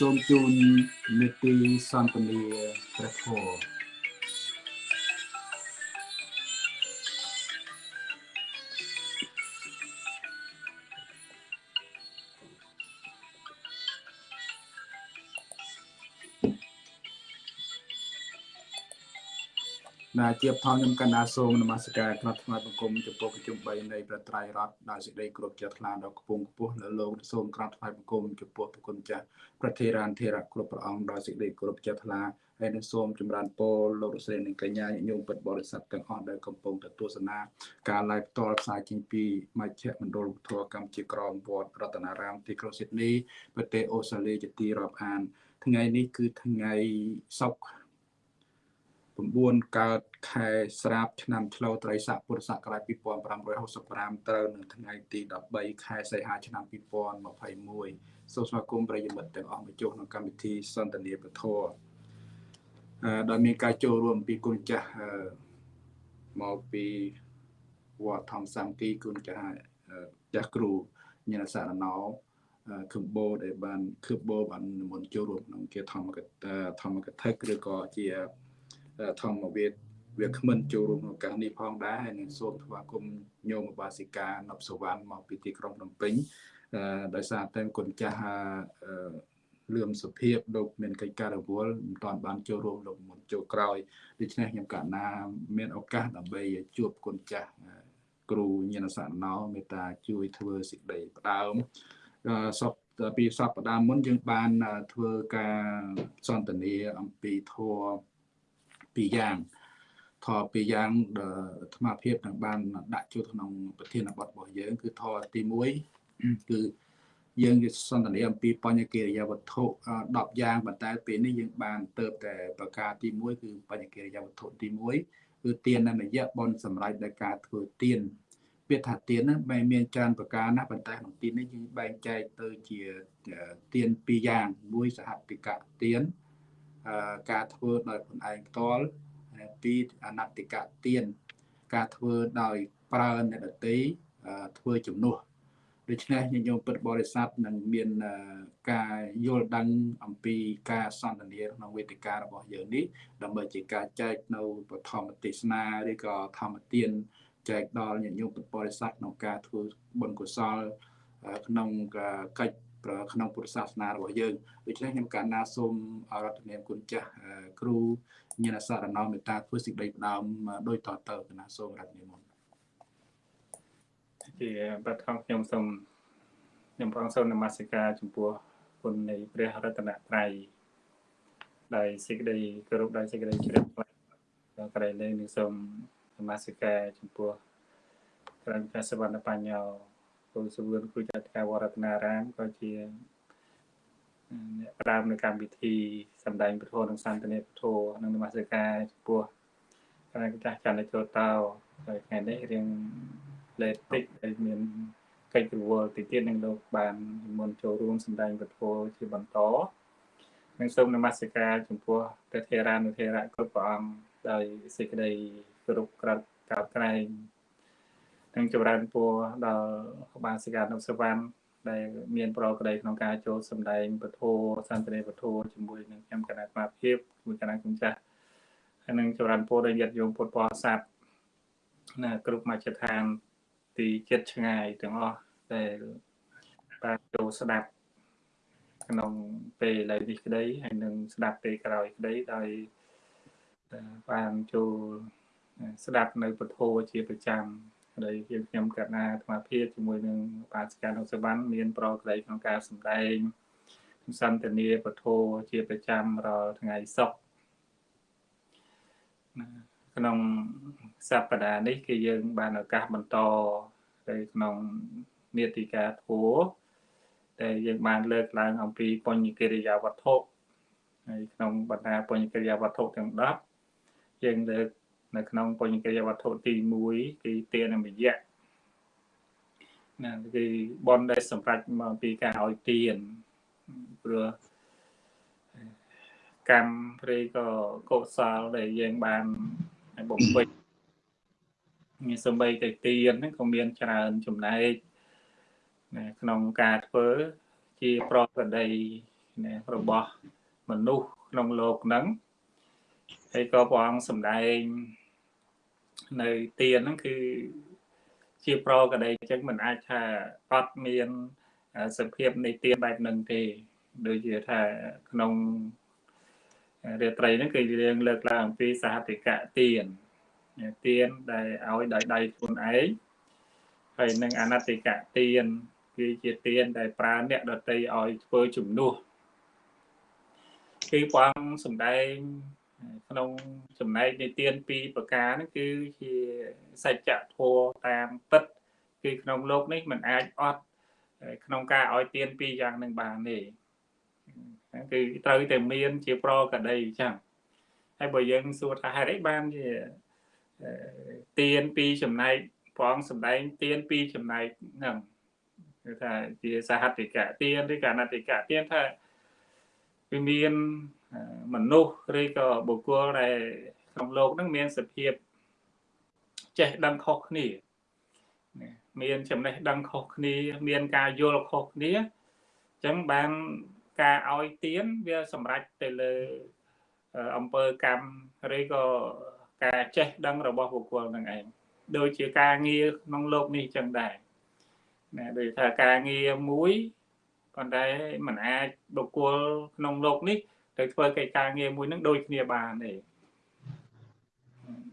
សូមជូនមេទីសន្តានាព្រះធម៌ ណាជាបថងខ្ញុំកណ្ណាសូមនមស្ការថ្នាក់ថ្មីបង្គំចំពោះប្រជុំ3នៃប្រត្រៃរដ្ឋដោយសេចក្តីគោរពជាថ្លាដល់ខ្ពង់ខ្ពស់នៅលោកសូមក្រាបថ្វាយបង្គំចំពោះប្រគុណចាស់ប្រធារានធេរៈគ្រប់ព្រះអង្គដោយសេចក្តីគោរពជាថ្លាហើយនឹងសូមចម្រើនពរលោករស្រីនិងកញ្ញាញោមពិតបរិស័ទទាំងអស់ដែលកំពុងទៅទស្សនាការ live ផ្ទាល់ផ្សាយចេញពីមជ្ឈមណ្ឌលធម៌កម្ពុជាក្រមវត្តរតនារាមទីក្រុងស៊ីដនីប្រទេសអូស្ត្រាលីជាទីរាប់អាន ថ្ងៃនេះគឺថ្ងៃសុក្រ 9កើតខែស្រាបឆ្នាំឆ្លូវត្រីស័កពុរសករាជ2565ត្រូវនៅថ្ងៃទី13ខែសីហាឆ្នាំ2021សូមស្វាគមន៍ប្រិយមិត្តទាំងអស់មកចូលក្នុងកម្មវិធីសន្ទនាពធអឺដោយមានការចូលរួមពីគុណចាស់មកពីវត្តធម្មសាមគ្គីគុណចាស់ចាស់គ្រូញាណសារណោខឹមបោដែលបានខឹមបោបាននិមន្តចូលរួមក្នុងជាធម្មកថាធម្មកថាឬក៏ជា ធម្មវាទវាគ្មិនចូលរួមក្នុងការនេះផងដែរហើយនឹងសូមថ្វាយគុំញោមបាសិកានប់សវណ្ណមកពីទីក្រុងភ្នំពេញដោយសារតែគុណចាស់លឿមសុភាពលោកមានកិច្ចការរវល់មិនតាន់បានចូលរួមលោកមុនចូលក្រោយដូច្នេះខ្ញុំកណាមានឱកាសដើម្បីជួបគុណចាស់គ្រូញាណសារណោមេត្តាជួយធ្វើសេចក្តីផ្ដើមសពពីសពផ្ដើមមុនយើងបានធ្វើការសន្ទនាអំពីធម៌ ពីរយ៉ាងធម៌ពីរយ៉ាងអាត្មាភាពនឹងបានដាក់ចូលក្នុងប្រធានបទរបស់យើង គឺធម៌ទី1គឺយើងនិយាយសន្ទនាអំពីបញ្ញកិរិយាវត្ថុ10យ៉ាងប៉ុន្តែពេលនេះយើងបានទៅតែប្រការទី1គឺបញ្ញកិរិយាវត្ថុទី1គឺទាននយៈបនសម្រាប់នៃការធ្វើទានពាក្យថាទានហ្នឹងបែរមានច្រើនប្រការណាស់ប៉ុន្តែក្នុងទាននេះយើងបែងចែកទៅជាទានពីរយ៉ាងមួយសហតិកៈទាន ការធ្វើដោយខ្លួនឯងផ្ទាល់ពីរអនតិកៈទានការធ្វើដោយប្រើអ្នកដតីធ្វើជំនួសដូច្នេះញាតិញោមពុទ្ធបរិស័ទនឹងមានការយល់ដឹងអំពីការសន្ទនាក្នុងវេទិការបស់យើងនេះដើម្បីជាការចែកនៅបឋមទេសនាឬក៏ធម្មទានចែកដល់ញាតិញោមពុទ្ធបរិស័ទក្នុងការធ្វើបុណ្យកុសលក្នុងកិច្ច ក្នុងពុទ្ធសាសនារបស់យើងដូច្នេះខ្ញុំកណ្ណាសូមអរតនាមគុណចាស់គ្រូញាណសារណោមេត្តាធ្វើសេចក្តីផ្ដើមដោយតទៅកណ្ណាសូមរតនាមជាបឋមខ្ញុំសូមខ្ញុំផងសូមនមស្ការចំពោះគុណនៃព្រះរតនត្រ័យដោយសេចក្តីគោរពដោយសេចក្តីជ្រះថ្លាដល់ក្រៃលែងនឹងសូមនមស្ការចំពោះព្រះព្រះសវណ្ណបញ្ញោ គូសវឿនគ្រូចតិកាវរតនារាមក៏ជាអ្នកផ្ដើមនៅកម្មវិធីសម្ដែងពធនិងសន្តានាពធនិងនមស្ការចំពោះគណៈចាស់ចន្ទចូលតោហើយថ្ងៃនេះរៀងលេតតិចដែលមានកិច្ចរវល់ទីទៀតនឹងលោកបានមុនចូលរួមសម្ដែងពធជាបន្តនិងសូមនមស្ការចំពោះព្រះធេរានុធេរៈគ្រប់ព្រះអង្គដោយសេចក្តីគោរពក្រាបកោតក្រែង និងចម្រើនពរដល់បាសិកានុសវណ្ណដែលមានប្រក្តីក្នុងការចូលសម្ដែងពធសន្តិនិពធជាមួយនឹងខ្ញុំគណៈស្មារភាពជាមួយគណៈគុំចាស់ហើយនឹងចម្រើនពរដល់ញាតិញោមពុទ្ធបរិស័ទណាគ្រប់មជ្ឈដ្ឋានទីចិត្តឆ្ងាយទាំងអស់ដែលបានចូលស្ដាប់ក្នុងពេលឥឡូវនេះក្តីហើយនឹងស្ដាប់ពេលក្រោយក្តីដោយបានចូលស្ដាប់នៅពធជាប្រចាំ ដែលយើងខ្ញុំកណាអាត្មាភាពជាមួយនឹងបាសិកានុសវណ្ណមានប្រក្តីក្នុងការសម្ដែងសន្តានាពធជាប្រចាំរាល់ថ្ងៃសុក្រក្នុងសប្តាហ៍នេះគឺយើងបានឱកាសបន្តទៅក្នុងនេតិកាធัวដែលយើងបានលើកឡើងអំពីបញ្ញកិរិយាវត្ថុហើយក្នុងបណ្ដាបញ្ញកិរិយាវត្ថុទាំង10យើងលើក នៅក្នុងបញ្ញកិរិយាវត្ថុទី1គឺទានមយៈណាគឺបនដែលសម្រាប់មកពីការឲ្យទានព្រោះកម្មឬក៏កុសលដែលយើងបានបំពេញមានសម្បីតែទានហ្នឹងក៏មានច្រើនចំណែកក្នុងការធ្វើជាប្រក្រតីណារបស់មនុស្សក្នុងលោកហ្នឹងហើយក៏ព្រះអង្គសម្ដែង នៅទានហ្នឹងគឺជាប្រកដីអញ្ចឹងមិនអាចថាអត់មានសភាពនៃទានបែបហ្នឹងទេដូចជាថាក្នុងរាត្រីហ្នឹងគឺយើងលើកឡើងអំពីសហតិកៈទានទានដែលឲ្យដោយដៃខ្លួនឯងហើយនឹងអនតិកៈទានគឺជាទានដែលប្រើអ្នកដតីឲ្យធ្វើជំនួសគឺព្រះអង្គសម្ដែង ក្នុងចំណែកនៃទានពីរប្រការហ្នឹងគឺជាសច្ចធម៌តាមពិតគឺក្នុងលោកនេះมันអាចអត់ក្នុងការឲ្យទានពីរយ៉ាងនឹងបានទេគឺត្រូវតែមានជាប្រកដីអញ្ចឹងហើយបើយើងសួរថាហេតុអីបានជាទៀនពីចំណែកព្រះអង្គសម្ដែងទៀនពីចំណែកហ្នឹងគឺថាជាសហតិកៈទៀនឬកណតិកៈទៀនថាវាមាន មនុស្សឬក៏បុគ្គលដែលក្នុងโลกហ្នឹងមានសភាពចេះដឹងខុសគ្នាមានចំណេះដឹងខុសគ្នា មានការយល់ខុសគ្នាអញ្ចឹងបានការឲ្យទៀនវាសម្រេចទៅលើអង្គើកម្មឬក៏ការចេះដឹងរបស់បុគ្គលនឹងឯងដូចជាការងារក្នុងโลกនេះចឹងដែរណាដូចថាការងារមួយប៉ុន្តែมันអាចបុគ្គលក្នុងโลกនេះ ទៅធ្វើកិច្ចការងារមួយនឹងដូចគ្នាបានទេ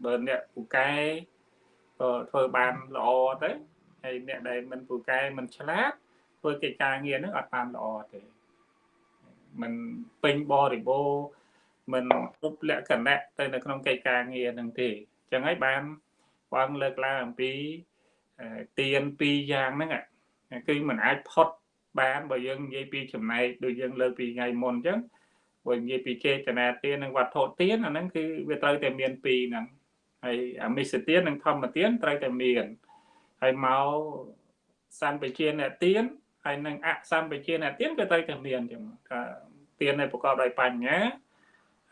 បើអ្នកពូកែក៏ធ្វើបានល្អទៅហើយអ្នកដែលមិនពូកែមិនឆ្លាតធ្វើកិច្ចការងារនឹងអត់បានល្អទេមិនពេញបរិបូរមិនគ្រប់លក្ខណៈទៅនៅក្នុងកិច្ចការងារនឹងទេអញ្ចឹងហើយបានបងលើកឡើងអំពីទៀនពីរយ៉ាងហ្នឹងគឺมันអាចផុតបានបើយើងនិយាយពីចំណែកដូចយើងលើកពីថ្ងៃមុនអញ្ចឹង បើនិយាយពីចេតនាទាននិងវត្ថុទានអាហ្នឹងគឺវាត្រូវតែមានពីរហ្នឹងហើយអមិសទាននិងធម្មទានត្រូវតែមានហើយមកសម្បជាអ្នកទានហើយនឹងអសម្បជាអ្នកទានក៏ត្រូវតែមានចឹងថាទានដែលប្រកបដោយបញ្ញា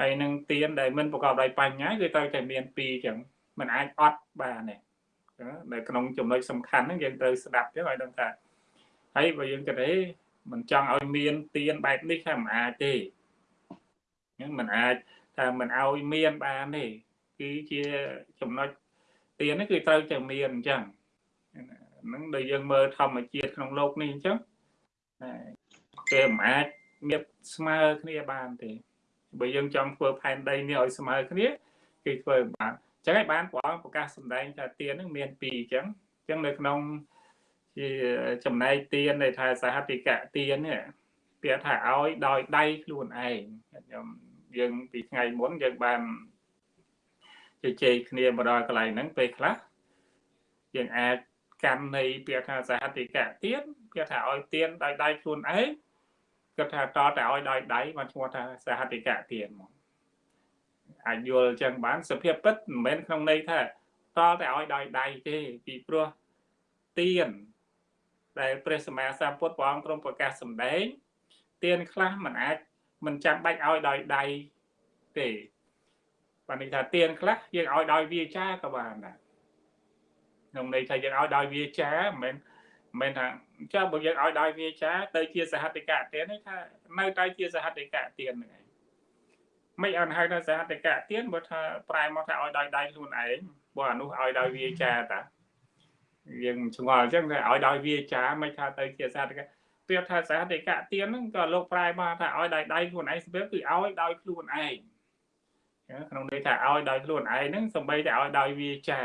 ហើយនឹងទានដែលមិនប្រកបដោយបញ្ញាគឺត្រូវតែមានពីរចឹងมันអាចអត់បានទេនៅក្នុងចំណុចសំខាន់ហ្នឹងយើងត្រូវស្ដាប់ទៅឲ្យដឹងថាហើយបើយើងគិតទេមិនចង់ឲ្យមានទៀនបែបនេះថាមិនអាចទេ ហ្នឹងមិនអាចថាមិនឲ្យមានបានទេគឺជាចំណុចទៀននេះគឺត្រូវតែមានអញ្ចឹងហ្នឹងដែលយើងមើលធម្មជាតិក្នុងโลกនេះអញ្ចឹងគេមិនអាចមានស្មើគ្នាបានទេបើយើងចង់ធ្វើផែនដីនេះឲ្យស្មើគ្នាគឺធ្វើបានអញ្ចឹងហើយបានព្រះអង្គប្រកាសសម្ដែងថាទានហ្នឹងមានពីរអញ្ចឹងអញ្ចឹងនៅក្នុងជាចំណែកទានដែលថាសហតិកៈទាននេះ ពាក្យថាឲ្យដោយដៃខ្លួនឯងខ្ញុំយើងពីថ្ងៃមុនយើងបានជជែកគ្នាមកដល់កន្លែងហ្នឹងពេលខ្លះយើងអាចកម្មនៃពាក្យថាសហតិកៈទានពាក្យថាឲ្យទានដោយដៃខ្លួនឯងគាត់ថាតតែឲ្យដោយដៃបានឈ្មោះថាសហតិកៈទានមកអាចយល់ចឹងបានសភាពពិតមិនមែនក្នុងន័យថាតតែឲ្យដោយដៃទេពីព្រោះទានដែលព្រះសម្មាសម្ពុទ្ធព្រះអង្គទ្រង់ប្រកាសសម្ដែង ទានខ្លះมันអាចមិនចាំបាច់ឲ្យដោយដៃទេបានន័យថាទានខ្លះយើងឲ្យដោយវាចាក៏បានដែរក្នុងន័យថាយើងឲ្យដោយវាចាមិនមែនមិនមែនថាចាំបើយើងឲ្យដោយវាចាទៅជាសហតិកៈទាននេះថានៅតែជាសហតិកៈទានហ្នឹងឯងមិនអត់ហៅថាសហតិកៈទានបើថាប្រែមកថាឲ្យដោយដៃខ្លួនឯងបើអានោះឲ្យដោយវាចាតាយើងឆ្ងល់អញ្ចឹងថាឲ្យដោយវាចាមិនថាទៅជាសហតិកៈ ពាក្យថាសហតិកៈទានហ្នឹងក៏លោកប្រែមកថាឲ្យដោយដៃខ្លួនឯងស្ពៀគឺឲ្យដោយខ្លួនឯងក្នុងន័យថាឲ្យដោយខ្លួនឯងហ្នឹងសំបីតែឲ្យដោយវាចា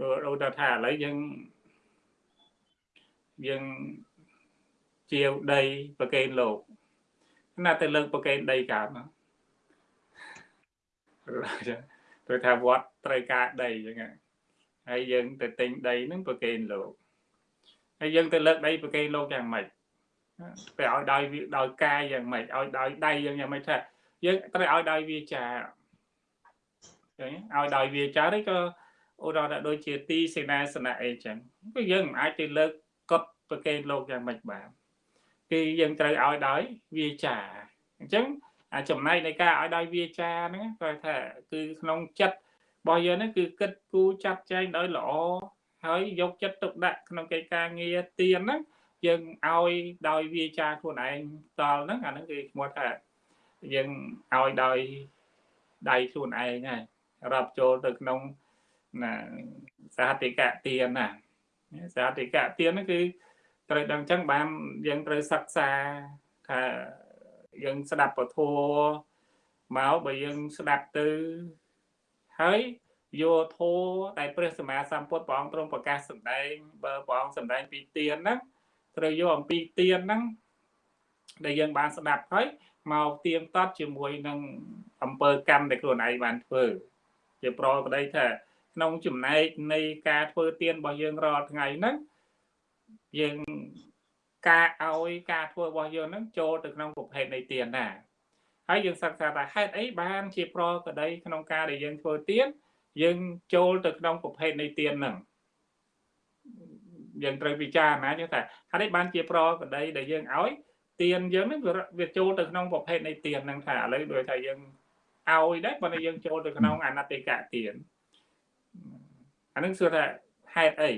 ដូចដូចថាឥឡូវយើងយើងជាវដីប្រកេនលោកណាទៅលើកប្រកេនដីកើតមកព្រោះថាវត្តត្រូវការដីអញ្ចឹងហើយយើងទៅទិញដីហ្នឹងប្រកេនលោក ហើយយើងទៅលើកដីប្រកេនលោកយ៉ាងម៉េចទៅឲ្យដោយដោយកាយយ៉ាងម៉េចឲ្យដោយដៃយ៉ាងយ៉ាងម៉េចថាយើងត្រូវឲ្យដោយវាចាឃើញឲ្យដោយវាចាឬក៏ឧទាហរណ៍ថាដូចជាទីសេនាសនៈអីចឹងគឺយើងមិនអាចទៅលើកកត់ប្រកេនលោកយ៉ាងម៉េចបានគឺយើងត្រូវឲ្យដោយវាចាអញ្ចឹងអាចំណែកនៃការឲ្យដោយវាចាហ្នឹងគាត់ថាគឺក្នុងចិត្តរបស់យើងហ្នឹងគឺគិតគូរចាត់ចែងដោយល្អ ហើយយកចិត្តទុកដាក់ក្នុងកិច្ចការងារទៀនហ្នឹងយើងឲ្យដោយវាចាខ្លួនឯងតល់ហ្នឹងអាហ្នឹងគឺឈ្មោះថាយើងឲ្យដោយដៃខ្លួនឯងហើយរាប់ចូលទៅក្នុងណាសហតិកៈទានណាសហតិកៈទានហ្នឹងគឺត្រូវដឹងចឹងបានយើងត្រូវសិក្សាថាយើងស្ដាប់ពធមកបើយើងស្ដាប់ទៅហើយ យកធម៌ដែលព្រះសម្មាសម្ពុទ្ធព្រះអង្គទ្រង់ប្រកាសសម្ដែងបើព្រះអង្គសម្ដែងពីទានហ្នឹងត្រូវយកអំពីទានហ្នឹងដែលយើងបានស្ដាប់ហើយមកទៀងទាត់ជាមួយនឹងអំពើកម្មដែលខ្លួនឯងបានធ្វើជាប្រក្តីថាក្នុងចំណែកនៃការធ្វើទានរបស់យើងរាល់ថ្ងៃហ្នឹងយើងការឲ្យការធ្វើរបស់យើងហ្នឹងចូលទៅក្នុងប្រភេទនៃទានណាហើយយើងសិក្សាថាហេតុអីបានជាប្រក្តីក្នុងការដែលយើងធ្វើទាន យើងចូលទៅក្នុងប្រភេទនៃទានហ្នឹងយើងត្រូវពិចារណាចឹងថាហេតុអីបានជាប្រក្តីដែលយើងឲ្យទានយើងហ្នឹងវាចូលទៅក្នុងប្រភេទនៃទានហ្នឹងថាឥឡូវដូចថាយើងឲ្យដែរបើយើងចូលទៅក្នុងអនតិកៈទានអានឹងសួរថាហេតុអី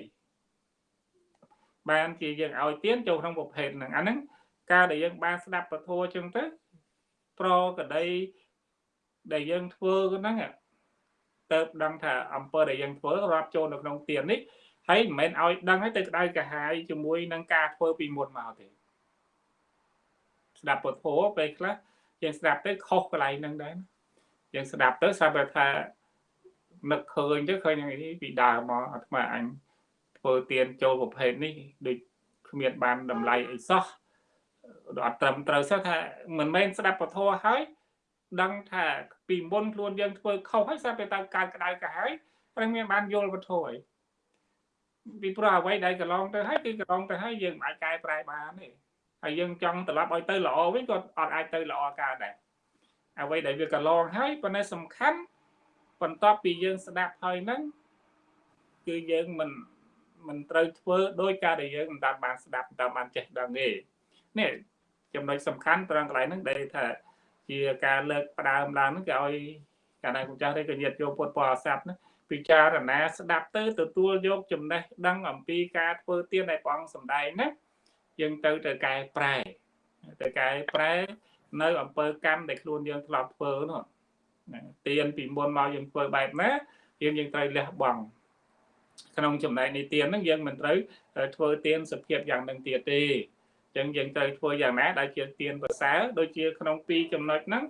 បានជាយើងឲ្យទានចូលក្នុងប្រភេទហ្នឹងអាហ្នឹងការដែលយើងបានស្ដាប់ពធចឹងទៅប្រកដីដែលយើងធ្វើហ្នឹង ទៅដឹងថាអំពើដែលយើងធ្វើរាប់ចូលនៅក្នុងទាននេះហើយមិនមែនឲ្យដឹងឲ្យទៅក្តៅកាហាយជាមួយនឹងការធ្វើពីមុនមកទេស្ដាប់ពធពេលខ្លះយើងស្ដាប់ទៅខុសកន្លែងហ្នឹងដែរយើងស្ដាប់ទៅស្រាប់តែថានឹកឃើញទៅឃើញយ៉ាងនេះពីដើមមកអាត្មាអញធ្វើទៀនចូលប្រភេទនេះដូចគ្មានបានតម្លៃអីសោះអត់ត្រឹមត្រូវសោះថាមិនមែនស្ដាប់ពធហើយ ដឹងថាពីមុនខ្លួនយើងធ្វើខុសហើយស្រាប់តែតាមការក្តៅក្រហាយតែមានបានយល់វត្ថុហើយពីព្រោះអ្វីដែលកន្លងទៅហើយគឺកន្លងទៅហើយយើងមិនអាចកែប្រែបានទេហើយយើងចង់ត្រឡប់ឲ្យទៅល្អវិញក៏អត់អាចទៅល្អកើតដែរអ្វីដែលវាកន្លងហើយប៉ុន្តែសំខាន់បន្ទាប់ពីយើងស្ដាប់ហើយហ្នឹងគឺយើងមិនមិនត្រូវធ្វើដោយការដែលយើងមិនតាមបានស្ដាប់តាមបានចេះដឹងទេនេះចំណុចសំខាន់ត្រង់កន្លែងហ្នឹងដែលថា ជាការលើកផ្ដើមឡើងហ្នឹងគេឲ្យកាលណាគុំចាស់ទេក៏ញាតយកពុទ្ធបរិស័ទណាពិចារណាស្ដាប់ទៅទទួលយកចំណេះដឹងអំពីការធ្វើទានដែលព្រះអង្គសម្ដែងណាយើងទៅទៅកែប្រែទៅកែប្រែនៅអំពើកម្មដែលខ្លួនយើងធ្លាប់ធ្វើនោះទានពីមុនមកយើងធ្វើបែបណាយើងយើងត្រូវលះបង់ក្នុងចំណែកនៃទានហ្នឹងយើងមិនត្រូវធ្វើទានសភាពយ៉ាងនឹងទៀតទេអញ្ចឹងយើងត្រូវធ្វើយ៉ាងណាដែលជាទានប្រសើរដូចជាក្នុងពីរចំណុចហ្នឹង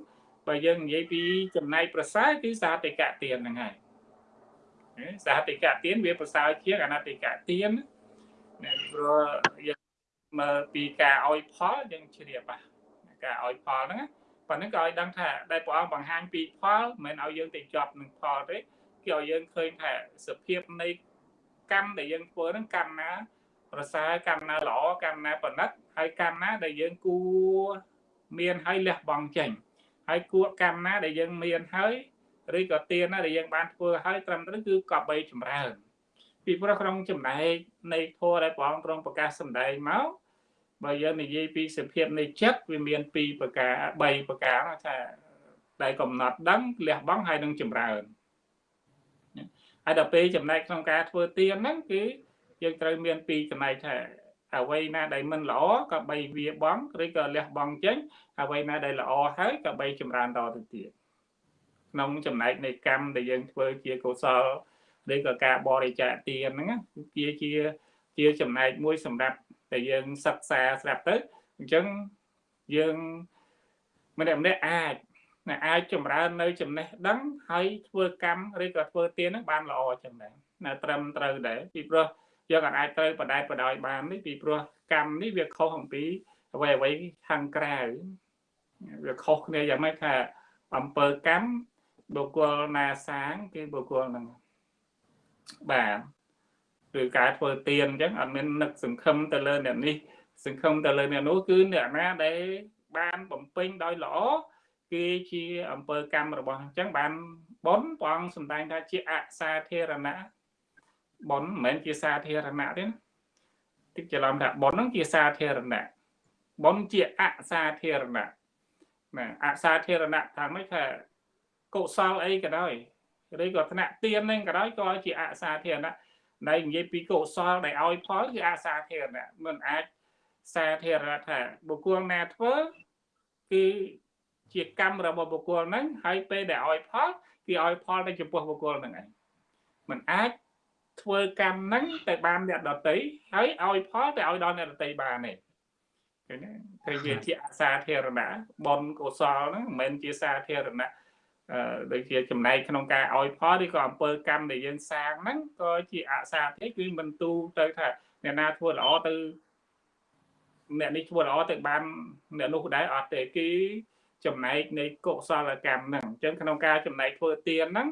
បើយើងនិយាយពីចំណែកប្រសើរគឺសាតិកៈទានហ្នឹងហើយសាតិកៈទានវាប្រសើរជាងអនតិកៈទានណាព្រោះយើងមើលពីការឲ្យផលយើងជ្រាបការឲ្យផលហ្នឹងប៉ុណ្ណឹងក៏ឲ្យដឹងថាដែលព្រះអង្គបង្ហាញពីផលមិនមែនឲ្យយើងទៅជាប់នឹងផលទេគឺឲ្យយើងឃើញថាសភាពនៃកម្មដែលយើងធ្វើហ្នឹងកម្មណាប្រសើរកម្មណាល្អកម្មណាប្រណិត ហើយកម្មណាដែលយើងគួរមានហើយលះបង់ចេញហើយគួរកម្មណាដែលយើងមានហើយឬក៏ទានណាដែលយើងបានធ្វើហើយត្រឹមត្រូវគឺកប់បីចម្រើន ពីព្រោះក្នុងចំណែកនៃធម៌ដែលព្រះអង្គទ្រង់ប្រកាសសម្ដែងមកបើយើងនិយាយពីសភាពនៃចិត្តវាមាន2ប្រការ3ប្រការថាដែលកំណត់ដឹងលះបង់ហើយនឹងចម្រើនហើយដល់ពេលចំណែកក្នុងការធ្វើទានហ្នឹងគឺយើងត្រូវមានពីរចំណែកថា អ្វីណាដែលមិនល្អក៏បីវាបង់ឬក៏លះបង់ចេញអ្វីណាដែលល្អហើយក៏បីចម្រើនតទៅទៀតក្នុងចំណែកនៃកម្មដែលយើងធ្វើជាកុសលឬក៏ការបរិច្ចាគទានហ្នឹងជាជាជាចំណែកមួយសម្រាប់តែយើងសិក្សាស្រាប់ទៅអញ្ចឹងយើងម្នាក់ម្នាក់អាចណាអាចចម្រើននៅចំណេះដឹងហើយធ្វើកម្មឬក៏ធ្វើទានហ្នឹងបានល្អចឹងដែរណាត្រឹមត្រូវដែរពីព្រោះ យើងអាចត្រូវបដែតបដោយបាននេះពីព្រោះកម្មនេះវាខុសអំពីអ្វីអ្វីខាងក្រៅវាខុសគ្នាយ៉ាងម៉េចថាអំពើកម្មបុគ្គលណាសាងគឺបុគ្គលហ្នឹងបាទឬការធ្វើទៀនអញ្ចឹងអត់មាននឹកសង្ឃឹមទៅលើអ្នកនេះសង្ឃឹមទៅលើអ្នកនោះគឺអ្នកណាដែលបានបំពេញដោយល្អគឺជាអំពើកម្មរបស់អញ្ចឹងបានប៉ុនព្រះអង្គសម្ដែងថាជាអសាធារណៈ ប៉ុនមិនមែនជាសាធារណៈទេណាតិចច្រឡំថាប៉ុនហ្នឹងជាសាធារណៈប៉ុនជាអសាធារណៈណាអសាធារណៈថាម៉េចថាកុសលអីក៏ដោយឬក៏ថ្នាក់ទៀនហ្នឹងក៏ដោយក៏ជាអសាធារណៈដែលនិយាយពីកុសលដែលឲ្យផលគឺអាសាធារណៈមិនអាចសាធារណៈថាបុគ្គលណាធ្វើគឺជាកម្មរបស់បុគ្គលហ្នឹងហើយពេលដែលឲ្យផលគឺឲ្យផលទៅចំពោះបុគ្គលហ្នឹងឯងมันអាច ធ្វើកម្មហ្នឹងទៅបានអ្នកដតីហើយឲ្យផលទៅឲ្យដល់អ្នកដតីបានទេឃើញទេគឺវាជាអសាធារណៈបុណ្យកុសលហ្នឹងមិនមែនជាសាធារណៈអឺដូចជាចំណែកក្នុងការឲ្យផលឬក៏អំពើកម្មដែលយើងសាងហ្នឹងក៏ជាអសាធាគឺមិនទូទៅថាអ្នកណាធ្វើល្អទៅអ្នកនេះធ្វើល្អទៅបានអ្នកនោះដែរអត់ទេគឺចំណែកនៃកុសលកម្មហ្នឹងអញ្ចឹងក្នុងការចំណែកធ្វើទានហ្នឹង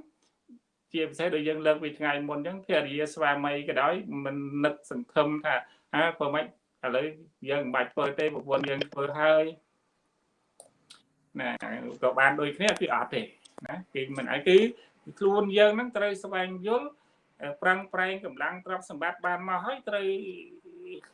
ជាពិសេសដូចយើងលើកពីថ្ងៃមុនអញ្ចឹងភរិយាស្វាមីក៏ដោយមិននឹកសង្ឃឹមថាហាធ្វើម៉េចឥឡូវយើងមិនបាច់ធ្វើទេប្រពន្ធយើងធ្វើហើយណាក៏បានដូចគ្នាគឺអត់ទេណាគឺមិនអីគឺខ្លួនយើងហ្នឹងត្រូវស្វែងយល់ប្រឹងប្រែងកម្លាំងទ្រព្យសម្បត្តិបានមកហើយត្រូវ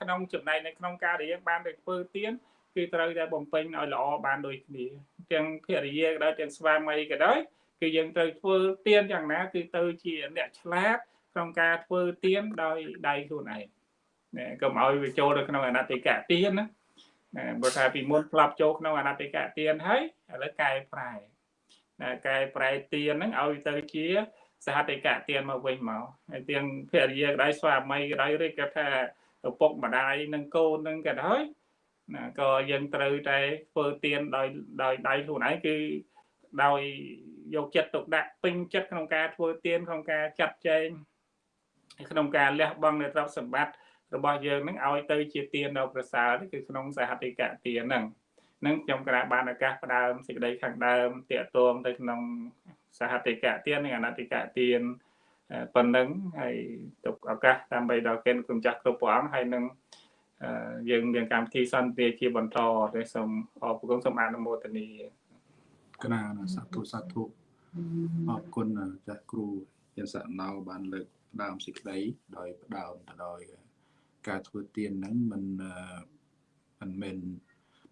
ក្នុងចំណែកនៅក្នុងការដែលយើងបានទៅធ្វើទៀនគឺត្រូវតែបំពេញឲ្យល្អបានដូចគ្នាទាំងភរិយាក៏ដោយទាំងស្វាមីក៏ដោយ គឺយើងត្រូវធ្វើទៀនយ៉ាងណា គឺទៅជាអ្នកឆ្លាតក្នុងការធ្វើទៀនដោយដៃខ្លួនឯងណាកុំឲ្យវាចូលទៅក្នុងអនតិកៈទៀនណាណាបើថាពីមុនផ្លាប់ចូលក្នុងអនតិកៈទៀនហើយឥឡូវកែប្រែណាកែប្រែទៀនហ្នឹងឲ្យទៅជាសហតិកៈទៀនមកវិញមកហើយទាំងភរិយាក៏ដោយស្វាមីក៏ដោយឬក៏ថាឪពុកម្ដាយនិងកូននឹងក៏ដោយណាក៏យើងត្រូវតែធ្វើទៀនដោយដោយដៃខ្លួនឯងគឺ ដោយយកចិត្តទុកដាក់ពេញចិត្តក្នុងការធ្វើទៀនក្នុងការចាត់ចែងក្នុងការលះបង់នៅទ្រព្យសម្បត្តិរបស់យើងនឹងឲ្យទៅជាទៀនដ៏ប្រសើរគឺក្នុងសហតិកៈទៀនហ្នឹងនឹងខ្ញុំក្រាបបានឱកាសផ្ដើមសេចក្តីខាងដើមតាកតងទៅក្នុងសហតិកៈទៀននិងអនតិកៈទៀនប៉ុណ្ណឹងហើយទុកឱកាសដើម្បីដល់កិនគុំចាស់គ្រប់ព្រះអង្គហើយនឹងយើងមានកម្មវិធីសន្តិជាបន្តទេសូមអរគុណសូមអនុមោទនា ក្រាណាសាធុសាធុអរគុណចាស់គ្រូជាសណៅបានលើកផ្ដើមសេចក្តីដោយផ្ដើមទៅដោយការធ្វើទានហ្នឹងមិនមិនមែន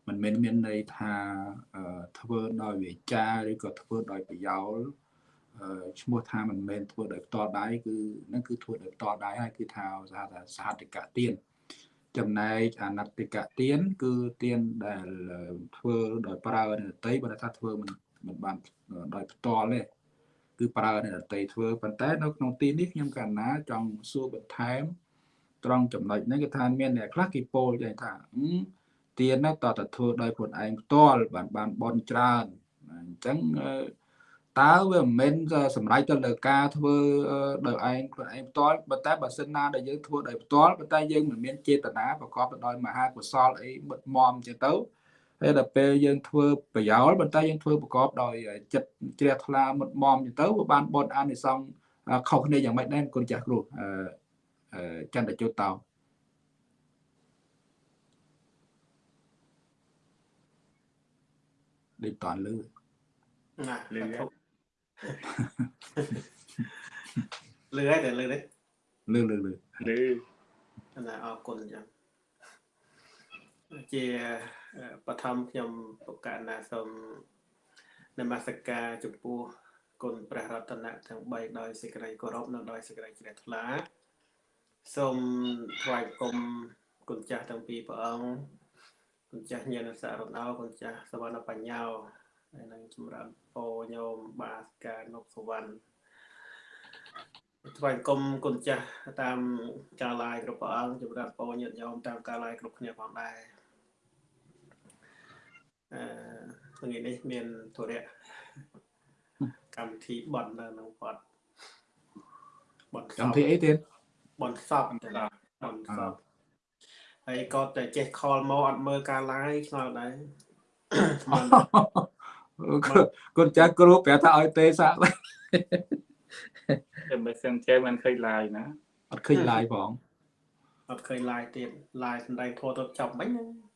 មិនមែនមានន័យថាធ្វើដោយវាចាឬក៏ធ្វើដោយប្រយោលឈ្មោះថាមិនមែនធ្វើដោយផ្ទាល់ដៃគឺហ្នឹងគឺធ្វើដោយផ្ទាល់ដៃហើយគឺថាសហថាសហតិកៈទានអឺ ចំណែកអនតិកៈទៀនគឺទៀនដែលធ្វើដោយប្រើនៅតីបើថាធ្វើមិនមិនបានដោយផ្ទាល់ទេគឺប្រើនៅតីធ្វើប៉ុន្តែនៅក្នុងទីនេះខ្ញុំកណ្ណាចង់សួរបន្ថែមត្រង់ចំណុចនេះគឺថាមានអ្នកខ្លះគេពោលចេះថាទៀននោះតើតធ្វើដោយខ្លួនឯងផ្ទាល់បានបានបនច្រើនអញ្ចឹង តើវាមិនមែនសម្រេចទៅលើការធ្វើដោយឯងខ្លួនឯងផ្ទាល់ប៉ុន្តែបើសិនណាដែលយើងធ្វើដោយផ្ទាល់ប៉ុន្តែយើងមិនមានចេតនាប្រកបទៅដោយមហាកុសលអីមុតមមចឹងទៅហើយដល់ពេលយើងធ្វើប្រយោលប៉ុន្តែយើងធ្វើប្រកបដោយចិត្តជ្រះថ្លាមុតមមចឹងទៅវាបានបនអានិសង្ឃខុសគ្នាយ៉ាងម៉េចដែរគុណចាស់គ្រូអឺចន្ទជុតតោដូចតន់លឺណាលឺ លឺហើយតែលឺទេលឺលឺលឺលឺណាអរគុណអញ្ចឹងជាបឋមខ្ញុំប្រកាសណាសូមនមស្ការចំពោះគុណព្រះរតនៈទាំង3ដោយសេចក្តីគោរពនិងដោយសេចក្តីជ្រះថ្លាសូមថ្វាយគុំគុណចាស់ទាំងពីរព្រះអង្គគុណចាស់ញាណសារណោគុណចាស់សវណ្ណបញ្ញោ ហើយនឹងចម្រើនពោញោមបាសកានុកសវណ្ណថ្វាយគុំគុណចាស់តាមការឡាយគ្រប់ព្រះអង្គចម្រើនពោញាតិញោមតាមការឡាយគ្រប់គ្នាផងដែរអឺថ្ងៃនេះមានធរៈកម្មវិធីបន់នៅក្នុងវត្តបន់កម្មវិធីអីទៀតបន់សពទៅបន់សពហើយក៏តែចេះខលមកអត់មើលការឡាយឆ្ងល់ដែរ គុណចាស់គ្រូប្រាប់ថាឲ្យទេសាក់តែមិនសឹងចេះមិនឃើញ live ណាអត់ឃើញ live ផងអត់ឃើញ live ទៀត live សំដែងធัวទៅចប់មិញ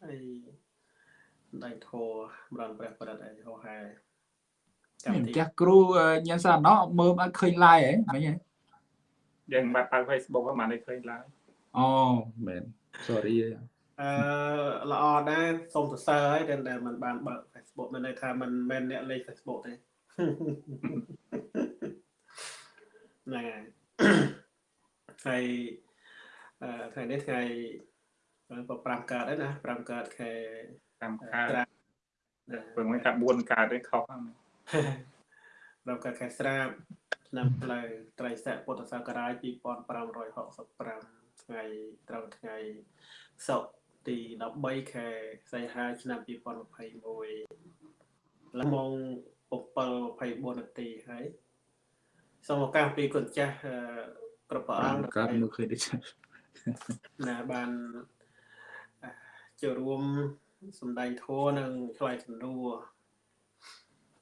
ហើយសំដែងធัวម្ដងព្រះប្រឌិតអីហោហែចាំចាស់គ្រូញ៉ាំសាណោមើលអត់ឃើញ live ហ៎មិញហ៎យើងបាត់បើ Facebook ហ្នឹងបានឃើញ live អូមែន sorry អឺល្អដែរសូមសរសើរហើយដែលមិនបានបើក Facebook មានន័យថាមិនមែនអ្នកលេខ Facebook ទេហ្នឹងហើយហើយថ្ងៃនេះថ្ងៃក៏5កើតដែរណា5កើតខែតាមកើតត្រាពឹងមិនថា4កើតទេខុសហ្នឹង5កើតខែស្រាបឆ្នាំផ្លូវត្រីស័កពុទ្ធសករាជ2565ថ្ងៃត្រូវថ្ងៃសុក្រ ទី13ខែសីហាឆ្នាំ2021ឡើងម៉ោង7:24នាទីហើយសូមឱកាសពីគុណចាស់អឺគ្រប់ព្រះអង្គ5កើតមើលឃើញដូចណាបានអឺចូលរួមសម្ដែងធម៌និងឆ្លើយសំណួរ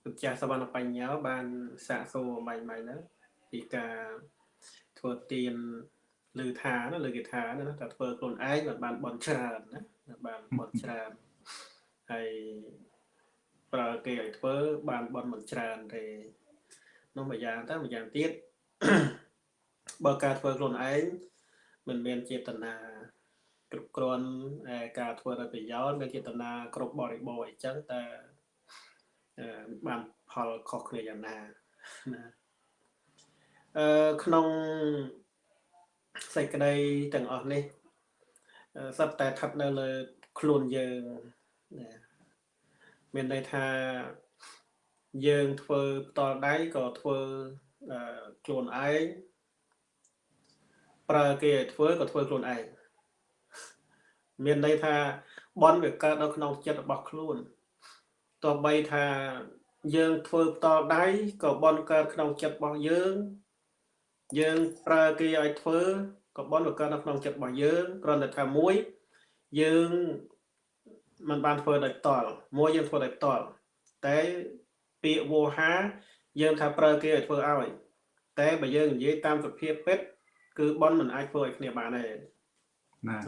គុណចាស់សវណ្ណបញ្ញាបានសាកសួរបាញ់បាញ់ហ្នឹងពីការធ្វើទាន លើថាណាលើគេថាណាតែធ្វើខ្លួនឯងមិនបានបន់ច្រើនណាបានបន់ច្រើនហើយប្រើគេឲ្យធ្វើបានបន់មិនច្រើនទេនោះមួយយ៉ាងទៅមួយយ៉ាងទៀតបើការធ្វើខ្លួនឯងមិនមានចេតនាគ្រប់គ្រាន់ឯការធ្វើដោយប្រយោជន៍មានចេតនាគ្រប់បរិបូរណ៍អីចឹងតែអឺបានផលខុសគ្នាយ៉ាងណាណាអឺក្នុង សេចក្តីទាំងអស់នេះអឺសត្វតែស្ថិតនៅលើខ្លួនយើងណាមានន័យថាយើងធ្វើផ្ទាល់ដៃក៏ធ្វើអឺខ្លួនឯងប្រើគេឲ្យធ្វើក៏ធ្វើខ្លួនឯងមានន័យថាបនវាកើតនៅក្នុងចិត្តរបស់ខ្លួនទោះបីថាយើងធ្វើផ្ទាល់ដៃក៏បនកើតក្នុងចិត្តរបស់យើង យើងប្រើគេឲ្យធ្វើក៏បនវាកើតនៅក្នុងចិត្តរបស់យើងគ្រាន់តែថាមួយយើងมันបានធ្វើដោយផ្ទាល់មួយយើងធ្វើដោយផ្ទាល់តែពាក្យវោហាយើងថាប្រើគេឲ្យធ្វើឲ្យតែបើយើងនិយាយតាមសភាពពិតគឺបនមិនអាចធ្វើឲ្យគ្នាបានទេណា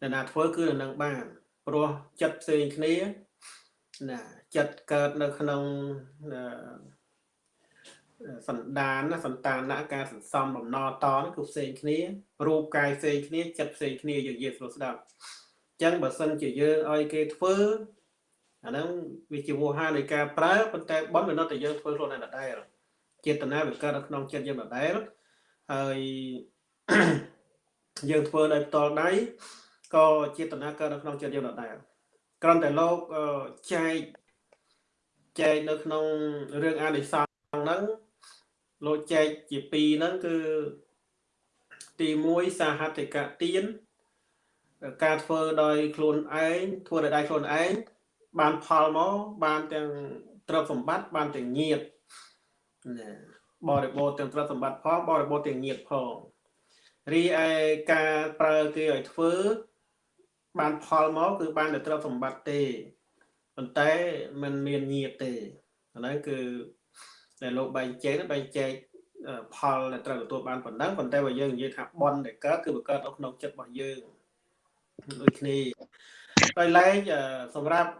ដែលណាធ្វើគឺនៅនឹងបានព្រោះចិត្តផ្សេងគ្នាណាចិត្តកើតនៅក្នុងអឺ សន្តានណាសន្តានការសន្សំបំណតនោះគឺផ្សេងគ្នារូបកាយផ្សេងគ្នាចិត្តផ្សេងគ្នាយើងនិយាយស្រួលស្ដាប់អញ្ចឹងបើសិនជាយើងឲ្យគេធ្វើអាហ្នឹងវាជាវោហានៃការប្រើប៉ុន្តែបនវានៅតែយើងធ្វើខ្លួនឯងដដែលចេតនាវាកើតនៅក្នុងចិត្តយើងដដែលហើយយើងធ្វើដោយផ្ទាល់ដៃក៏ចេតនាកើតនៅក្នុងចិត្តយើងដដែលគ្រាន់តែលោកអឺចែកចែកនៅក្នុងរឿងអានិសង្សហ្នឹង លោកចែកជាពីរហ្នឹងគឺទី1សាហតិកទានការធ្វើដោយខ្លួនឯងធ្វើដោយដៃខ្លួនឯងបានផលមកបានទាំងទ្រព្យសម្បត្តិបានទាំងញាតណាបរិបូរណ៍ទាំងទ្រព្យសម្បត្តិផងបរិបូរណ៍ទាំងញាតផងរីឯការប្រើគេឲ្យធ្វើ បានផលមកគឺបានតែទ្រព្យសម្បត្តិទេប៉ុន្តែมันមានញាតទេអាហ្នឹងគឺ តែលោកបែងចែកបែងចែកផលដែលត្រូវទទួលបានប៉ុណ្ណឹងប៉ុន្តែបើយើងនិយាយថាបនដែលកើតគឺវាកើតនៅក្នុងចិត្តរបស់យើងដូចគ្នាដោយឡែកសម្រាប់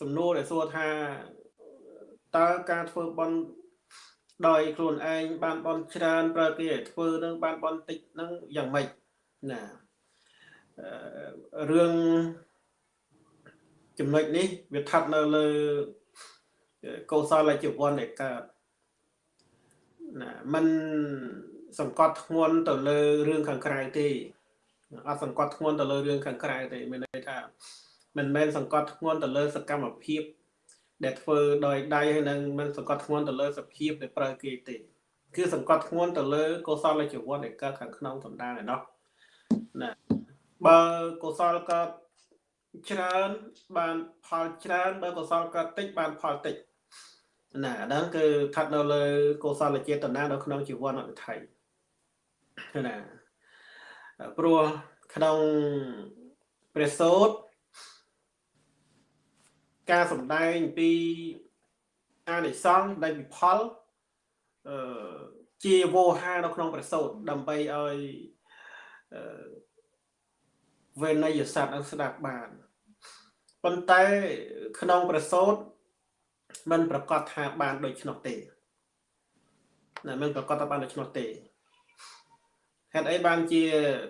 សំណួរដែលសួរថាតើការធ្វើបនដោយខ្លួនឯងបានបនច្រើនប្រើគេឲ្យធ្វើនឹងបានបនតិចនឹងយ៉ាងម៉េចណារឿងចំណុចនេះវាស្ថិតនៅលើកុសលជីវ័នដែលកើត ណាมันសង្កត់ធ្ងន់ទៅលើរឿងខាងក្រៅទេអត់សង្កត់ធ្ងន់ទៅលើរឿងខាងក្រៅទេមានន័យថាមិនមែនសង្កត់ធ្ងន់ទៅលើសកម្មភាពដែលធ្វើដោយដៃហើយនឹងមិនសង្កត់ធ្ងន់ទៅលើសភាពដែលប្រើគេទេគឺសង្កត់ធ្ងន់ទៅលើកុសលជីវ័នដែលកើតខាងក្នុងសំដានឯណោះណាបើកុសលកើតច្រើនបានផលច្រើនបើកុសលកើតតិចបានផលតិច ណាអាហ្នឹងគឺស្ថិតនៅលើកុសលចេតនានៅក្នុងជីវ័នអវិថីណាព្រោះក្នុងព្រះសូត្រការសំដែងពីអានិសង្សដែលវិផលអឺជាវោហានៅក្នុងព្រះសូត្រដើម្បីឲ្យអឺវេណយស័ព្ទនឹងស្ដាប់បានប៉ុន្តែក្នុងព្រះសូត្រ มันប្រកាសថាបានដូច្នោះទេណាមិនប្រកាសថាបានដូច្នោះទេហេតុអីបានជា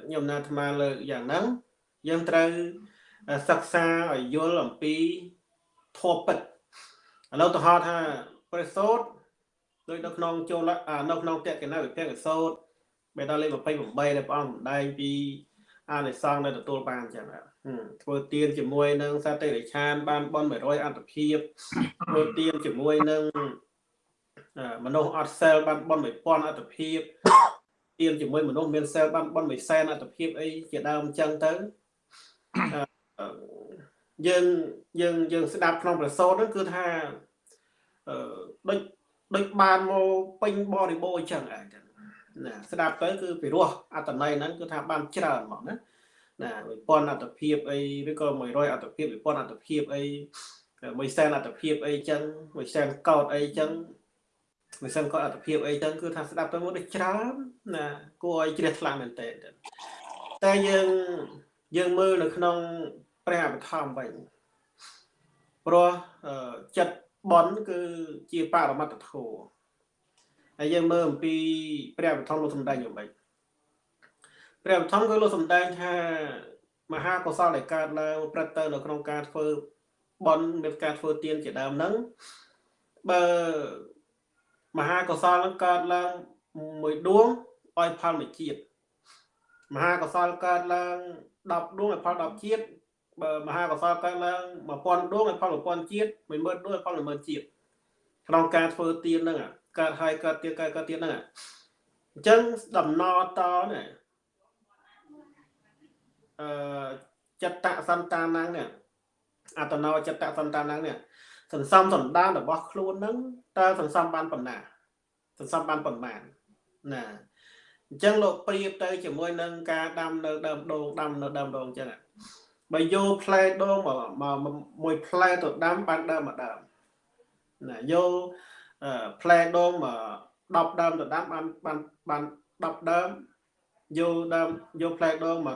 ខ្ញុំណាអាត្មាលើកយ៉ាងហ្នឹងយើងត្រូវសិក្សាឲ្យយល់អំពីធម៌ពិតឥឡូវទៅហៅថាព្រះសូត្រដូចនៅក្នុងចូលនៅក្នុងតេកណាវិភាកសូត្របេតាលេខ28ដែលព្រះអង្គសម្ដែងពី អានិសង្ឃនៅទទួលបានអញ្ចឹងធ្វើទៀនជាមួយនឹងសតិរិឆាន បានបន100អត្តភាពធ្វើទៀនជាមួយនឹងមនុស្សអត់សិលបានបន1000អត្តភាពទៀនជាមួយមនុស្សមានសិលបានបន1សែនអត្តភាពអីជាដើមអញ្ចឹងទៅយើងយើងយើងស្ដាប់ក្នុងប្រសូតហ្នឹងគឺថាអឺដូចដូចបានមកពេញបរិបូរអញ្ចឹងឯង ណាស្ដាប់ទៅគឺពិរោះអត្តន័យហ្នឹងគឺថាបានច្រើនហ្មងណាណា1000អត្តភាពអីឬក៏100អត្តភាព1000អត្តភាពអី1សែនអត្តភាពអីចឹង1សែនកោតអីចឹង1សែនកោតអត្តភាពអីចឹងគឺថាស្ដាប់ទៅមកដូចច្រើនណាគួរឲ្យជ្រះថ្លាមែនតើតែយើងយើងមើលនៅក្នុងព្រះអភិធម្មវិញព្រោះចិត្តបនគឺជាបរមត្តធម៌ ហើយយើងមើលអំពីព្រះបឋមលោកសំដែងយ៉ាងម៉េចព្រះបឋមគឺលោកសំដែងថាមហាកុសលដែលកើតឡើងព្រឹត្តទៅនៅក្នុងការធ្វើបន់មានការធ្វើទានជាដើមហ្នឹងបើមហាកុសលនឹងកើតឡើងមួយដួងឲ្យផលមួយជាតិមហាកុសលកើតឡើង10ដួងឲ្យផល10ជាតិបើមហាកុសលកើតឡើង1000ដួងឲ្យផល1000ជាតិ10000ដួងឲ្យផល10000ជាតិក្នុងការធ្វើទានហ្នឹង កើតហើយកើតទៀតកើតកើតទៀតហ្នឹងអញ្ចឹងដំណតនេះអឺចិត្តសន្តានហ្នឹងអតណោចិត្តសន្តានហ្នឹងនេះសន្សំសន្តានរបស់ខ្លួនហ្នឹងតើសន្សំបានប៉ុណ្ណាសន្សំបានប៉ុន្មានណាអញ្ចឹងលោកប្រៀបទៅជាមួយនឹងការដាំនៅដើមដូងដាំនៅដើមដូងអញ្ចឹងបើយកផ្លែដូងមកមួយផ្លែទៅដាំបានដើមមួយដើមណាយក ផ្លែដូងមក10ដើមទៅដាំបានបានបាន10ដើមយកដើមយកផ្លែដូង100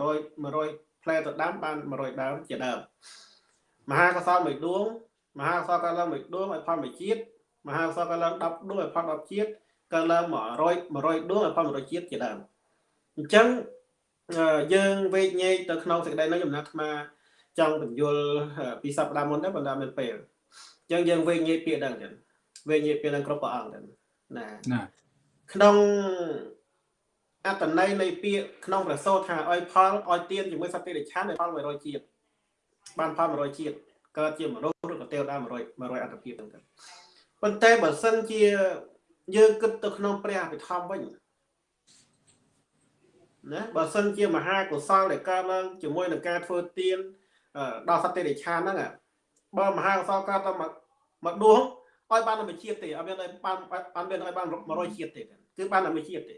100ផ្លែទៅដាំបាន100ដើមជាដើមមហាកសលមួយដួងមហាកសលកើតឡើងមួយដួងឲ្យផលមួយជាតិមហាកសលកើតឡើង10ដួងឲ្យផល10ជាតិកើតឡើង100 100ដួងឲ្យផល100ជាតិជាដើមអញ្ចឹងយើងវេកញែកទៅក្នុងសេចក្តីនោះចំណាត់អាត្មាចង់បញ្យល់ពីសប្តាហ៍មុនដែរបណ្ដាមានពេលអញ្ចឹងយើងវេកញែកពាក្យហ្នឹងចឹង វេញាពេលនឹងគ្រប់ព្រះអង្គទៅណាណាក្នុងអត្តន័យនៃពាក្យក្នុងប្រសូតថាឲ្យផលឲ្យទៀនជាមួយសត្វតិរិឆានឲ្យផល100ជាតិបានផល100ជាតិកើតជាមនុស្សឬក៏ទេវតា100 100អត្តភាពហ្នឹងទៅប៉ុន្តែបើសិនជាយើងគិតទៅក្នុងព្រះអភិធម្មវិញណាបើសិនជាមហាកុសលដែលកើតឡើងជាមួយនឹងការធ្វើទៀនដល់សត្វតិរិឆានហ្នឹងបើមហាកុសលកើតទៅមកដួង ឲ្យបានមួយជាតិទេអត់មានឲ្យបានអត់មានឲ្យបាន100ជាតិទេគឺបានតែមួយជាតិទេ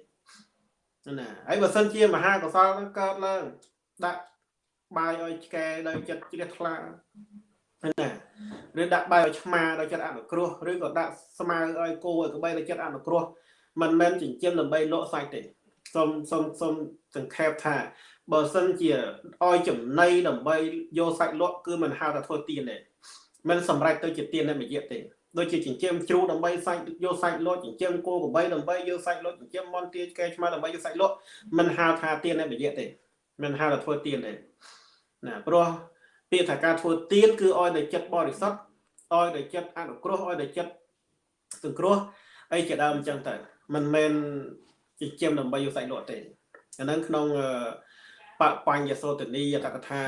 ណាហើយបើសិនជាមហាកុសលនឹងកើតឡើងដាក់បាយឲ្យឆ្កែដោយចិត្តជ្រះថ្លាណាឬដាក់បាយឲ្យឆ្មាដោយចិត្តអនុគ្រោះឬក៏ដាក់ស្មៅឲ្យគោឲ្យក្បីដោយចិត្តអនុគ្រោះមិនមែនចិញ្ចឹមដើម្បីលក់សាច់ទេសូមសូមសូមសង្ខេបថាបើសិនជាឲ្យចំណីដើម្បីយកសាច់លក់គឺមិនហៅថាធ្វើទៀនទេមិនសម្រេចទៅជាទៀននៃមយៈទេ ដូចជាចិញ្ចៀមជ្រូកដើម្បីសាច់យកសាច់លក់ចិញ្ចៀមគោក្របីដើម្បីយកសាច់លក់ចិញ្ចៀមមន់ទាកែឆ្មាដើម្បីយកសាច់លក់មិនហៅថាទៀននៃវិយៈទេមិនហៅថាធ្វើទៀនទេណាព្រោះពាក្យថាការធ្វើទៀនគឺឲ្យតែចិត្តបរិសុទ្ធឲ្យតែចិត្តអនុគ្រោះឲ្យតែចិត្តសង្គ្រោះអីជាដើមអញ្ចឹងទៅមិនមែនចិញ្ចៀមដើម្បីយកសាច់លក់ទេអាហ្នឹងក្នុងបបញ្ញសោតនីយតកថា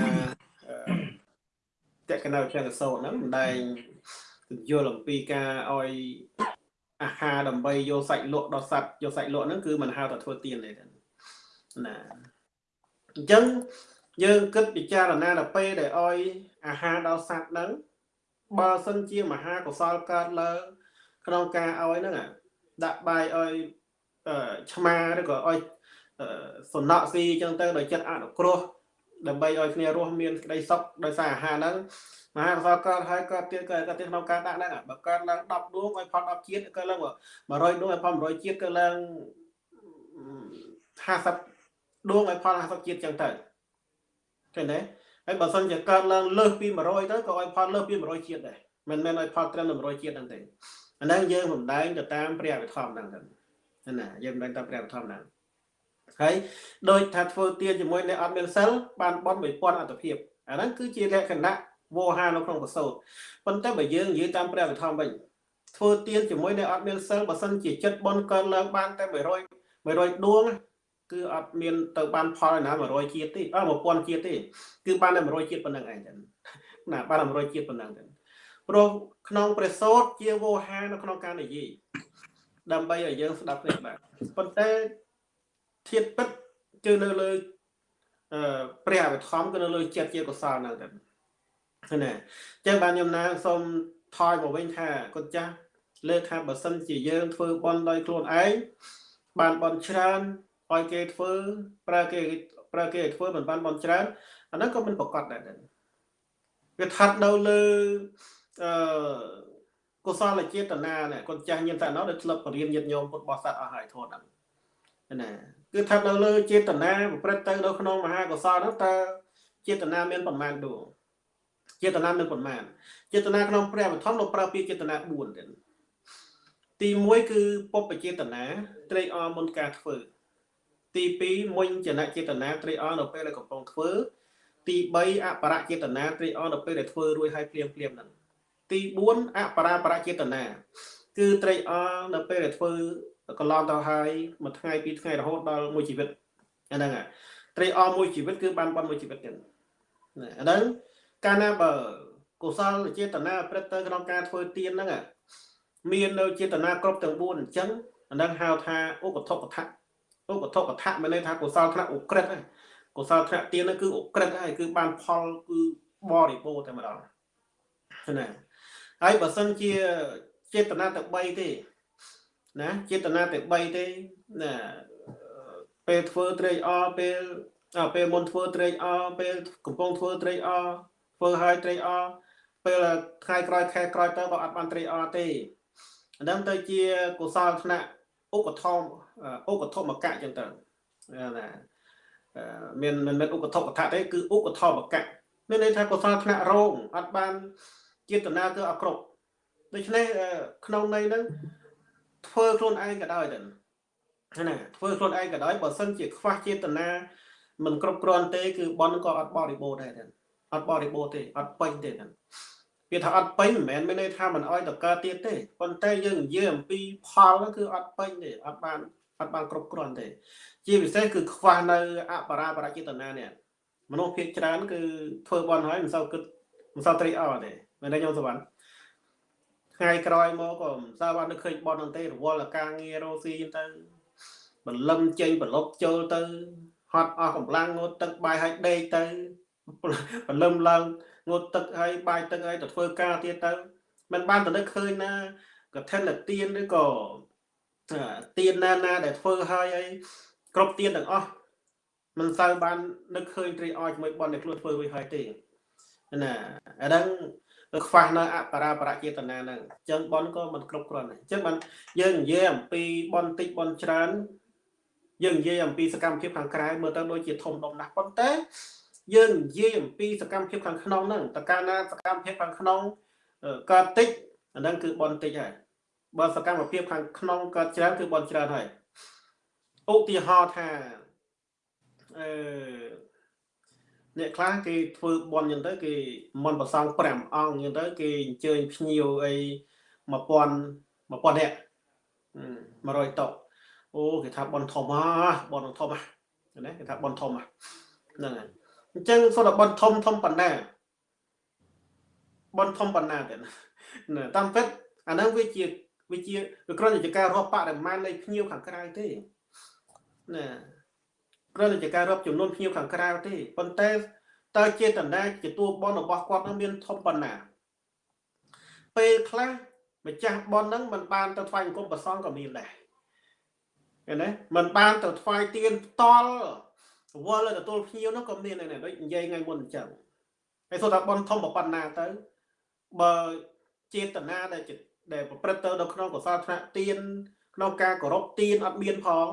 តកណៅជាសោតហ្នឹងមិនដែល យល់អំពីការឲ្យអាហារដើម្បីយកសាច់លក់ដល់សត្វយកសាច់លក់ហ្នឹងគឺមិនហៅថាធ្វើទៀនទេណាអញ្ចឹងយើងគិតពិចារណាដល់ពេលដែលឲ្យអាហារដល់សត្វហ្នឹងបើសិនជាមហាកុសលកើតឡើងក្នុងការឲ្យហ្នឹងដាក់បាយឲ្យឆ្មាឬក៏ឲ្យសំណក់ស៊ីអញ្ចឹងទៅដោយចិត្តអនុគ្រោះដើម្បីឲ្យគ្នារស់មានក្តីសុខដោយសារអាហារហ្នឹង មហាកុសលកើតហើយកើតទៀតកើតទៀតក្នុងការដាក់ហ្នឹងបើកើតឡើង10ដួងឲ្យផល10ជាតិកើតឡើង100ដួងឲ្យផល100ជាតិកើតឡើង50ដួងឲ្យផល50ជាតិចឹងទៅឃើញទេហើយបើសិនជាកើតឡើងលើសពី100ទៅក៏ឲ្យផលលើសពី100ជាតិដែរមិនមែនឲ្យផលត្រឹម100ជាតិហ្នឹងទេអាហ្នឹងយើងសំដែងទៅតាមព្រះអភិធម្មហ្នឹងទៅណាយើងសំដែងតាមព្រះអភិធម្មហ្នឹងហើយដោយថាធ្វើទានជាមួយអ្នកអត់មានសិលបានបន់1000អត្តភាពអាហ្នឹងគឺជាលក្ខណៈ វោហានៅក្នុងកសោតប៉ុន្តែបើយើងនិយាយតាមព្រះវិធម្មវិញធ្វើទៀនជាមួយនៅអត់មានសិលបើសិនជាចិត្តបនកើឡើងបានតែ100 100ដួងគឺអត់មានទៅបានផលណា100ជាតិទេអើ1000ជាតិទេគឺបានតែ100ជាតិប៉ុណ្្នឹងឯងចឹងណាបានតែ100ជាតិប៉ុណ្្នឹងចឹងព្រោះក្នុងព្រះសូត្រជាវោហានៅក្នុងការនិយាយដើម្បីឲ្យយើងស្ដាប់គ្នាបានប៉ុន្តែធាតពិតគឺនៅលើអឺព្រះអវិធម្មគឺនៅលើចិត្តជាកុសលហ្នឹងទៅ ណាចឹងបានខ្ញុំណាសូមថយមកវិញថាគុណចាស់លើកថាបើសិនជាយើងធ្វើបន់ដោយខ្លួនឯងបានបន់ច្រើនឲ្យគេធ្វើប្រើគេប្រើគេឲ្យធ្វើមិនបានបន់ច្រើនអាហ្នឹងក៏មិនប្រកបដែរវាថាត់នៅលើអឺកុសលចេតនាណាគាត់ចាស់ញាតិតាណោដែលធ្លាប់បរៀនញាតិញោមពុទ្ធបរិស័ទអស់ហើយធម៌ហ្នឹងណាគឺថានៅលើចេតនាប្រព្រឹត្តទៅនៅក្នុងមហាកុសលហ្នឹងតើចេតនាមានប្រមាណដួង ចេតនាមានប្រមាណចេតនាក្នុងព្រះបឋមលោកប្រើពាក្យចេតនា4ទៀតទី1គឺពុបចេតនាត្រេកអរមុនការធ្វើ ទី2មុញចនចេតនាត្រេកអរនៅពេលដែលកំពុងធ្វើទី3អបរចេតនាត្រេកអរនៅពេលដែលធ្វើរួចហើយភ្លាមភ្លាមហ្នឹងទី4អបរាបរចេតនាគឺត្រេកអរនៅពេលដែលធ្វើកន្លងទៅហើយមួយថ្ងៃពីរថ្ងៃរហូតដល់មួយជីវិតអាហ្នឹងត្រេកអរមួយជីវិតគឺបានប៉ុនមួយជីវិតទៀតអាហ្នឹង កាលណាបើកុសលចេតនាព្រឹត្តទៅក្នុងការធ្វើទានហ្នឹងមាននៅចេតនាគ្រប់ទាំង4អញ្ចឹងអាហ្នឹងហៅថាឧបធកថៈឧបធកថៈមានន័យថាកុសលថ្នាក់ឧក្រិដ្ឋហើយកុសលថ្នាក់ទានហ្នឹងគឺឧក្រិដ្ឋហើយគឺបានផលគឺបរិបូរតែម្ដងណាហើយបើសិនជាចេតនាតែ3ទេណាចេតនាតែ3ទេណាពេលធ្វើត្រេកអរពេលពេលមុនធ្វើត្រេកអរពេលកំពុងធ្វើត្រេកអរ ធ្វើឲ្យត្រេកអរពេលថ្ងៃក្រោយខែក្រោយទៅក៏អត់បានត្រេកអរទេអានឹងទៅជាកុសលថ្នាក់ឧបធម្មឧបធម្មកៈចឹងទៅណាមានមិនមែនឧបធម្មកៈទេគឺឧបធម្មកៈមានន័យថាកុសលថ្នាក់រងអត់បានចេតនាគឺអគ្រប់ដូច្នេះក្នុងន័យហ្នឹងធ្វើខ្លួនឯងក៏ដោយទៅណាធ្វើខ្លួនឯងក៏ដោយបើសិនជាខ្វះចេតនាមិនគ្រប់គ្រាន់ទេគឺបនក៏អត់បរិបូរដែរ អត់បរិបូរទេអត់ពេញទេហ្នឹងវាថាអត់ពេញមិនមែនមានន័យថាមិនអោយតកើតទៀតទេប៉ុន្តែយើងនិយាយអំពីផលហ្នឹងគឺអត់ពេញទេអត់បានអត់បានគ្រប់គ្រាន់ទេ ជាពិសេសគឺខ្វះនៅអបរាបរចេតនានេះមនុស្សភាគច្រើន គឺធ្វើបន់ហើយមិនសូវគិតមិនសូវត្រេកអរទេមែនទេញោមសវណ្ណថ្ងៃក្រោយមកក៏មិនសូវបាននឹកឃើញបន់ហ្នឹងទេរវល់ការងាររោស៊ីទៅបលឹមចេញប្រឡប់ចូលទៅហត់អស់កម្លាំងងូតទឹកបាយឲ្យដេកទៅ បលឹមឡើងងូតទឹកឲ្យបាយទឹកឲ្យទៅធ្វើការទៀតទៅមិនបានទៅនឹកឃើញណាកឋិនទានឬក៏ទានណាណាដែលធ្វើឲ្យអីគ្រប់ទានទាំងអស់មិនសូវបាននឹកឃើញត្រីអោជាមួយបនដែលខ្លួនធ្វើរួចហើយទេណាអាហ្នឹងខ្វះនៅអបរាបរចេតនាហ្នឹងអញ្ចឹងបនក៏មិនគ្រប់គ្រាន់ដែរអញ្ចឹងបានយើងនិយាយអំពីបនតិចបនច្រើនយើងនិយាយអំពីសកម្មភាពខាងក្រៅមើលទៅដូចជាធំដុំណាស់ប៉ុន្តែ យើងនិយាយអំពីសកម្មភាពខាងក្នុងហ្នឹងតើកាលណាសកម្មភាពខាងក្នុងក៏តិចអាហ្នឹងគឺបនតិចហើយបើសកម្មភាពខាងក្នុងក៏ច្រើនគឺបនច្រើនហើយឧទាហរណ៍ថាអឺអ្នកខ្លះគេធ្វើបនយ៉ាងទៅគេមិនប្រសង5អង្គយ៉ាងទៅគេអញ្ជើញភ្ញៀវអី1000 1000នាក់100តោអូគេថាបនធំហ៎បនធំហ៎ណាគេថាបនធំហ៎ហ្នឹងហើយ អញ្ចឹងសូមតែបន់ធំធំប៉ុណ្ណាបន់ធំប៉ុណ្ណាទៀតណាតាមពិតអាហ្នឹងវាជាវាជាវាគ្រាន់តែជាការរាប់បរិមាណនៃភ្ញៀវខាងក្រៅទេណាគ្រាន់តែជាការរាប់ចំនួនភ្ញៀវខាងក្រៅទេប៉ុន្តែតើចេតនាជាតួបនរបស់គាត់នឹងមានធំប៉ុណ្ណា ពេលខ្លះម្ចាស់បនហ្នឹងមិនបានទៅថ្វាយអង្គមប្រសងក៏មានដែរឃើញទេមិនបានទៅថ្វាយទៀនផ្ទាល់ វល់ទៅទទួលភ្ញៀវនោះក៏មានដែរដូចនិយាយថ្ងៃមុនអញ្ចឹងហើយសូត្រថាបនធំប៉ុណ្ណាទៅបើចេតនាដែលដែលប្រព្រឹត្តទៅនៅក្នុងកុសលថ្នាក់ទៀនក្នុងការគោរពទៀនអត់មានផង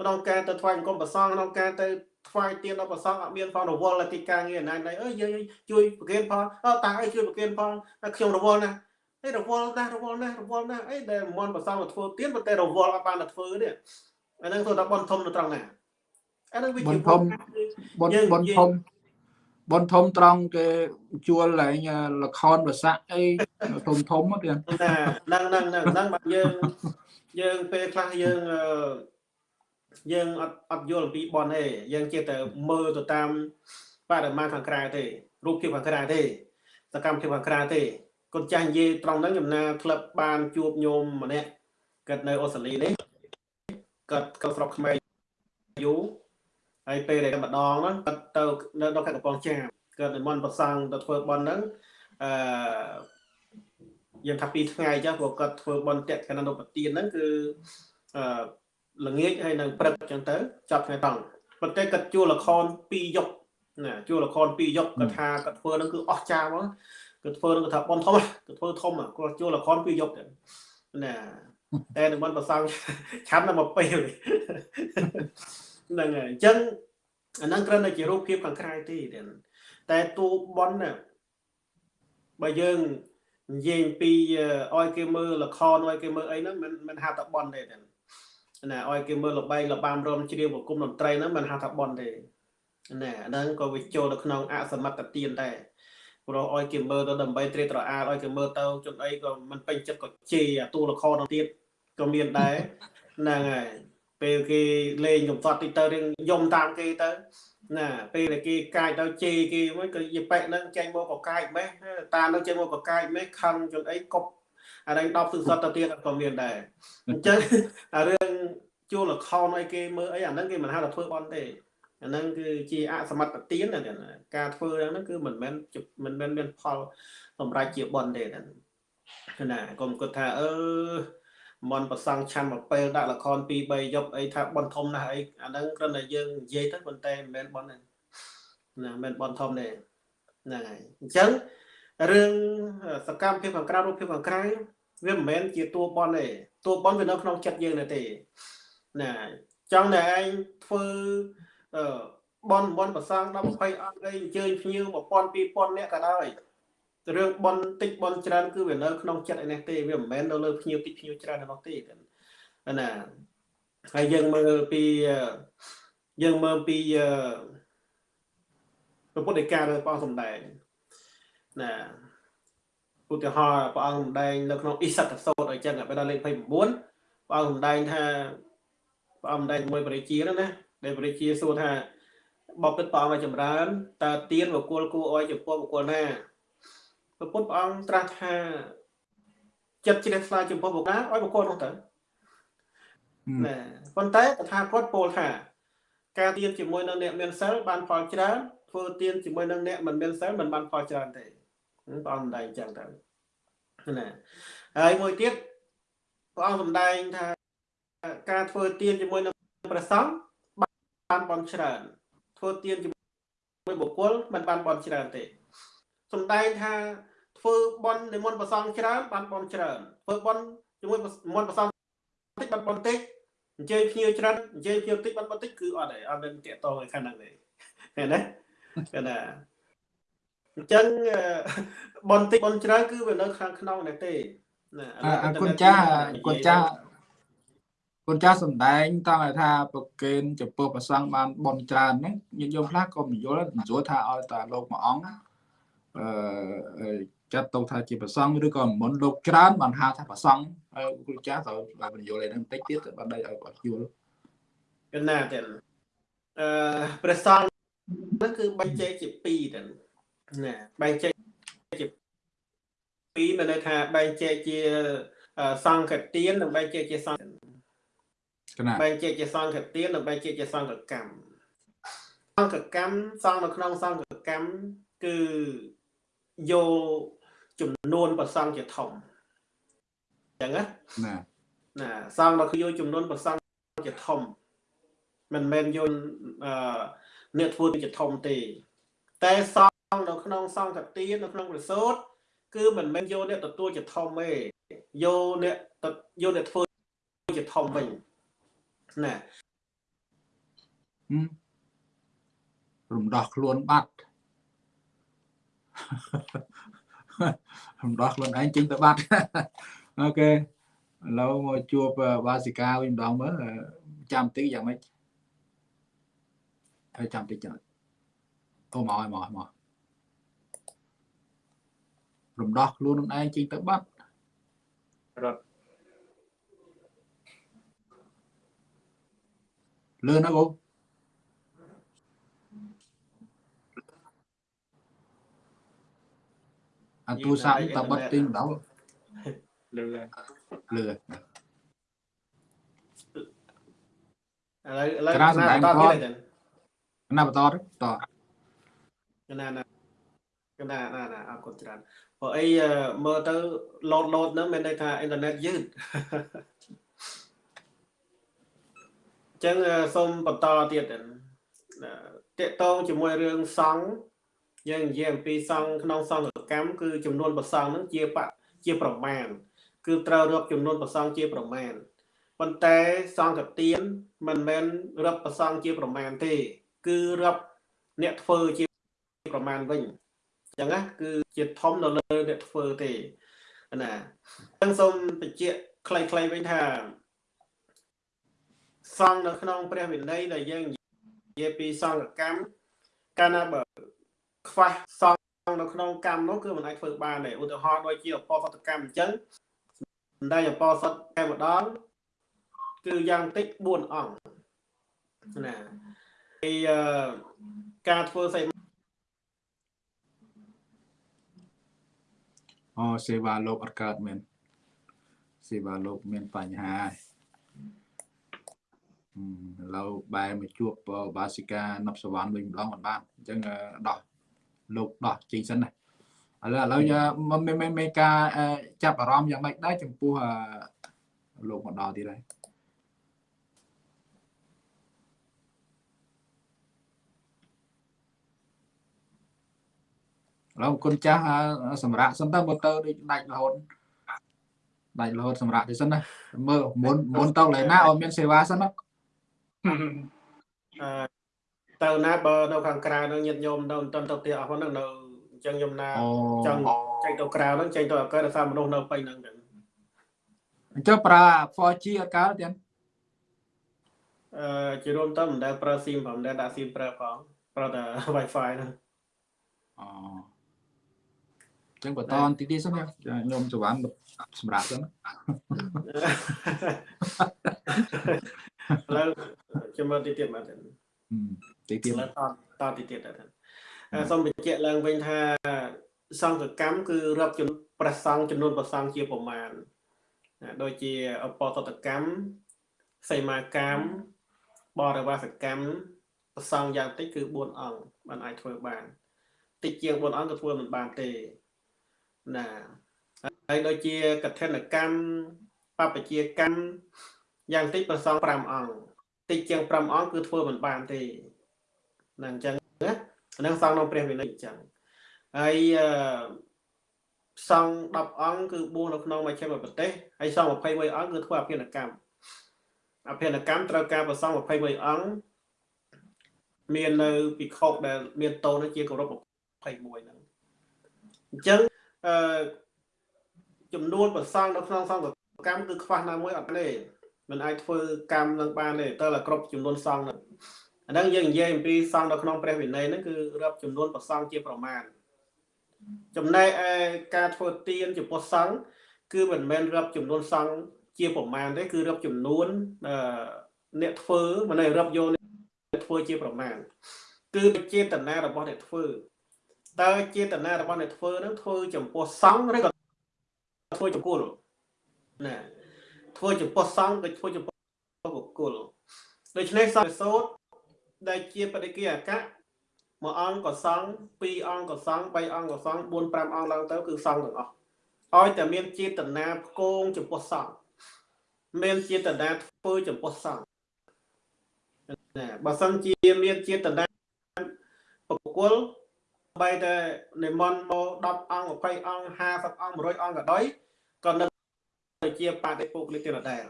ក្នុងការទៅថ្វាយអង្គមប្រសងក្នុងការទៅថ្វាយទៀនដល់ប្រសងអត់មានផងរវល់តែទីការងារណាណៃអើយយើងជួយប្រគេនផងអើតាអើយជួយប្រគេនផងខ្ញុំរវល់ណាស់អីរវល់ណាស់រវល់ណាស់រវល់ណាស់អីដែលមន់ប្រសងមកធ្វើទៀនប៉ុន្តែរវល់អត់បានទៅធ្វើនេះអាហ្នឹងធ្វើដល់បនធំនៅត្រង់ណា អាហ្នឹងវាជាបនធំបនបនធំបនធំត្រង់គេជួលឡើងលខនវស័កអីធំធំទៀតហ្នឹងហ្នឹងហ្នឹងហ្នឹងបាទយើងយើងពេលខ្លះយើងយើងអត់អត់យល់អំពីបនទេយើងចេះតែមើលទៅតាមបរិមាណខាងក្រៅទេរូបភាពខាងក្រៅទេសកម្មភាពខាងក្រៅទេកូនចាស់និយាយត្រង់ហ្នឹងខ្ញុំណាក្លឹបបានជួបញោមម្នាក់គាត់នៅអូស្ត្រាលីនេះគាត់គាត់ស្រុកខ្មែរយូរ ហើយពេលដែលម្ដងហ្នឹងគាត់ទៅនៅដល់ខេត្តកំពង់ចាមគាត់និមន្តប្រសង់ទៅធ្វើបន់ហ្នឹងអឺយើងថាពីរថ្ងៃចាស់ព្រោះគាត់ធ្វើបន់តេកណនុបទានហ្នឹងគឺអឺល្ងាចហើយនឹងព្រឹកអញ្ចឹងទៅចាប់ថ្ងៃតង់ប៉ុន្តែគាត់ជួលល្ខោន2យប់ណាជួលល្ខោន2យប់គាត់ថាគាត់ធ្វើហ្នឹងគឺអស្ចារ្យហ្មងគាត់ធ្វើហ្នឹងគាត់ថាបន់ធំគាត់ធ្វើធំគាត់ជួលល្ខោន2យប់ណាតែនឹងមិនប្រសងឆាប់នៅមកពេល ហ្នឹងហើយអញ្ចឹងអាហ្នឹងគ្រាន់តែជារូបភាពខាងក្រៅទេតែតួបនណាបើយើងនិយាយពីឲ្យគេមើលល្ខោនឲ្យគេមើលអីហ្នឹងមិនមិនហៅថាបនទេណាឲ្យគេមើលលបែងលបាមរំជ្រាវប្រគំតន្ត្រីហ្នឹងមិនហៅថាបនទេណាអាហ្នឹងក៏វាចូលនៅក្នុងអសមត្ថទានដែរព្រោះឲ្យគេមើលទៅដើម្បីត្រេកត្រអាលឲ្យគេមើលទៅជនអីក៏មិនពេញចិត្តក៏ជេរអាតួលខនោះទៀតក៏មានដែរហ្នឹងហើយ ពេលគេលេងកំសត់តិចទៅរឿងយំតាមគេទៅណាពេលដែលគេកាយទៅជេរគេមួយក៏យីប៉ែកហ្នឹងចេញមកក៏កាយម៉េះតានឹងចេញមកក៏កាយម៉េះខឹងជនអីកប់អានេះ10ទិសទៅទៀតក៏មានដែរអញ្ចឹងអារឿងជួលលខោនឲ្យគេមើលអីអាហ្នឹងគេមិនហៅថាធ្វើបន់ទេអាហ្នឹងគឺជាអសមត្ថទានការធ្វើហ្នឹងគឺមិនមែនមិនមែនមានផលសម្រាប់ជាបន់ទេណាកុំគិតថាអឺ មន់ប្រសង់ឆាន់មកពេលដាក់លខន2 3យប់អីថាបន់ធំណាស់អីអាហ្នឹងគ្រាន់តែយើងនិយាយទៅប៉ុន្តែមិនមែនបន់ទេណាមិនមែនបន់ធំទេហ្នឹងហើយអញ្ចឹងរឿងសកម្មភាពខាងក្រៅរូបភាពខាងក្រៅវាមិនមែនជាតួបន់ទេតួបន់វានៅក្នុងចិត្តយើងទេណាចង់តែឯងធ្វើអឺបនបនប្រសងដល់20អង្គអីអញ្ជើញភ្ញៀវ1000 2000នាក់ក៏ដោយ រឿងបនតិចបនច្រើនគឺវានៅក្នុងចិត្តឯនេះទេវាមិនមែននៅលើភ្ញៀវតិចភ្ញៀវច្រើននោះទេណាហើយយើងមើលពីយើងមើលពីព្រះពុទ្ធដីការបស់ព្រះអង្គសម្ដែងណាឧទាហរណ៍ព្រះអង្គសម្ដែងនៅក្នុងអិសតសោតអីចឹងបែរដល់លេខ29ព្រះអង្គសម្ដែងថាព្រះអង្គសម្ដែងជាមួយបរិជាហ្នឹងណាដែលបរិជាសួរថាបបិទ្ធព្រះអង្គឲ្យចម្រើនតើទៀនបុគ្គលគួរឲ្យចំពោះបុគ្គលណា ព្រះពុទ្ធព្រះអង្គត្រាស់ថាចិត្តជ្រះថ្លាចំពោះបុគ្គលណាឲ្យបុគ្គលនោះទៅណាប៉ុន្តែតថាគតពោលថា ការទៀនជាមួយនឹងអ្នកមានសិលបានផលច្រើនធ្វើទៀនជាមួយនឹងអ្នកមិនមានសិលមិនបានផលច្រើនទេព្រះអង្គសម្ដែងចឹងទៅណាហើយមួយទៀតព្រះអង្គសម្ដែងថាការធ្វើទៀនជាមួយនឹងព្រះសង្ឃបានបន់ច្រើនធ្វើទៀនជាមួយបុគ្គលមិនបានបន់ច្រើនទេសំដែងថា ធ្វើបន់និមន្តប្រសងច្រើនបានបន់ច្រើនធ្វើបន់ជាមួយនិមន្តប្រសងតិចបានបន់តិចអញ្ជើញភ្ញៀវច្រើនអញ្ជើញភ្ញៀវតិចបានបន់តិចគឺអត់ទេអត់មានតាកតងឯខាងហ្នឹងទេឃើញទេគេណាអញ្ចឹងបន់តិចបន់ច្រើនគឺវានៅខាងក្នុងនេះទេណាអរគុណចាអរគុណចាគុណចាស់សំដែងតង់ថាប្រកេនចំពោះប្រសងបានបនច្រើនហ្នឹងញាតិញោមខ្លះក៏មិនយល់បញ្យល់ថាឲ្យតាលោកមួយអង្គអឺ ចាត់ទៅថាជាប្រសងឬក៏មុនលោកច្រើនបានហៅថាប្រសងហើយគ្រូចាស់ត្រូវបញ្យល់ឯហ្នឹងបន្តិចទៀតបានដៃឲ្យគាត់យល់កណាទៀតអឺព្រះសង្ឃហ្នឹងគឺបែងចែកជា2ទៅណាបែងចែកជា2មានន័យថាបែងចែកជាសង្ឃទាននិងបែងចែកជាសង្ឃបែងចែកជាសង្ឃទាននិងបែងចែកជាសង្ឃកម្មសង្ឃកម្មសង្ឃនៅក្នុងសង្ឃកម្មគឺយក ចំនួនប្រសង់ជាធំអញ្ចឹងណាណាសង្ឃនៅគឺយកចំនួនប្រសង់ជាធំមិនមែនយកអឺអ្នកធ្វើជាធំទេ តែសង្ឃនៅក្នុងសង្ឃទាននៅក្នុងប្រសូតគឺមិនមែនយកអ្នកទទួលជាធំទេយកអ្នកយកអ្នកធ្វើជាធំវិញណារំដោះខ្លួនបាត់ រំដោះខ្លួនឯងចេញទៅបាត់អូខេឥឡូវមកជួបវាសិកាវិញម្ដងមើលចាំតិចយ៉ាងម៉េចហើយចាំតិចចាំអូមកឲ្យមកមករំដោះខ្លួនខ្លួនឯងចេញទៅបាត់រត់លឿនណាគូ អាទូរស័ព្ទតបិទទីម្ដងលឺហើយលឿនឥឡូវឥឡូវក្រាលសម្ដែងតផងទៀតទេណាបន្តទៅតណាណាណាណាណាអរគុណច្រើនព្រោះអីអឺមើលទៅ load load ហ្នឹងមានន័យថាអ៊ីនធឺណិតយឺតអញ្ចឹងអឺសូមបន្តទៀតណាតកតងជាមួយរឿងសង្ឃយើងនិយាយអំពីសង្ឃក្នុងសង្ឃ កម្មគឺចំនួនប្រសង្ឃហ្នឹងជាបជាប្រមាណគឺត្រូវរាប់ចំនួនប្រសង្ឃជាប្រមាណប៉ុន្តែសង្ឃទានមិនមែនរាប់ប្រសង្ឃជាប្រមាណទេ គឺរាប់អ្នកធ្វើជាប្រមាណវិញអញ្ចឹងណាគឺជាធំនៅលើអ្នកធ្វើទេណាអញ្ចឹងសូមបញ្ជាក់ខ្លីៗវិញថាសង្ឃនៅក្នុងព្រះវិន័យដែលយើងនិយាយពីសង្ឃកម្មកាលណាបើខ្វះសង្ឃ នៅក្នុងកម្មនោះគឺមិនអាចធ្វើបានទេឧទាហរណ៍ដូចជាអបសតកម្មអញ្ចឹងសម្ដែងអបសតតែម្ដងគឺយ៉ាងតិច4អង្គណាពីអឺការធ្វើសីអូសេវាលោកអត់កើតមែនសេវាលោកមានបញ្ហាហើយអឺឥឡូវបែរមកជួបបាសិកានប់សវណ្ណវិញម្ដងមិនបានអញ្ចឹងអឺដោះ លោកដោះចេញសិនណាឥឡូវឥឡូវមិនមិនមិនមានការអឺចាប់អារម្មណ៍យ៉ាងម៉េចដែរចំពោះអឺលោកមកដល់ទៀតហើយឥឡូវគុណចាស់អឺសម្រាប់សិនទៅមើលទៅដូចដាច់រហូតដាច់រហូតសម្រាប់ទៅសិនណាមើលមុនមុនទៅកន្លែងណាឲ្យមានសេវាសិនណាអឺ ទៅណាបើនៅខាងក្រៅនឹងញាតិញោមនៅមិនទាន់ទៅផ្ទះអស់ហ្នឹងនៅអញ្ចឹងខ្ញុំណាអូចង់ចេញទៅក្រៅហ្នឹងចេញទៅអកើតសារមនុស្សនៅពេញហ្នឹងចឹងអញ្ចឹងប្រើ 4G អត់កើតទៀតអឺជារួមទៅមិនដែលប្រើ SIM ផងមិនដែលដាក់ SIM ប្រើផងប្រើតែ Wi-Fi ហ្នឹងអូអញ្ចឹងបន្តទីទីសិនខ្ញុំសវណ្ណសម្រាប់សិនឥឡូវខ្ញុំមើលទីទៀតមកទៅ ទីទីឥឡូវតតទីទៀតទៅអឺសូមបញ្ជាក់ឡើងវិញថាសង្ឃកម្មគឺរាប់ចំនួនប្រសង់ចំនួនប្រសង់ជាប្រមាណណាដូចជាអបតតកម្មសីមាកម្មបរិវាសកម្មប្រសង់យ៉ាងតិចគឺ4អង្គបានអាចធ្វើបានតិចជាង4អង្គក៏ធ្វើមិនបានទេណាហើយដូចជាកឋិនកម្មបព្វជាកម្មយ៉ាងតិចប្រសង់5អង្គតិចជាង5អង្គគឺធ្វើមិនបានទេ ណាអញ្ចឹងណាអានឹងសង្ឃក្នុងព្រះវិន័យអញ្ចឹងហើយអឺសង្ឃ10អង្គគឺបួសនៅក្នុងមជ្ឈិមប្រទេសហើយសង្ឃ21អង្គគឺធ្វើអភិនកម្មអភិនកម្មត្រូវការប្រសង់21អង្គមាននៅពិខុដែលមានតូននោះជាគោរព21ហ្នឹងអញ្ចឹងអឺចំនួនប្រសង់នៅក្នុងសង្ឃកម្មគឺខ្វះណាមួយអត់ទេមិនអាចធ្វើកម្មនឹងបានទេតើតែគ្រប់ចំនួនសង្ឃហ្នឹង អាហ្នឹងយើងនិយាយអំពីសង្ឃនៅក្នុងព្រះវិន័យហ្នឹងគឺរាប់ចំនួនប្រសង់ជាប្រមាណចំណែកឯការធ្វើទានចំពោះសង្ឃគឺមិនមែនរាប់ចំនួនសង្ឃជាប្រមាណទេគឺរាប់ចំនួនអឺអ្នកធ្វើមិនមែនរាប់យកអ្នកធ្វើជាប្រមាណគឺចេតនារបស់អ្នកធ្វើតើចេតនារបស់អ្នកធ្វើហ្នឹងធ្វើចំពោះសង្ឃឬក៏ធ្វើចំពោះណាធ្វើចំពោះសង្ឃក៏ធ្វើចំពោះបុគ្គលដូច្នេះសង្ឃសោត ដែលជាបដិគិអកៈមួយអង្គក៏សង្ឃពីរអង្គក៏សង្ឃបីអង្គក៏សង្ឃ4 5អង្គឡើងទៅគឺសង្ឃទាំងអស់ឲ្យតែមានចេតនាផ្គងចំពោះសង្ឃមានចេតនាធ្វើចំពោះសង្ឃណាបើសិនជាមានចេតនាបុគ្គលបីតែនិមន្តមក10អង្គ20អង្គ50អង្គ100អង្គក៏ដោយក៏នៅជាបដិពុកលិទៀតដែរ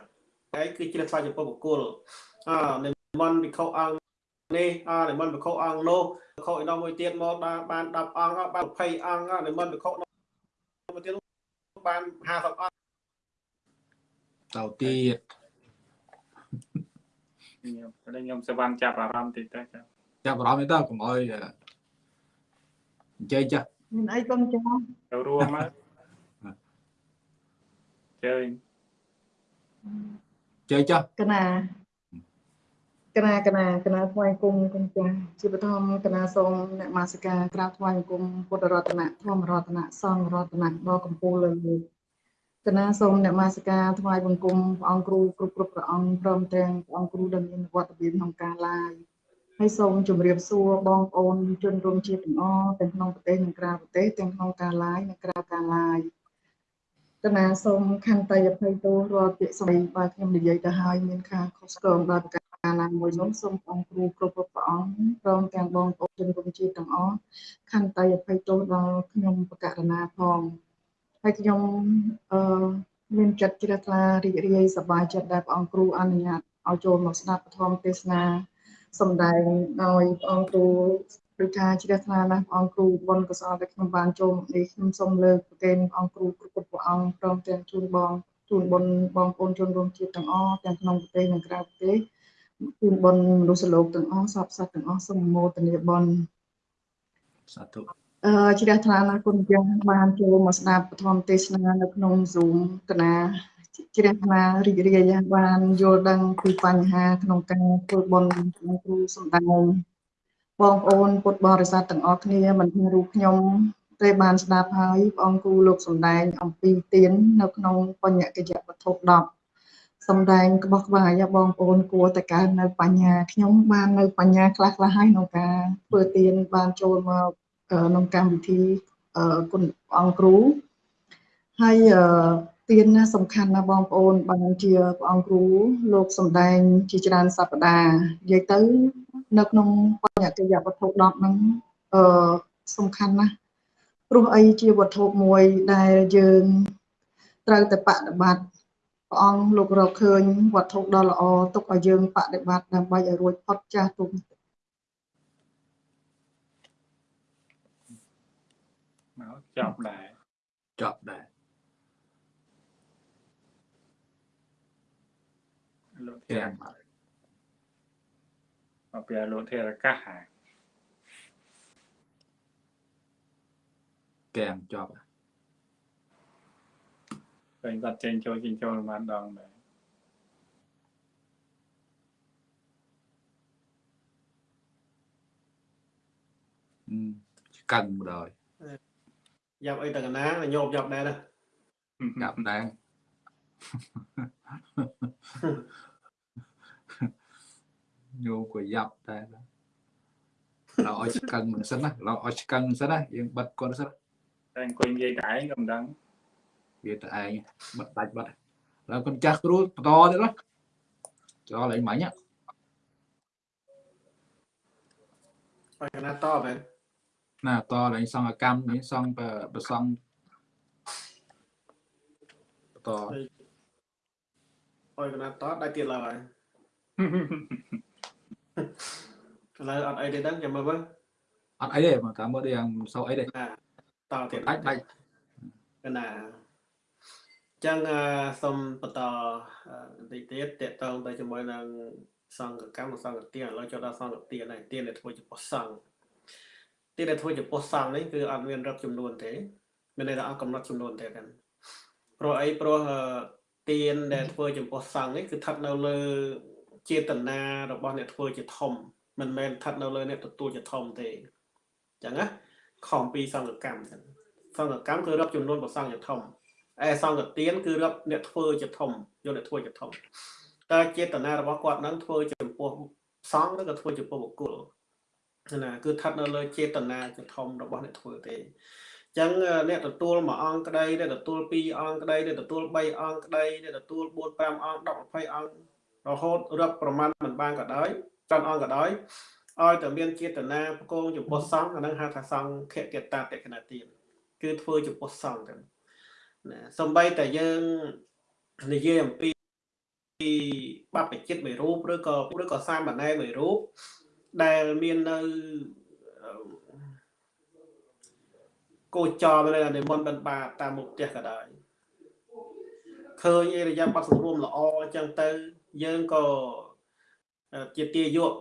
ហើយគឺជ្រះថ្វាយចំពោះបុគ្គលអនិមន្តវិខុអង្គ នេះអនិមន្តវិខុអង្គនោះវិខុឯនោះមួយទៀតមកបានបាន10អង្គបាន20អង្គនិមន្តវិខុនោះមួយទៀតបាន50អង្គទៅទៀតខ្ញុំតែខ្ញុំសវណ្ណចាប់អារម្មណ៍តិចទៅចាចាប់អារម្មណ៍ទៅកុំអោយអឺនិយាយចាស់មានអីកុំចាំទៅរួមមកជើញនិយាយចាស់កណា កកណាកណាកណាថ្វាយគុំគុំចាស់ជាបឋមកណាសូមអ្នកមាសិកាក្រាបថ្វាយគុំពុទ្ធរតនៈធម្មរតនៈសង្ឃរតនៈដល់កម្ពុជាលើលើកណាសូមអ្នកមាសិកាថ្វាយបង្គំព្រះអង្គគ្រូគ្រប់គ្រប់ព្រះអង្គព្រមទាំងព្រះអង្គគ្រូដែលមានវត្តមានក្នុងការឡាយហើយសូមជម្រាបសួរបងប្អូនជនរួមជាតិទាំងអស់ទាំងក្នុងប្រទេសនិងក្រៅប្រទេសទាំងក្នុងការឡាយនិងក្រៅការឡាយកណាសូមខន្តីអភ័យទោសរាល់ពាក្យសម្ដីបើខ្ញុំនិយាយទៅហើយមានខាខុសឆ្គងដល់ប្រការ ណាមួយនោះសូមអង្គគ្រូគ្រប់ព្រះអង្គព្រមទាំងបងប្អូនជនរួមជាតិទាំងអស់ខន្តីអភ័យទោសដល់ខ្ញុំបកករណាផងហើយខ្ញុំអឺមានចិត្តជ្រះថ្លារីករាយសប្បាយចិត្តដែលព្រះអង្គគ្រូអនុញ្ញាតឲ្យចូលមកស្ដាប់ពធមទេសនាសំដែងដោយព្រះអង្គគ្រូដូចថាជ្រះថ្លាណាស់ព្រះអង្គគ្រូបុណ្យកុសលដែលខ្ញុំបានចូលមកនេះខ្ញុំសូមលើកប្រគេនព្រះអង្គគ្រូគ្រប់ព្រះអង្គព្រមទាំងជូនបងជូនបុណ្យបងប្អូនជនរួមជាតិទាំងអស់ទាំងក្នុងប្រទេសនិងក្រៅប្រទេស ជូនបុណ្យមនុស្សលោកទាំងអស់សពសត្វទាំងអស់សូមមោទនាបុណ្យសាធុអឺជ្រះថ្លាណាស់គុណយ៉ាងបានចូលមកស្ដាប់ពធមទេសនានៅក្នុង Zoom កណាជ្រះថ្លារីករាយបានយល់ដឹងពីបញ្ហា ក្នុងការធ្វើបុណ្យក្នុងគ្រូសំដែងបងប្អូនពុទ្ធបរិស័ទទាំងអស់គ្នាមិនថារូបខ្ញុំទេបានស្ដាប់ហើយព្រះអង្គគ្រូលោកសំដែងអំពីទាននៅក្នុងបញ្ញកិយវត្ថុ10 សំដែងក្បោះក្បាយបងប្អូនគួរតែកើនៅបញ្ញាខ្ញុំបាននៅបញ្ញាខ្លះខ្លះហើយក្នុងការធ្វើទានបានចូលមកក្នុងកម្មវិធីគុណអង្គគ្រូហើយទានណាសំខាន់ណាបងប្អូនបានជាព្រះអង្គគ្រូលោកសំដែងជាច្រើនសប្តាហ៍និយាយទៅនៅក្នុងបញ្ញកិយវត្ថុ10ហ្នឹងអឺសំខាន់ណាស់ព្រោះអីជាវត្ថុមួយដែលយើងត្រូវតែបដិបត្តិ ព្រះអង្គលោករកឃើញវត្ថុដ៏ល្អទុកឲ្យយើងបដិបត្តិដើម្បីឲ្យរួចផុតចាស់ទុំមកចប់ដែរចប់ដែរលោកធេកែរមមកពីលោកធេរកាសហើយកែមចប់ ឃើញគាត់ចេញចូលចេញចូលប្រហែលដងដែរឆ្កឹងបណ្ដោយយ៉ាប់អីតកណាញោបយ៉ាប់ដែរណាយ៉ាប់ដែរញោបក៏យ៉ាប់ដែរឡើយឲ្យឆ្កឹងមិនសិនណាឡើយឲ្យឆ្កឹងមិនសិនណាយើងបិទគាត់សិនតែអង្គុយនិយាយតែឯងក៏មិនដឹង វាទៅឯងបិទដាច់បិទហើយគាត់ចាស់គ្រូបន្តទៀតណាចោលឯងមិញបកណាតបមែនណាតឡើងសង្កកម្មនេះសង្កប្រសងបន្តអយកណាតបដាច់ទៀតឡើយឥឡូវអត់អីទេដឹងចាំមើលមើលអត់អីទេមកតាមមើលដូចយ៉ាងសោអីទេណាតទៀតដាច់ដាច់កណា ចឹងសូមបន្តបន្តិចទៀតតកតងទៅជាមួយនឹងសង្កកម្មនិងសង្កទានឥឡូវចូលដល់សង្កទានហើយទានដែលធ្វើចំពោះសង្ឃទានដែលធ្វើចំពោះសង្ឃនេះគឺអត់មានរឹបចំនួនទេមានន័យថាអត់កំណត់ចំនួនទេกันព្រោះអីព្រោះទានដែលធ្វើចំពោះសង្ឃនេះគឺស្ថិតនៅលើចេតនារបស់អ្នកធ្វើជាធំមិនមែនស្ថិតនៅលើអ្នកទទួលជាធំទេអញ្ចឹងណាខំពីសង្កកម្មចឹងសង្កកម្មគឺរាប់ចំនួនប្រសង្ឃជាធំ ឯសង្កទានគឺរាប់អ្នកធ្វើជាធំយកអ្នកធ្វើជាធំតើចេតនារបស់គាត់នឹងធ្វើចំពោះសង្ឃឬក៏ធ្វើចំពោះបុគ្គលណាគឺស្ថិតនៅលើចេតនាជាធំរបស់អ្នកធ្វើទេអញ្ចឹងអ្នកទទួលមួយអង្គក្តីអ្នកទទួលពីរអង្គក្តីអ្នកទទួល3អង្គក្តីអ្នកទទួល4 5អង្គ10 20អង្គរហូតរាប់ប្រមាណមិនបានក៏ដោយច្រើនអង្គក៏ដោយឲ្យតែមានចេតនាប្រកងចំពោះសង្ឃអានឹងហៅថាសង្ឃកេតតាតេកណាទានគឺធ្វើចំពោះសង្ឃទៅ ណាសំបីតែយើងនិយាយអំពីបព្វជិតមួយរូបឬក៏ឬក៏សាមណេរមួយរូបដែលមាននៅគោចរនៅនិមន្តបិណ្ឌបាតតាមមុខផ្ទះក៏ដោយឃើញអេរយាប័តសង្រួមល្អអញ្ចឹងទៅយើងក៏ជាទាយក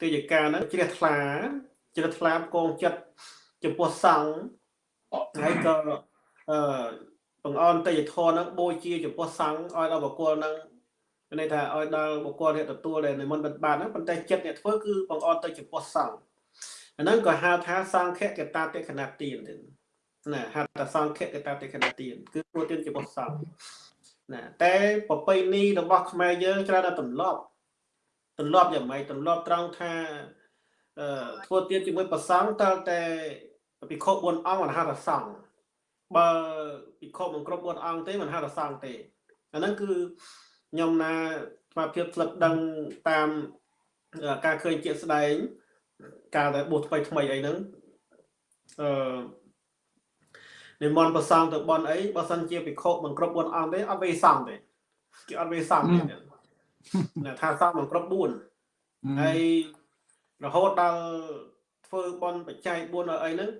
ទាយការហ្នឹងជ្រះថ្លាជ្រះថ្លាកងចិត្តចំពោះសង្ឃហើយក៏អឺ បង្អន់តេយ្យធនហ្នឹងបូជាចំពោះសង្ឃឲ្យដល់បកគលហ្នឹងមានន័យថាឲ្យដល់បុគ្គលអ្នកទទួលដែលនិមន្តបិណ្ឌបាតហ្នឹងប៉ុន្តែចិត្តអ្នកធ្វើគឺបងអត់ទៅចំពោះសង្ឃអាហ្នឹងក៏ហៅថាសង្ឃកតាតិខណទានទៀតណាហៅថាសង្ឃកតាតិខណទានគឺធ្វើទានចំពោះសង្ឃណាតែប្រពៃណីរបស់ខ្មែរយើងច្រើនតែទម្លាប់ទម្លាប់យ៉ាងម៉េចទម្លាប់ត្រង់ថាអឺធ្វើទានជាមួយប្រសង់តើតែពិខុ4អង្គមិនហៅថាសង្ឃ បើពិខុមិនគ្រប់4អង្គទេមិនហៅថាសង្ឃទេអាហ្នឹងគឺខ្ញុំណាស្មារតីផ្លឹកដឹងតាមការឃើញជាក់ស្ដែងការដែលបួសថ្មីថ្មីអីហ្នឹងអឺនិមន្តប្រសងទៅបន់អីបើសិនជាភិក្ខុមិនគ្រប់4អង្គទេអត់វេសង្ឃទេគេអត់វេសង្ឃទេណាថាសង្ឃមិនគ្រប់4ហើយរហូតដល់ធ្វើបន់បច្ច័យ4អីហ្នឹង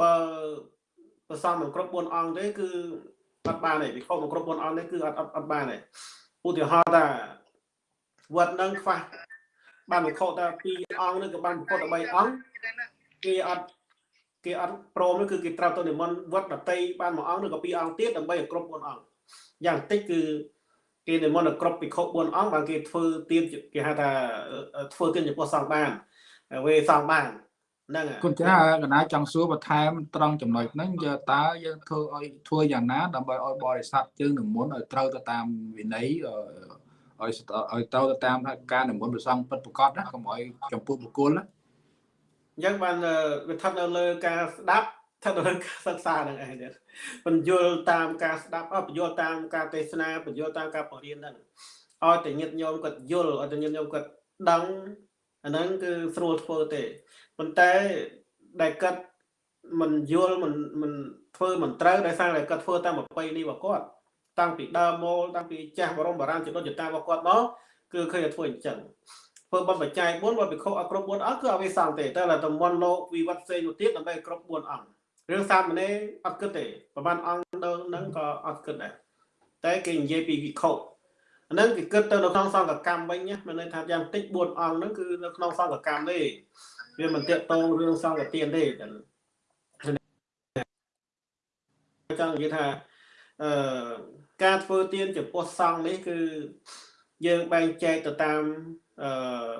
បើ ប្រសងមិនគ្រប់4អង្គទេគឺអត់បានទេភិក្ខុមិនគ្រប់4អង្គទេគឺអត់អត់បានទេឧទាហរណ៍ថាវត្តនឹងខ្វះបានវិខុតែ2អង្គនឹងក៏បានវិខុតែ3អង្គគេអត់គេអត់ព្រមនោះគឺគេត្រូវទៅនិមន្តវត្តដតីបានមួយអង្គឬក៏2អង្គទៀតដើម្បីឲ្យគ្រប់4អង្គយ៉ាងតិចគឺគេនិមន្តឲ្យគ្រប់ពិខុ4អង្គបានគេធ្វើទៀនគេហៅថាធ្វើទៀនចំពោះសង្ឃបានវេសង្ឃបាន ហ្នឹងគុណចាកណាចង់សួរបន្ថែមត្រង់ចំណុចហ្នឹងយើតើយើងធ្វើឲ្យធ្វើយ៉ាងណាដើម្បីឲ្យបរិស័ទយើងនិមន្តឲ្យត្រូវទៅតាមវិន័យឲ្យឲ្យត្រូវទៅតាមការនិមន្តព្រះសង្ឃពិតប្រាកដណាកុំឲ្យចំពោះបុគ្គលណាអញ្ចឹងបានវាស្ថិតនៅលើការស្ដាប់ស្ថិតនៅលើការសិក្សាហ្នឹងឯងទៀតបញ្យល់តាមការស្ដាប់អបញ្យល់តាមការទេសនាបញ្យល់តាមការបង្រៀនហ្នឹងឲ្យតែញាតិញោមគាត់យល់ឲ្យតែញាតិញោមគាត់ដឹងអាហ្នឹងគឺស្រួលធ្វើទេ ប៉ុន្តែដែលគាត់មិនយល់មិនមិនធ្វើមិនត្រូវដោយសារតែគាត់ធ្វើតាមប្រពៃណីរបស់គាត់តាំងពីដើមមកតាំងពីចាស់បរមបារាណចតុចតារបស់គាត់មកគឺឃើញតែធ្វើអញ្ចឹងធ្វើបបច្ច័យ4បើពិខុអត់គ្រប់4អង្គគឺអវិសង្ឃទេតែតែតំមន់លោកវិវត្តផ្សេងមួយទៀតដើម្បីគ្រប់4អង្គរឿងសាមណេរអត់គិតទេប្រហែលអង្គនៅនឹងក៏អត់គិតដែរតែគេនិយាយពីវិខុអាហ្នឹងគេគិតទៅនៅក្នុងសង្ឃកម្មវិញណាមានន័យថាយ៉ាងតិច4អង្គហ្នឹងគឺនៅក្នុងសង្ឃកម្មទេ វាមិនតាក់ទងរឿងសង្ឃទានទេចឹងចង់និយាយថាអឺការធ្វើទានចំពោះសង្ឃនេះគឺយើងបែងចែកទៅតាមអឺ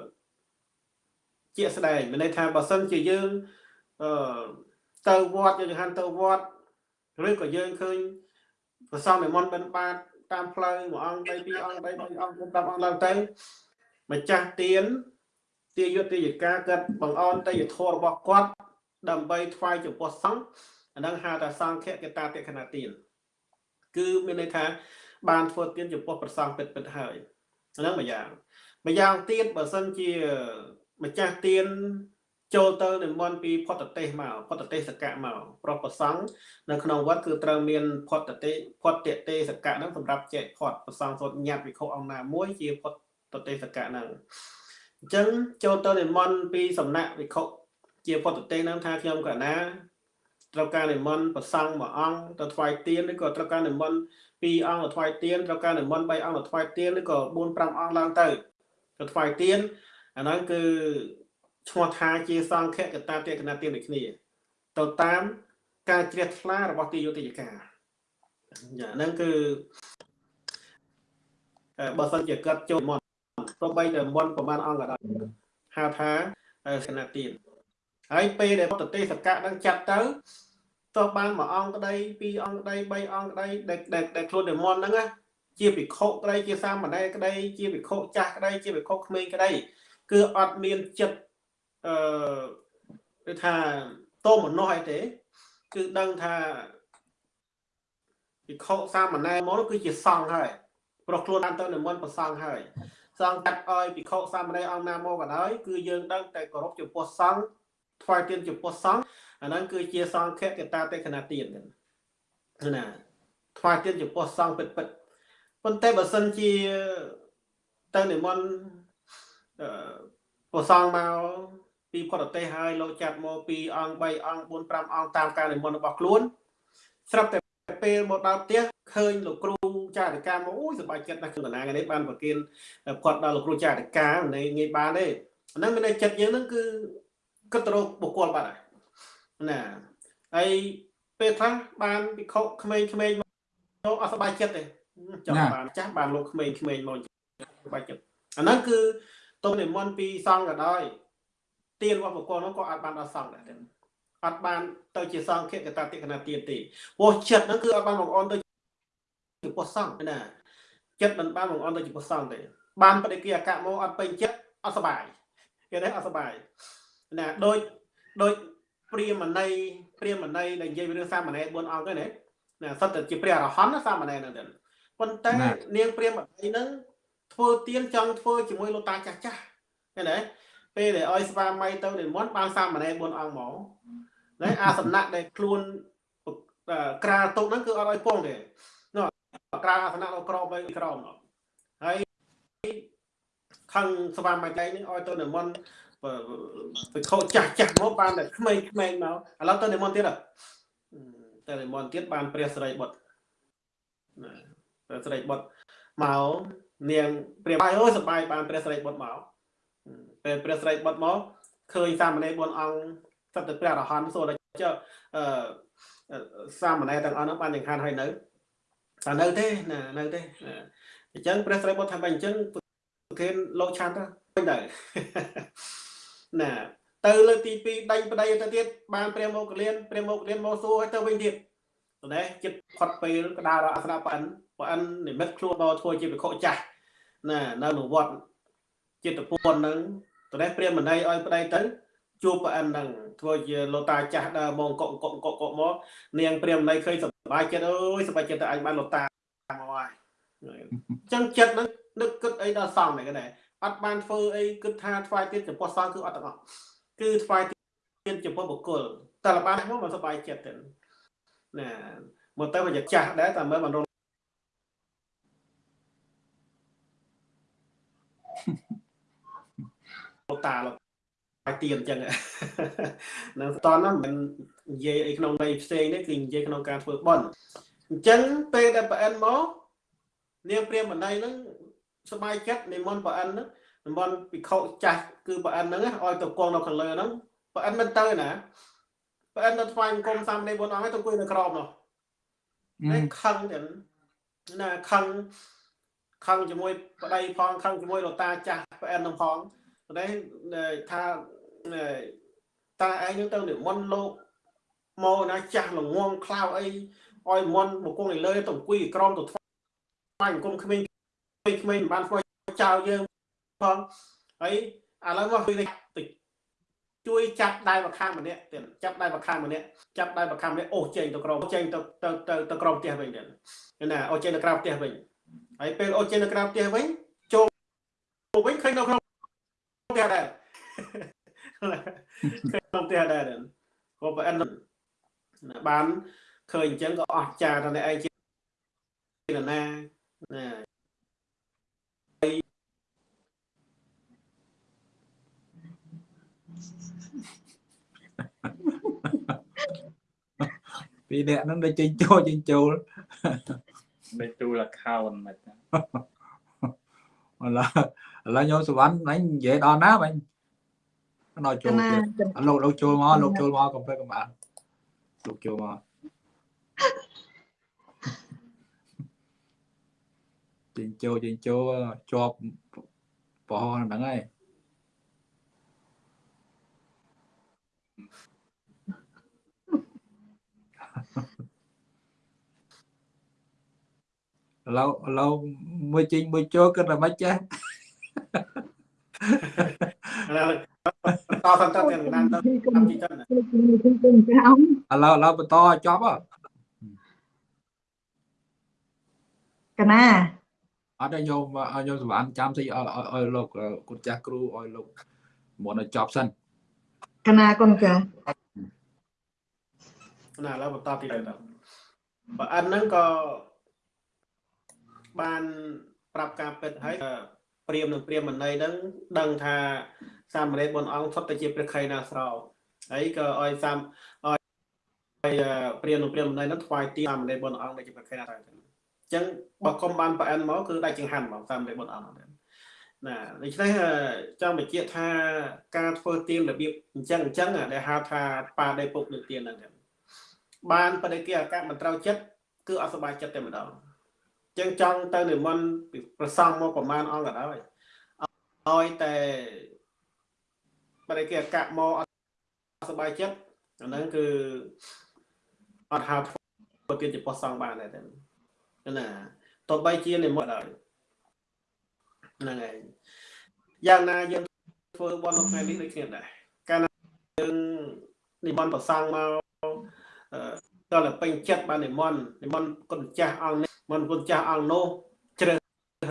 ជាក់ស្ដែងមានន័យថាបើសិនជាយើងអឺទៅវត្តយើងហាន់ទៅវត្តឬក៏យើងឃើញប្រសងនិមន្តបិណ្ឌបាតតាមផ្លូវមួយអង្គ3 2អង្គ3 3អង្គ10អង្គឡើងទៅម្ចាស់ទៀន ទាយុទ្ធយកាគាត់បង្អន់តយធម៌របស់គាត់ដើម្បីថ្វាយចំពោះសង្ឃអានឹងហៅថាសង្ឃកតាតិខណទានគឺមានន័យថាបានធ្វើទានចំពោះប្រសងពិតពិតហើយហ្នឹងមួយយ៉ាងមួយយ៉ាងទៀតបើសិនជាម្ចាស់ទានចូលទៅនិមន្តពីផុតទេសមកផុតទេសកៈមកប្រុសប្រសង់នៅក្នុងវត្តគឺត្រូវមានផុតទេផុតទេសកៈហ្នឹងសម្រាប់ចែកផុតប្រសង់សូត្រញាត់វិខុអង្គណាមួយជាផុតទេសកៈហ្នឹង អញ្ចឹងចូលទៅនិមន្តពីសំណាក់វិខុជាផុតទេសហ្នឹងថាខ្ញុំកណាត្រូវការនិមន្តប្រសង់មួយអង្គទៅថ្វាយទៀនឬក៏ត្រូវការនិមន្ត2អង្គទៅថ្វាយទៀនត្រូវការនិមន្ត3អង្គទៅថ្វាយទៀនឬក៏4 5អង្គឡើងទៅទៅថ្វាយទៀនអាហ្នឹងគឺឈ្មោះថាជាសង្ឃកតាតេកណាទៀនដូចគ្នាទៅតាមការជ្រះថ្លារបស់ទីយុតិយកាចាហ្នឹងគឺបើសិនជាគាត់ចូលមន្តទៅបីតែមន្តប្រហែលអង្គក៏ដោយហៅថាកណាទៀនហើយពេលដែលប្រទេសសកៈនឹងចាត់ទៅទោះបានមួយអង្គក្តីពីរអង្គក្តីបីអង្គក្តីដែលដែលខ្លួននិមន្តហ្នឹងណាជាភិក្ខុក្តីជាសាមណេរក្តីជាភិក្ខុចាស់ក្តីជាភិក្ខុក្មេងក្តីគឺអត់មានចិត្តអឺគឺថាតោមនោះអីទេគឺដឹងថាភិក្ខុសាមណេរមកគឺជាសង្ឃហើយព្រោះខ្លួនបានទៅនិមន្តប្រសង្ឃហើយ សង្ឃកាត់ឲ្យភិក្ខុសាមណេរអង្គណាមកក៏ដោយគឺយើងដឹងតែគោរពចំពោះសង្ឃថ្វាយទានចំពោះសង្ឃអាហ្នឹងគឺជាសង្ឃកតាតេខណទានណាថ្វាយទានចំពោះសង្ឃពិតពិតប៉ុន្តែបើសិនជាទៅនិមន្តអឺប្រសងមកពីផុតប្រទេសហើយលោកចាត់មកពីអង្គ3អង្គ4 5អង្គតាមការនិមន្តរបស់ខ្លួនស្រាប់តែពេលមកដល់ផ្ទះឃើញលោកគ្រូ ចារិកាមកអូយសប្បាយចិត្តណាស់គឺតាណានេះបានប្រគិនគាត់ដល់លោកគ្រូចារិកានៃងាយបានទេអាហ្នឹងមានតែចិត្តយើងហ្នឹងគឺគិតទៅរកបុគ្គលបាត់ហើយណាហើយពេលខ្លះបានពិខុក្មេងៗមកអត់សប្បាយចិត្តទេចង់បានចាស់បានលោកក្មេងៗមកបាច់ចិត្តអាហ្នឹងគឺទុំនិមន្តពីសង្ឃក៏ដោយទានរបស់បុគ្គលនោះក៏អាចបានដល់សង្ឃដែរទេអត់បានទៅជាសង្ឃកតាតិកណាទានទេព្រោះចិត្តហ្នឹងគឺអត់បានបងអនទៅ ជាពុទ្ធសង្ឃណាចិត្តមិនបានបងអនទៅជាពុទ្ធសង្ឃទេបានបដិគិអកមកអត់ពេញចិត្តអត់សុបាយគេទេអត់សុបាយណាដូចដូចព្រាមណីព្រាមណីដែលនិយាយពីរឿងសាមណេរ4អង្គហ្នឹងណាណាសិតតែជាព្រះអរហន្តណាសាមណេរហ្នឹងទៅប៉ុន្តែនាងព្រាមណីហ្នឹងធ្វើទៀនចង់ធ្វើជាមួយលោកតាចាស់ចាស់ឃើញទេពេលដែលឲ្យស្វាមីទៅនិមន្តបានសាមណេរ4អង្គមកណាអាសំណាក់ដែលខ្លួនក្រាលទុកហ្នឹងគឺអត់ឲ្យពងទេនោះ ក្រាលអាសនៈលោកក្របទៅក្រោមហើយខឹងស្វាមីតែនេះឲ្យទៅនិមន្តទៅខោចាស់ចាស់មកបានតែក្មេងក្មេងមកឥឡូវទៅនិមន្តទៀតតែនិមន្តទៀតបានព្រះសិរីបុត្រណាព្រះសិរីបុត្រមកនាងព្រះបាយអូសបាយបានព្រះសិរីបុត្រមកពេលព្រះសិរីបុត្រមកឃើញសាមណេរ4អង្គសត្វតែព្រះអរហន្តសូត្រចុះអឺសាមណេរទាំងអស់នោះបានយ៉ាងខានហើយនៅ តែនៅទេណានៅទេអញ្ចឹងព្រះសិរីបុត្រថាបែបអញ្ចឹងប្រធានលោកឆាន់ទៅទៅណាទៅលើកទី2ដេញប្តីទៅទៀតបានព្រះមោគលានព្រះមោគលានមកសួរឲ្យទៅវិញទៀតតែចិត្តផុតពេលកដាលអាសនៈប៉ិនប៉ិននិមិត្តខ្លួនមកធ្វើជាវិខុចាស់ណានៅនៅវត្តចិត្តពន្ធហ្នឹងតែព្រះមណីឲ្យប្តីទៅ ជួបប៉ិនហ្នឹងធ្វើជាលោតាចាស់ដើរមកកក់កក់កក់កក់មកនាងព្រះមណីឃើញសប្បាយចិត្តអើយសប្បាយចិត្តតែអញបានលោតាមកហើយអញ្ចឹងចិត្តហ្នឹងនឹកគិតអីដល់សំហ្នឹងដែរអត់បានធ្វើអីគិតថាថ្វាយទៀតចំពោះសង្ឃគឺអត់ទាំងអស់គឺថ្វាយទៀតចំពោះបុគ្គលតែលបានមកមិនសប្បាយចិត្តទេណាមកទៅមកចាស់ដែរតែមើលមិនរងលោកតាលោក ហើយទៀនអញ្ចឹងនៅតនហ្នឹងមិននិយាយអីក្នុងន័យផ្សេងទេគឺនិយាយក្នុងការធ្វើបន់អញ្ចឹងពេលដែលប្រអិនមកនាងព្រាមបណ្ដៃហ្នឹងសบายចិត្តនិមន្តប្រអិនហ្នឹងនិមន្តពិខុចាស់គឺប្រអិនហ្នឹងឲ្យទៅគង់នៅខាងលើហ្នឹងប្រអិនមិនទៅណាប្រអិនទៅថ្វាយអង្គមសាមណេរ4អង្គឲ្យទៅអង្គុយនៅក្រោមនោះតែខឹងចឹងណាខឹងខឹងជាមួយប្តីផងខឹងជាមួយលោកតាចាស់ប្រអិននឹងផងតែថា តាឯងនឹងទៅនិមន្តលោកមកណាចាស់ល្ងងខ្លៅអីឲ្យមន់មកគង់នៅលើទៅអង្គុយក្រោមទៅថ្វាយអង្គមក្មេងក្មេងមិនបានធ្វើចោលយើងផងហើយឥឡូវមកគឺតិចជួយចាប់ដៃមកខាងម្នាក់ទៀតចាប់ដៃមកខាងម្នាក់ចាប់ដៃមកខាងម្នាក់អូសចេញទៅក្រោមចេញទៅទៅទៅទៅក្រោមផ្ទះវិញទៀតណាអូសចេញទៅក្រៅផ្ទះវិញហើយពេលអូសចេញទៅក្រៅផ្ទះវិញចូលវិញឃើញនៅក្នុងផ្ទះដែរ ក្នុងផ្ទះដែរក៏ប្រអិនបានឃើញអញ្ចឹងក៏អស់ចាថាឯងជាណាណាពីរនាក់ហ្នឹងដូចចេញចូលចេញចូលដូចទូល account មិនឥឡូវឥឡូវញោមសវណ្ណអញនិយាយដល់ណាបាញ់ ដល់ចូលលោកលោកចូលមកលោកចូលមកកុំភ្លេចកំបានលោកចូលមកចេញចូលចេញចូលជាប់ប្រហោះហ្នឹងហើយឥឡូវឥឡូវមួយចេញមួយចូលគិតតែមិនចេះឥឡូវ តសន្តទាំងណានទៅតាមទីចឹងឥឡូវឥឡូវបន្តឲ្យចប់ហ៎កណាអត់ឲ្យញោមឲ្យញោមសវណ្ណចាំតិចឲ្យឲ្យលោកគុណចាស់គ្រូឲ្យលោកមុនឲ្យចប់សិនកណាគុណចាស់ណាឥឡូវបន្តទីទៅបើអិនហ្នឹងក៏បានប្រាប់ការពិតហើយព្រាមនិងព្រាមមណីហ្នឹងដឹងថា សាមណេរ4អង្គសុទ្ធតែជាព្រះខៃណាស្រោហើយក៏ឲ្យសាមឲ្យព្រាមនិងព្រាមមណីហ្នឹងថ្វាយទីសាមណេរ4អង្គដែលជាព្រះខៃណាស្រោអញ្ចឹងបើគុំបានប្រអិនមកគឺដាច់ចង្ហាន់មកសាមណេរ4អង្គហ្នឹងណាដូច្នេះចង់បញ្ជាក់ថាការធ្វើទៀនរបៀបអញ្ចឹងអញ្ចឹងដែលហៅថាបាដេពុកនឹងទៀនហ្នឹងបានបដិគិអកៈមិនត្រូវចិត្តគឺអសបាយចិត្តតែម្ដងចឹងចង់ទៅនិមន្តប្រសងមកប្រមាណអង្គក៏ដោយឲ្យតែ បើគេអកៈមកអត់សบายចិត្តអាហ្នឹងគឺអត់ហៅធ្វើទៀតជាប៉ុស្តិ៍សងបានដែរណាតបីជានិមន្តដល់ហ្នឹងហើយយ៉ាងណាយើងធ្វើបន់នៅថ្ងៃនេះដូចគ្នាដែរកាលណាយើងនិមន្តប្រសងមកតើតែពេញចិត្តបាននិមន្តនិមន្តគុណចាស់អង្គនេះនិមន្តគុណចាស់អង្គនោះជ្រើស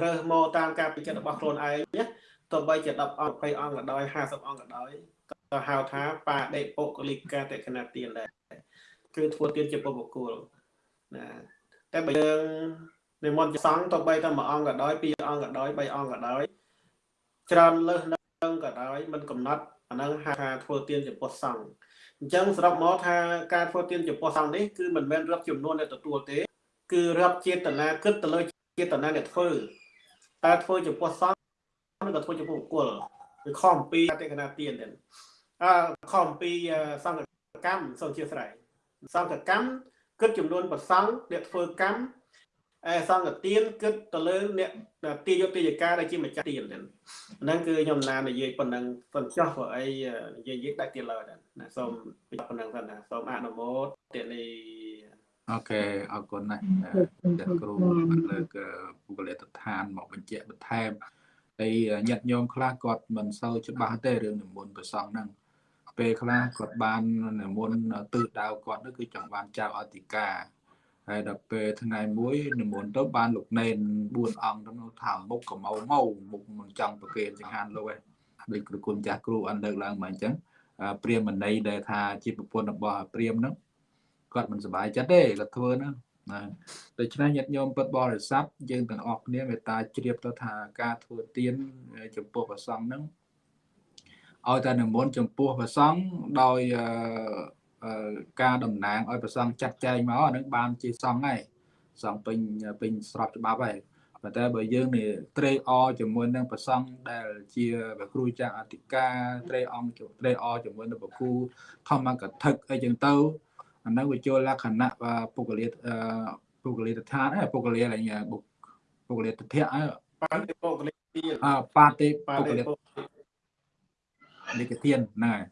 រើសមកតាមការពេញចិត្តរបស់ខ្លួនឯងណា ទោះបីជា10អង្គ20អង្គក៏ដោយ50អង្គក៏ដោយក៏ហៅថាបាដេបុគ្គលិកាតេកណទានដែរគឺធ្វើទានជាពុទ្ធបុគ្គលណាតែបើយើងនិមន្តជាសង្ឃទោះបីតែមួយអង្គក៏ដោយពីរអង្គក៏ដោយបីអង្គក៏ដោយច្រើនលើសនឹងក៏ដោយមិនកំណត់អានឹងហៅថាធ្វើទានចំពោះសង្ឃអញ្ចឹងសរុបមកថាការធ្វើទានចំពោះសង្ឃនេះគឺមិនមែនរាប់ចំនួនអ្នកទទួលទេ គឺរាប់ចេតនាគិតទៅលើចេតនាអ្នកធ្វើតើធ្វើចំពោះសង្ឃឬ ក៏ធ្វើចំពោះបុគ្គលគឺខុសអំពីអតិកណាទានទេអឺខុសអំពីសង្ឃកម្មសូមជាស្រ័យសង្ឃកម្មគិតចំនួនប្រសង់អ្នកធ្វើកម្មអេសង្ឃទានគិតទៅលើអ្នកទាយុទ្ធយកាដែលជាម្ចាស់ទានហ្នឹងគឺខ្ញុំណានិយាយប៉ុណ្ណឹងប៉ុនចោះព្រោះអីនិយាយនិយាយដាច់ទៀតលើណាសូមប៉ុណ្ណឹងសិនណាសូមអនុមោទនាអូខេអរគុណណាស់ចាគ្រូបានលើកពុកលិតដ្ឋានមកបញ្ជាក់បន្ថែម ហើយញាតិញោមខ្លះគាត់មិនសូវច្បាស់ទេរឿងនិមន្តប្រសងហ្នឹងពេលខ្លះគាត់បាននិមន្តទិសដៅគាត់នោះគឺចង់បានចៅអធិការហើយដល់ពេលថ្ងៃមួយនិមន្តទៅបានលោកណេន4អង្គទៅថាមុខកមៅមកមុខមិនចង់ប្រគេនចង្ហាន់លោកឯងដូចគ្រូគុណចាស់គ្រូអនលើកឡើងមកអញ្ចឹងព្រាមណីដែលថាជាប្រពន្ធរបស់ព្រាមហ្នឹងគាត់មិនសប្បាយចិត្តទេគាត់ធ្វើហ្នឹង ណាដូច្នេះញាតិញោមពុទ្ធបរិស័ទយើងទាំងអស់គ្នាមេត្តាជ្រាបទៅថាការធ្វើទានចំពោះព្រះសង្ឃហ្នឹងឲ្យតែនិមន្តចំពោះព្រះសង្ឃដោយការតំណាងឲ្យព្រះសង្ឃចាត់ចែងមកអានឹងបានជាសង្ឃហើយសង្ឃពេញពេញស្របច្បាប់ហើយប៉ុន្តែបើយើងនេះត្រេកអរជាមួយនឹងព្រះសង្ឃដែលជាព្រះគ្រូចាស់អធិការត្រេកអង្គត្រេកអរជាមួយនឹងព្រះគ្រូធម្មកថាអីចឹងទៅ អានឹងវាចូលលក្ខណៈពុកលាពុកលាតឋានពុកលាអីពុកលាតធៈបាតិពុកលាអបាតិពុកលានិកធានហ្នឹងហើយ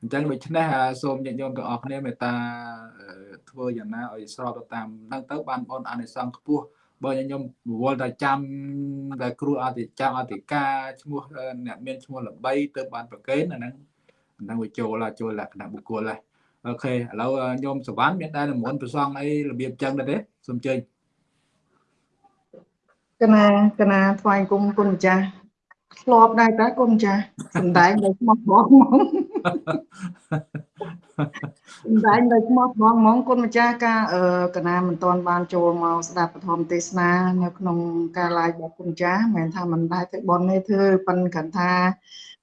អញ្ចឹងដូច្នេះសូមញាតិញោមទាំងអស់គ្នាមេត្តាធ្វើយ៉ាងណាឲ្យស្របទៅតាមហ្នឹងទៅបានបងអានិសង្ឃខ្ពស់បើញាតិញោមវល់តែចាំតែគ្រូអធិចាំអធិការឈ្មោះអ្នកមានឈ្មោះល្បីទៅបានប្រកេនអាហ្នឹងហ្នឹងវាចូលចូលលក្ខណៈបុគ្គលហើយ អូខេឥឡូវញោមសវណ្ណមានតែនិមន្តប្រសងអីរបៀបចឹងដែរទេសូមជើញកណាកណាថ្វាយគុំគុណម្ចាស់ធ្លាប់ដែរតើគុំចាស់សំដែងដោយស្មោះបងហ្មងសំដែងដោយស្មោះបងហ្មងគុណម្ចាស់ការអឺកណាមិនទាន់បានចូលមកស្ដាប់ពធមទេសនានៅក្នុងការ live របស់គុណម្ចាស់មិនមែនថាមិនដែរទៅបនទេធ្វើប៉ុន្តែគ្រាន់ថា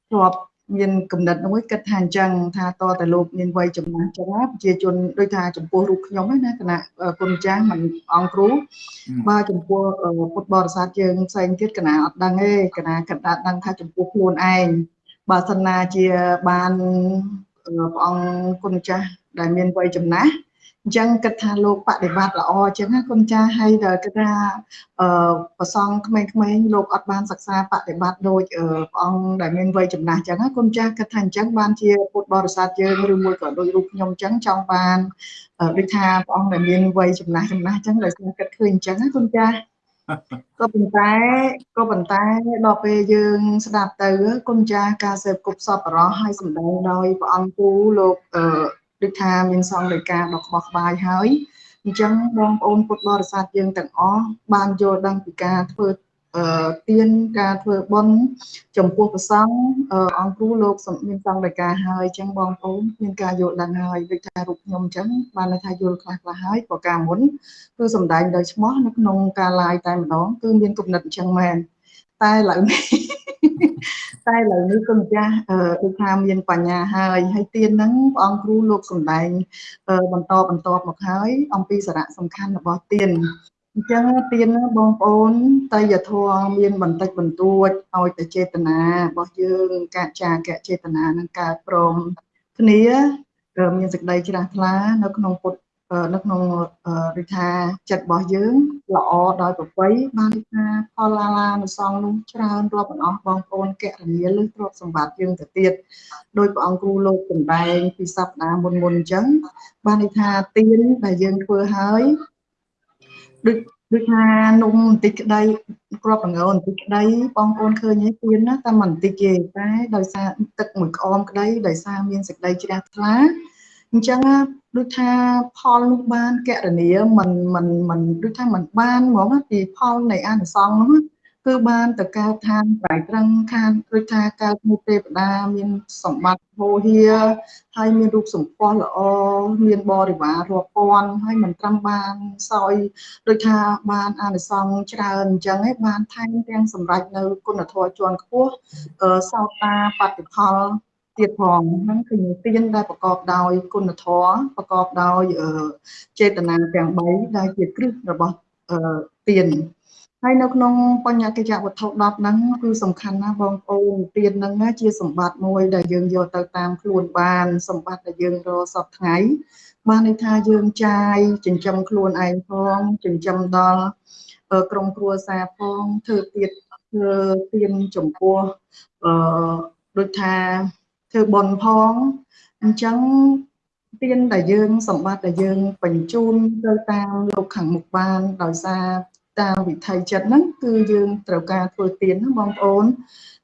ធ្លាប់ មានកំណត់មួយគិតថាអញ្ចឹងថាតតែលោកមានវ័យចំណាស់ចឹងណាប្រជាជនដូចថាចំពោះរូបខ្ញុំណាគណៈគុណចាស់មិនអង្គគ្រូបើចំពោះពុទ្ធបរិស័ទយើងផ្សេងទៀតគណៈអត់ដឹងទេគណៈគណៈដឹងថាចំពោះខ្លួនឯងបើសិនណាជាបានព្រះអង្គគុណចាស់ដែលមានវ័យចំណាស់ អញ្ចឹងគិតថាលោកបដិបត្តិល្អអញ្ចឹងណាគុណចាស់ហើយដល់គិតថាអឺប្រសងក្មេងៗលោកអត់បានសិក្សាបដិបត្តិដូចព្រះអង្គដែលមានវ័យចំណាស់អញ្ចឹងណាគុណចាស់គិតថាអញ្ចឹងបានជាពុទ្ធបរិស័ទយើងឬមួយក៏ដូចរូបខ្ញុំអញ្ចឹងចង់បានដូចថាព្រះអង្គដែលមានវ័យចំណាស់ចំណាស់អញ្ចឹងដោយខ្ញុំគិតឃើញអញ្ចឹងណាគុណចាស់ក៏ប៉ុន្តែក៏ប៉ុន្តែដល់ពេលយើងស្ដាប់ទៅគុណចាស់ការសេពគប់សពរោះឲ្យសម្ដែងដោយព្រះអង្គគូលោកអឺ ដូចថាមានសង្ឃលេខាដ៏ក្បោះក្បាយហើយអញ្ចឹងបងប្អូនពុទ្ធបរិស័ទយើងទាំងអស់បានយល់ដឹងពីការធ្វើអឺទៀនការធ្វើបុណ្យចំពោះព្រះសង្ឃអង្គគ្រូលោកមានសង្ឃលេខាហើយអញ្ចឹងបងប្អូនមានការយល់ដឹងហើយដូចថារូបខ្ញុំអញ្ចឹងបានន័យថាយល់ខ្លះខ្លះហើយព្រោះការមុនគឺសំដែងដោយឈ្មោះនៅក្នុងការ live តែម្ដងគឺមានគំនិតអញ្ចឹងមែន តែឥឡូវនេះតែឥឡូវនេះគុណម្ចាស់ដូចថាមានបញ្ញាហើយហើយទៀនហ្នឹងព្រះអង្គគ្រូលោកសំដែងបន្តបន្តមកហើយអំពីសារៈសំខាន់របស់ទៀនអញ្ចឹងទៀនបងប្អូនតយធម៌មានបន្តិចបន្តួចឲ្យតែចេតនារបស់យើងកាចាកៈចេតនានឹងកើតព្រមគ្នាមានសេចក្តីជ្រះថ្លានៅក្នុងពុទ្ធ នៅក្នុងរិថាចិត្តរបស់យើងល្អដោយប្រពៃបានថាផលឡាឡានុសងនោះច្រើនរាប់មិនអស់បងប្អូនកណនីលើទ្រព្យសម្បត្តិយើងទៅទៀតដោយព្រះអង្គគ្រូលោកសម្ដែងពីសប្តាហ៍មុនមុនអញ្ចឹងបានន័យថាទានដែលយើងធ្វើហើយដូចដូចថានំបន្តិចក្តីគ្រាប់បង្អបន្តិចក្តីបងប្អូនឃើញទេទៀនណាតែមិនបន្តិចទេតែដោយសារទឹកមួយក្អមក្តីដោយសារមានសេចក្តីជ្រះថ្លា អញ្ចឹងដូចថាផលនោះបានកណនីមិនមិនមិនដូចថាមិនបានហ្មងពីផលនៃអានិសង្សនោះគឺបានទៅកើតឋានប្រៃត្រឹងខានដូចថាកើតមុខទេវតាមានសម្បត្តិហោហៀហើយមានរូបសម្ផស្សល្អមានបរិវាររាប់ពាន់ហើយមិនត្រឹមបានសោយដូចថាបានអានិសង្សច្រើនអញ្ចឹងឯងបានថែមទាំងសម្រេចនៅគុណធម៌ជាន់ខ្ពស់សោតាបតិផល ទៀតផងហ្នឹងគឺទានដែលប្រកបដោយគុណធម៌ប្រកបដោយចេតនាទាំង3ដែលជាគ្រឹះរបស់ទានហើយនៅក្នុងបញ្ញកិច្ចវត្ថុ10ហ្នឹងគឺសំខាន់ណាស់បងប្អូនទានហ្នឹងជាសម្បត្តិមួយដែលយើងយកទៅតាមខ្លួនបាន សម្បត្តិដែលយើងរកសពថ្ងៃបានន័យថាយើងចាយចិញ្ចឹមខ្លួនឯងផងចិញ្ចឹមដល់ក្រុមគ្រួសារផងធ្វើទៀតធ្វើទានចំពោះអឺដូចថា ធ្វើបន់ផងអញ្ចឹងទានដែលយើងសម្បត្តិដែលយើងបញ្ជូនទៅតាមលោកខាងមុខបានដោយសារតាមវិថីចិត្តហ្នឹងគឺយើងត្រូវការធ្វើទានណាបងប្អូន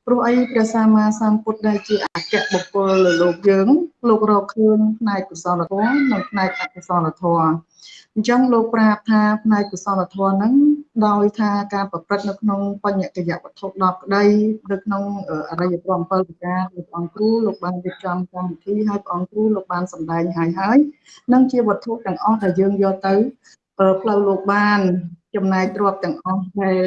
ព្រោះអីព្រះសម្មាសម្ពុទ្ធដែលជាអគ្គបុគ្គលលើលោកយើងលោករកឃើញផ្នែកកុសលធម៌និងផ្នែកអកុសលធម៌អញ្ចឹងលោកប្រាប់ថាផ្នែកកុសលធម៌ហ្នឹង ដោយថាការប្រព្រឹត្តនៅក្នុងបញ្ញកិយវត្ថុ10ក្តីនៅក្នុងអរិយធម៌7ប្រការលោកអង្គគ្រូលោកបានរៀបចំកម្មវិធីហើយព្រះអង្គគ្រូលោកបានសម្ដែងហើយហើយនឹងជាវត្ថុទាំងអស់ដែលយើងយកទៅផ្លូវលោកបានចំណែកទ្រពទាំងអស់ដែល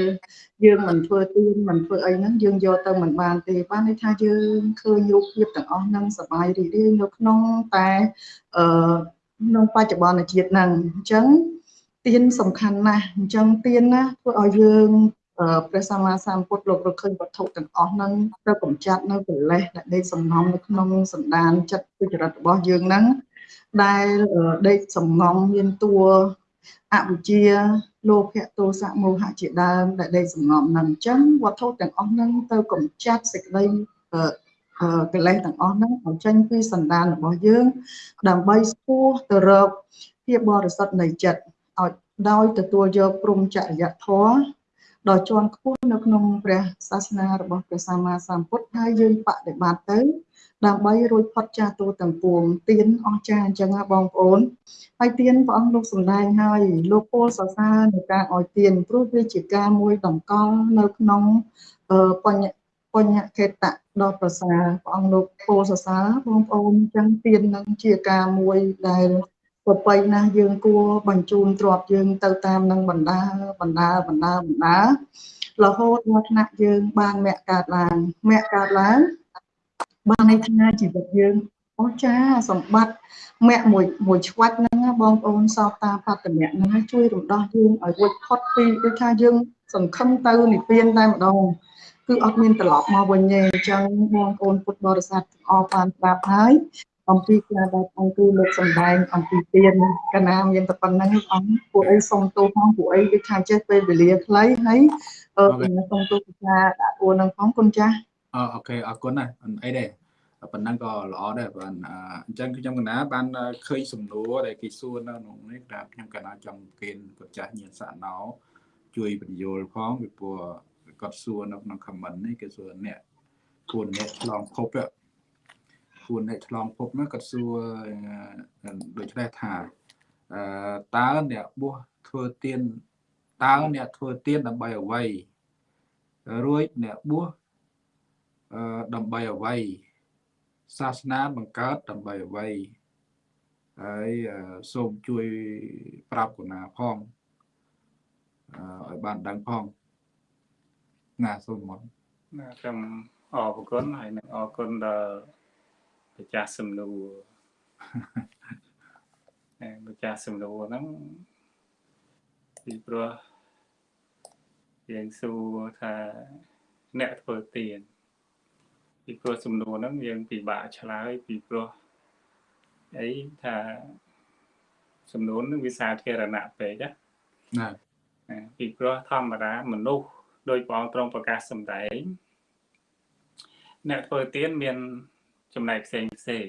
យើងមិនធ្វើទៀនមិនធ្វើអីហ្នឹងយើងយកទៅមិនបានទេបានន័យថាយើងឃើញរូបភាពទាំងអស់ហ្នឹងសบายរីករាយនៅក្នុងតែអឺក្នុងបច្ចុប្បន្នជាតិហ្នឹងអញ្ចឹង ទៀនសំខាន់ណាស់អញ្ចឹងទៀនណាធ្វើឲ្យយើងព្រះសម្មាសម្ពុទ្ធលោករកឃើញវត្ថុទាំងអស់ហ្នឹងទៅកម្ចាត់នៅកិលេសដែលដេកសំងំនៅក្នុងសន្តានចិត្តវិចរិតរបស់យើងហ្នឹងដែលដេកសំងំមានតួអវិជ្ជាលោភៈទោសៈមោហៈជាដើមដែលដេកសំងំនឹងអញ្ចឹងវត្ថុទាំងអស់ហ្នឹងទៅកម្ចាត់សេចក្តីកិលេសទាំងអស់ហ្នឹងឲ្យចេញពីសន្តានរបស់យើង ដើម្បីស្ពោះទៅរកភាពបរិសុទ្ធនៃចិត្តឲ្យ ដោយទទួលយកព្រមចរិយធម៌ដ៏ជាន់ខ្ពស់នៅក្នុងព្រះសាសនារបស់ព្រះសម្មាសម្ពុទ្ធហើយយើងបដិបត្តិទៅ ដើម្បីរួចផុតចាស់ទូទាំងពួងទៀនអស់ចាអញ្ចឹងណាបងប្អូនហើយទៀនព្រះអង្គលោកសម្ដែងហើយលោកពោលសរសើរនៃការឲ្យទៀនព្រោះវាជាការមួយតម្កល់នៅក្នុងបញ្ញបញ្ញខេតៈដ៏ប្រសើរព្រះអង្គលោកពោលសរសើរបងប្អូនអញ្ចឹងទៀននឹងជាការមួយដែល ប្របីណាស់យើងគួរបញ្ជូនទ្រព្យយើងទៅតាមនឹងបណ្ដាបណ្ដាបណ្ដាបណ្ដារហូតដល់ថ្នាក់យើងបានមគ្គកើតឡើងមគ្គកើតឡើងបានន័យថាជីវិតយើងអូចាសម្បត្តិមគ្គមួយមួយឆ្វាច់ហ្នឹងបងប្អូនសោកតាបត្តមៈហ្នឹងជួយរំដោះយើងឲ្យរួចផុតពីដូចថាយើង សង្ឃឹមទៅនិព្វានតែម្ដងគឺអត់មានត្រឡប់មកវិញទេអញ្ចឹងបងប្អូនពុទ្ធបរិស័ទទាំងអស់បានប្រាប់ហើយ អំពីការដែលអង្គគឺលើកសម្ដែងអំពីទានកណាមានតែប៉ុណ្្នឹងអង្គពួកអីសុំទោសផងពួកអីដូចថាចេះពេលវេលាខ្លីហើយអឺសុំទោសថាដាក់ពួកនឹងផងគុណចាស់អូខេអរគុណណាអីដែរប៉ុណ្ណឹងក៏ល្អដែរបាទអញ្ចឹងខ្ញុំកណាបានឃើញសំណួរដែលគេសួរនៅក្នុងនេះតែខ្ញុំកណាចង់គៀនគាត់ចាស់ញាណសាណោជួយបញ្យល់ផងពីព្រោះគាត់សួរនៅក្នុង comment នេះគេសួរអ្នកគួរអ្នកឆ្លងភព គួរអ្នកឆ្លងភពនោះគាត់សួរដូចនេះថាអឺតើអ្នកបួសធ្វើទៀនតើអ្នកធ្វើទៀនដើម្បីអ្វីរួចអ្នកបួសអឺដើម្បីអ្វីសាសនាបង្កើតដើម្បីអ្វីហើយសូមជួយប្រាប់កណាផងឲ្យបានដឹងផងណាសូមមកណាខ្ញុំអរគុណហើយនឹងអរគុណដល់ ម្ចាស់សំណួរម្ចាស់សំណួរហ្នឹងពីព្រោះយើងសួរថាអ្នកធ្វើទៀនពីព្រោះសំណួរហ្នឹងយើងពិបាកឆ្លើយពីព្រោះអីថាសំណួរនឹងវាសាធារណៈពេកណាណាពីព្រោះធម្មតាមនុស្សដោយព្រះអង្គទ្រង់ប្រកាសសម្ដែងអ្នកធ្វើទានមាន ចំណែកផ្សេងផ្សេង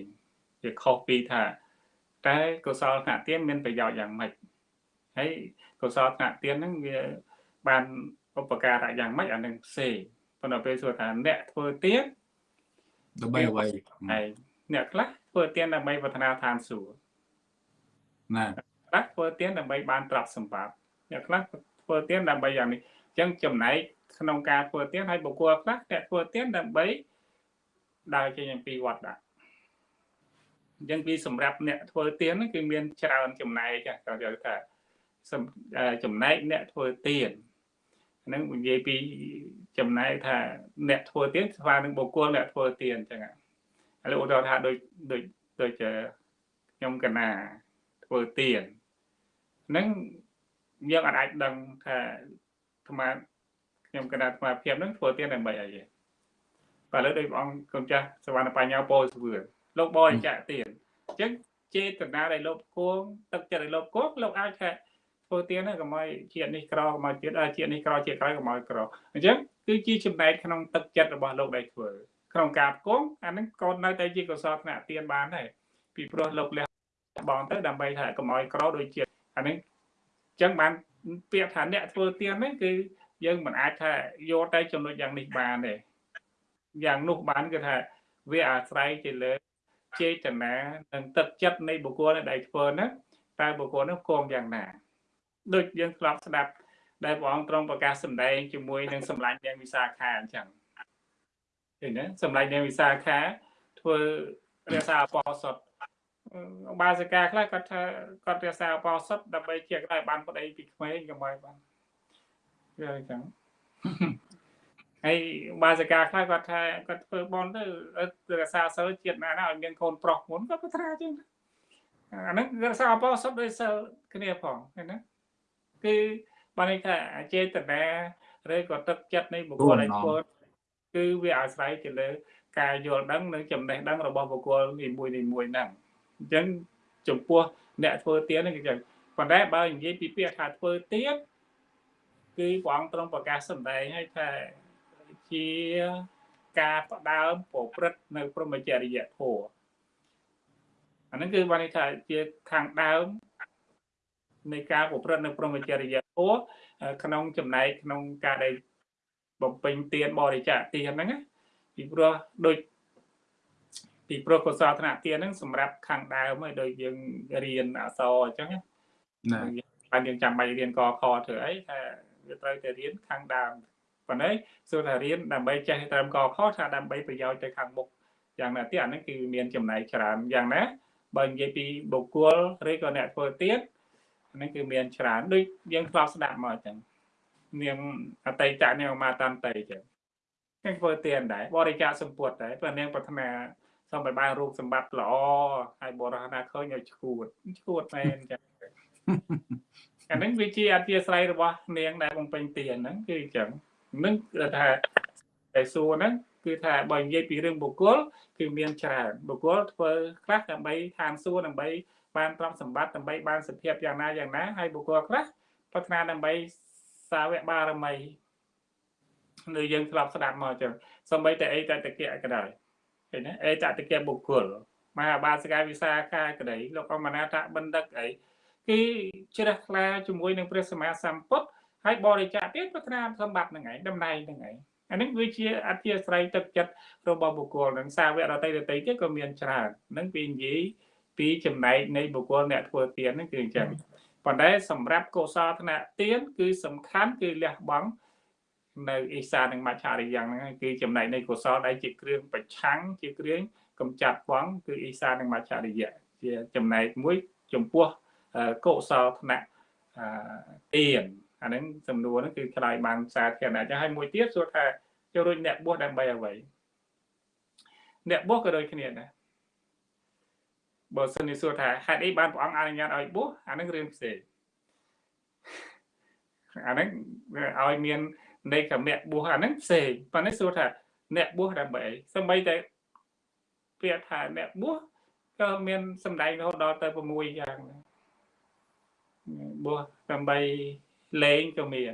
វាខុសពីថាតែកុសលថ្នាក់ទានមានប្រយោជន៍យ៉ាងម៉េចហើយកុសលថ្នាក់ទានហ្នឹងវាបានឧបការៈយ៉ាងម៉េចអានឹងផ្សេងប៉ុន្តែពេលសួរថាអ្នកធ្វើទានដើម្បីអ្វីហើយអ្នកខ្លះធ្វើទានដើម្បីប្រាថ្នាឋានសួគ៌ណាខ្លះធ្វើទានដើម្បីបានទ្រព្យសម្បត្តិអ្នកខ្លះធ្វើទានដើម្បីយ៉ាងនេះអញ្ចឹងចំណែកក្នុងការធ្វើទានហើយបុគ្គលខ្លះតែធ្វើទានដើម្បី ដើរចេញអំពីវត្តដាក់អញ្ចឹងពីសម្រាប់អ្នកធ្វើទានហ្នឹងគឺមានច្រើនចំណែកចាគាត់យល់ថាសំអឺចំណែកអ្នកធ្វើទានហ្នឹងនិយាយពីចំណែកថាអ្នកធ្វើទានស្មើនឹងបុគ្គលអ្នកធ្វើទានអញ្ចឹងឥឡូវឧទាហរណ៍ថាដូចដូចដូចជាខ្ញុំកណាធ្វើទានហ្នឹងយើងអាចដឹងថាអាត្មាខ្ញុំកណាអាត្មាភាពហ្នឹងធ្វើទានដើម្បីអីទេ បើលើដោយព្រះអង្គគុណចាស់សវណ្ណបញ្ញាពោលសវឿនលោកបរិច្ចាគទានអញ្ចឹងចេតនាដែលលោកគងទឹកចិត្តដែលលោកគងលោកអាចថាធ្វើទានហ្នឹងកុំឲ្យជាតិនេះក្រកុំឲ្យជាតិជាតិនេះក្រជាតិក្រោយកុំឲ្យក្រអញ្ចឹងគឺជាចំណែកក្នុងទឹកចិត្តរបស់លោកដែលធ្វើក្នុងការគងអាហ្នឹងក៏នៅតែជាកុសលថ្នាក់ទានបានដែរពីព្រោះលោកលះបងទៅដើម្បីថាកុំឲ្យក្រដូចជាតិអាហ្នឹងអញ្ចឹងបានពាក្យថាអ្នកធ្វើទានហ្នឹងគឺយើងមិនអាចថាយកតែចំណុចយ៉ាងនេះបានទេ យ៉ាងនោះបានគឺថាវាអាស្រ័យទៅលើចេតនានិងទឹកចិត្តនៃបុគ្គលដែលធ្វើហ្នឹងតើបុគ្គលនោះគងយ៉ាងណាដូចយើងធ្លាប់ស្ដាប់ដែលព្រះអង្គទ្រង់ប្រកាសសម្ដែងជាមួយនឹងសម្លាញ់នាងវិសាខាអញ្ចឹងឃើញទេសម្លាញ់នាងវិសាខាធ្វើរក្សាអបោសុតបាសិកាខ្លះគាត់ថាគាត់រក្សាអបោសុតដើម្បីជាកឲ្យបានប្តីពីក្មេងកុំឲ្យបានវាអញ្ចឹង ហើយបាសិកាខ្លះគាត់ថាគាត់ធ្វើបន់ទៅរក្សាសិលជាតិណាណាឲ្យមានកូនប្រុសមុនគាត់ប្រាថ្នាចឹងអាហ្នឹងរក្សាអបោសុតដោយសិលគ្នាផងឃើញណាគឺបានន័យថាចេតនាឬក៏ទឹកចិត្តនៃបុគ្គលដែលធ្វើគឺវាអាស្រ័យទៅលើ ការយល់ដឹងនិងចំណេះដឹងរបស់បុគ្គលនីមួយនីមួយហ្នឹងអញ្ចឹងចំពោះអ្នកធ្វើទៀនហ្នឹងគឺចឹងប៉ុន្តែបើនិយាយពីពាក្យថាធ្វើទៀនគឺព្រះអង្គទ្រង់ប្រកាសសម្ដែងឲ្យថា ជាការផ្ដើមប្រព្រឹត្តនៅព្រមចរិយធម៌អាហ្នឹងគឺបានន័យថាជាខាងដើមនៃការប្រព្រឹត្តនៅព្រមចរិយធម៌ក្នុងចំណែកក្នុងការដែលបំពេញទានបរិច្ចាគទានហ្នឹងណាពីព្រោះដូចពីព្រោះកុសលធនៈទានហ្នឹងសម្រាប់ខាងដើមហើយដូចយើងរៀនអក្សរអញ្ចឹងណាបានយើងចាំបាច់រៀនកខធ្វើអីថាវាត្រូវតែរៀនខាងដើម ប៉ុន្តែសួរថារៀនដើម្បីចេះត្រឹមកខថាដើម្បីប្រយោជន៍ទៅខាងមុខយ៉ាងណាទៀតអាហ្នឹងគឺមានចំណែកច្រើនយ៉ាងណាបើនិយាយពីបុគ្គលឬក៏អ្នកធ្វើទៀតហ្នឹងគឺមានច្រើនដូចយើងធ្លាប់ស្ដាប់មកអញ្ចឹងនាងអតីតនាងមកតាន់តៃអញ្ចឹងគេធ្វើទៀនដែរបរិច្ចាគសម្ពុតដែរព្រោះនាងប្រាថ្នាសូមឲ្យបានរូបសម្បត្តិល្អហើយបរិះណាឃើញឲ្យឈួតឈួតមែនអញ្ចឹងអាហ្នឹងវាជាអធិស្ឋ័យរបស់នាងដែលបំពេញទៀនហ្នឹងគឺអញ្ចឹង នឹងគឺថាតែសួរហ្នឹងគឺថាបើនិយាយពីរឿងបុគ្គលគឺមានច្រើនបុគ្គលធ្វើខ្លះដើម្បីឋានសួគ៌ដើម្បីបានទ្រព្យសម្បត្តិដើម្បីបានសភាពយ៉ាងណាយ៉ាងណាហើយបុគ្គលខ្លះប្រាថ្នាដើម្បីសាវកបារមីនៅយើងធ្លាប់ស្ដាប់មកចឹងសំបីតែអីតតកៈក៏ដោយឃើញណាអីតតកៈបុគ្គលមហាបាសិកាវិសាខាក្តីលោកអមណាតបណ្ឌិតអីគឺជ្រះថ្លាជាមួយនឹងព្រះសម្មាសម្ពុទ្ធ ហើយបរិច្ចាគទៀតប្រាថ្នាសម្បត្តិហ្នឹងឯងតំណែងហ្នឹងឯងអានេះវាជាអធិស្ស្រ័យទឹកចិត្តរបស់បុគ្គលនឹងសាវករតីរតីទៀតក៏មានច្រើននឹងពីនិយាយពីចំណែកនៃបុគ្គលអ្នកធ្វើទានហ្នឹងគឺអញ្ចឹងប៉ុន្តែសម្រាប់កុសលធនៈទានគឺសំខាន់គឺលះបង់នៅអេសានិងមច្ឆរិយ៉ាងហ្នឹងគឺចំណែកនៃកុសលដែលជាគ្រឿងប្រឆាំងជាគ្រឿងកំចាត់បងគឺអេសានិងមច្ឆរិយៈជាចំណែកមួយចំពោះកុសលធនៈទាន អាហ្នឹងសំណួរហ្នឹងគឺឆ្លើយបានសាធារណៈចឹងហើយមួយទៀតសួរថាចូលរួចអ្នកបួសដើម្បីអ្វីអ្នកបួសក៏ដូចគ្នាដែរបើសិនជាសួរថាហេតុអីបានព្រះអង្គអនុញ្ញាតឲ្យបួសអាហ្នឹងរឿងផ្សេងអាហ្នឹងឲ្យមាននៃកមៈបួសអាហ្នឹងផ្សេងប៉ុន្តែសួរថាអ្នកបួសដើម្បីអីសម្បីតែពាក្យថាអ្នកបួសក៏មានសម្ដែងរហូតដល់ទៅ6យ៉ាងបួសដើម្បី លេងក៏មាន